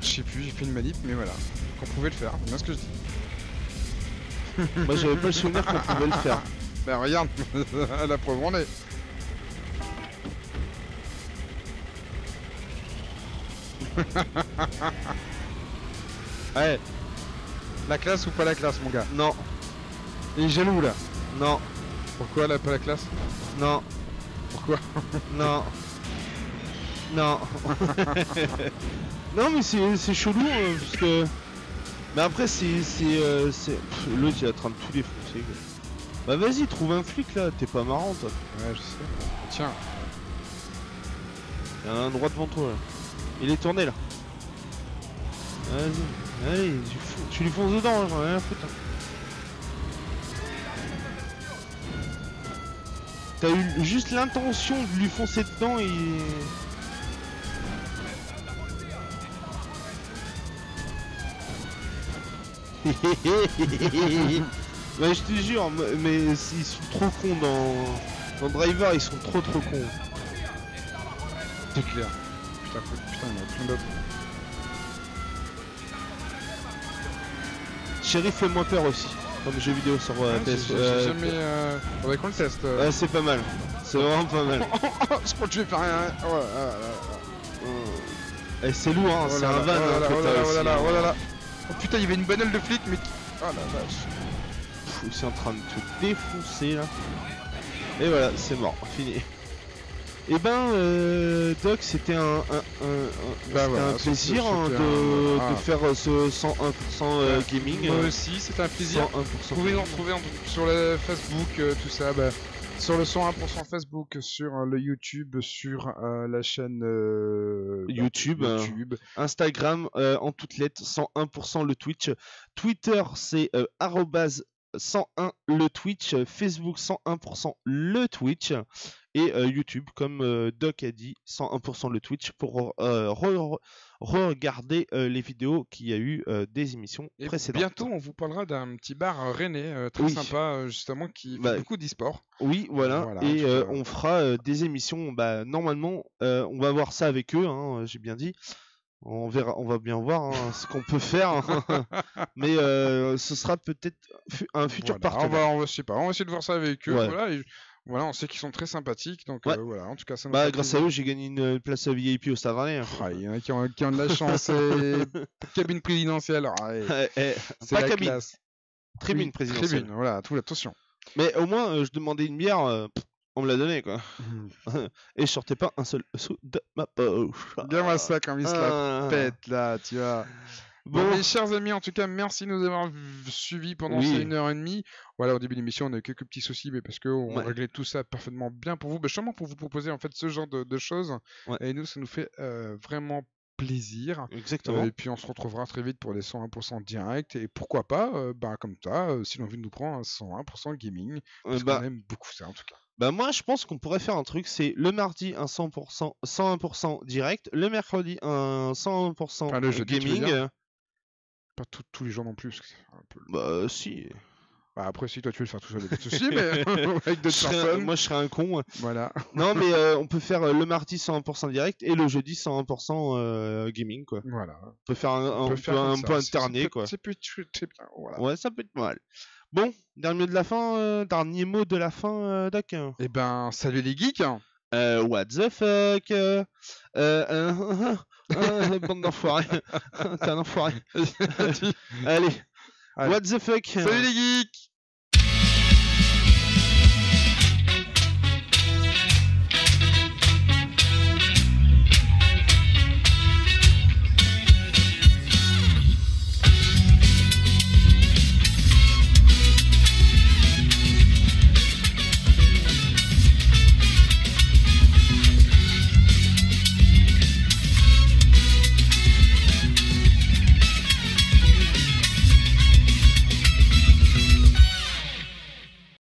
[SPEAKER 1] Je sais plus, j'ai fait une manip, mais voilà. Qu'on pouvait le faire, c'est bien ce que je dis.
[SPEAKER 2] Moi, j'avais pas le souvenir qu'on pouvait le faire.
[SPEAKER 1] Bah regarde, la preuve en est. Ouais. La classe ou pas la classe, mon gars?
[SPEAKER 2] Non,
[SPEAKER 1] Il est jaloux là.
[SPEAKER 2] Non,
[SPEAKER 1] Pourquoi là, pas la classe?
[SPEAKER 2] Non,
[SPEAKER 1] Pourquoi?
[SPEAKER 2] Non, non. non, mais c'est c'est chelou euh, parce que. Mais après, c'est. c'est, euh, c'est- Pff, L'autre, il est en train de tout défoncer. Bah, vas-y, trouve un flic là, t'es pas marrant toi.
[SPEAKER 1] Ouais, je sais. Tiens,
[SPEAKER 2] Il y en a un droit devant toi là. Il est tourné là. Vas-y, allez, tu, lui fonces dedans, hein, j'en ai rien à foutre. T'as eu juste l'intention de lui foncer dedans et. Ouais, je te jure, mais ils sont trop cons dans. Dans Driver, ils sont trop trop cons.
[SPEAKER 1] c'est clair. Putain, putain, il y en a plein d'autres.
[SPEAKER 2] Sheriff fait moins peur aussi, comme jeu vidéo sur euh,
[SPEAKER 1] j'ai-
[SPEAKER 2] PS.
[SPEAKER 1] j'ai jamais. Euh... Faudrait qu'on le teste.
[SPEAKER 2] Ouais, c'est pas mal. C'est vraiment pas mal.
[SPEAKER 1] je crois que je vais faire. Oh là là là là.
[SPEAKER 2] Eh, c'est lourd, hein, c'est un van.
[SPEAKER 1] oh là
[SPEAKER 2] hein,
[SPEAKER 1] là, là là là,
[SPEAKER 2] hein.
[SPEAKER 1] putain, il y avait une bonnelle de flic, mais. Oh la vache.
[SPEAKER 2] Pff, C'est en train de te défoncer là. Et voilà, c'est mort, fini. Et ben, euh, Doc, c'était un, un, un- un- c'était
[SPEAKER 1] Bah voilà,
[SPEAKER 2] un
[SPEAKER 1] c'était-
[SPEAKER 2] plaisir hein, de, faire euh, ce 101% euh, gaming.
[SPEAKER 1] Moi
[SPEAKER 2] euh,
[SPEAKER 1] aussi, c'était un plaisir.
[SPEAKER 2] 101%.
[SPEAKER 1] Vous pouvez nous retrouver en- sur le Facebook, euh, tout ça, bah, sur le 101% Facebook, sur le YouTube, sur la chaîne bah,
[SPEAKER 2] YouTube, euh,
[SPEAKER 1] YouTube.
[SPEAKER 2] Instagram en toutes lettres, 101% le Twitch. Twitter, c'est arrobase 101 le Twitch, euh, Facebook 101% le Twitch et euh, YouTube comme euh, Doc a dit 101% le Twitch pour euh, re- re- regarder les vidéos qu'il y a eu des émissions
[SPEAKER 1] Et
[SPEAKER 2] précédentes.
[SPEAKER 1] bientôt, on vous parlera d'un petit bar rennais très
[SPEAKER 2] Oui.
[SPEAKER 1] sympa, justement, qui fait
[SPEAKER 2] Bah,
[SPEAKER 1] beaucoup d'e-sport.
[SPEAKER 2] Oui, voilà.
[SPEAKER 1] Voilà,
[SPEAKER 2] et on fera des émissions. Bah, normalement, on va voir ça avec eux. hein, J'ai bien dit. On verra, on va bien voir hein, ce qu'on peut faire. Mais euh, ce sera peut-être un futur
[SPEAKER 1] Voilà, on
[SPEAKER 2] partenaire.
[SPEAKER 1] va, on va, je sais pas, on va essayer de voir ça avec eux.
[SPEAKER 2] Ouais.
[SPEAKER 1] Voilà, et voilà, on sait qu'ils sont très sympathiques, donc
[SPEAKER 2] Ouais.
[SPEAKER 1] euh, voilà, en tout cas, ça nous
[SPEAKER 2] Bah, grâce à eux, j'ai gagné une place VIP au Stade Rennais. hein.
[SPEAKER 1] Ah, Il y en a qui ont, qui ont de la chance. et cabine présidentielle, ah, ouais,
[SPEAKER 2] Eh,
[SPEAKER 1] c'est
[SPEAKER 2] pas
[SPEAKER 1] la
[SPEAKER 2] cabine,
[SPEAKER 1] classe.
[SPEAKER 2] tribune présidentielle.
[SPEAKER 1] Tribune, voilà, tout, attention.
[SPEAKER 2] Mais au moins, euh, je demandais une bière, pff, on me l'a donné quoi. Et je sortais pas un seul sou de ma poche.
[SPEAKER 1] Regarde-moi ça comme il se la
[SPEAKER 2] Ah.
[SPEAKER 1] pète là, tu vois. Bon,
[SPEAKER 2] Bon,
[SPEAKER 1] mes chers amis, en tout cas, merci de nous avoir suivis pendant
[SPEAKER 2] Oui.
[SPEAKER 1] ces une heure et demie. Voilà, au début de l'émission, on a eu quelques petits soucis, mais parce qu'on
[SPEAKER 2] Ouais.
[SPEAKER 1] réglait tout ça parfaitement bien pour vous, bah, justement pour vous proposer en fait ce genre de, de choses.
[SPEAKER 2] Ouais.
[SPEAKER 1] Et nous, ça nous fait euh, vraiment plaisir.
[SPEAKER 2] exactement.
[SPEAKER 1] Euh, et puis on se retrouvera très vite pour les 101% direct. Et pourquoi pas, euh, bah, comme ça, euh, si l'envie nous prend, un 101% gaming. Parce
[SPEAKER 2] bah,
[SPEAKER 1] qu'on aime beaucoup ça en tout cas.
[SPEAKER 2] Bah moi je pense qu'on pourrait faire un truc, c'est le mardi un 100%, 101% direct, le mercredi un 101%
[SPEAKER 1] Enfin, le jeudi, tu veux
[SPEAKER 2] gaming.
[SPEAKER 1] dire? Pas tout- tous les jours non plus. parce que c'est un peu...
[SPEAKER 2] Bah si.
[SPEAKER 1] bah, après, si toi tu veux le faire tout seul, il y a pas de souci, mais avec
[SPEAKER 2] Je
[SPEAKER 1] d'autres
[SPEAKER 2] serais un-
[SPEAKER 1] personnes.
[SPEAKER 2] moi je serais un con.
[SPEAKER 1] Voilà.
[SPEAKER 2] non mais euh, on peut faire euh, le mardi 101% direct et le jeudi 101% euh, gaming quoi.
[SPEAKER 1] voilà.
[SPEAKER 2] On peut faire un, peut
[SPEAKER 1] faire
[SPEAKER 2] un
[SPEAKER 1] comme ça.
[SPEAKER 2] peu
[SPEAKER 1] C'est- ça
[SPEAKER 2] alterner
[SPEAKER 1] peut-
[SPEAKER 2] quoi.
[SPEAKER 1] C'est plus très bien. Voilà.
[SPEAKER 2] Ouais ça peut être mal. Bon, dernier mot de la fin, euh, dernier mot de la fin euh, Doc.
[SPEAKER 1] Et ben, salut les geeks.
[SPEAKER 2] Euh, what the fuck euh, euh, euh, euh, Bande d'enfoirés. T'es un enfoiré. Allez,
[SPEAKER 1] Allez.
[SPEAKER 2] what the fuck
[SPEAKER 1] Salut les geeks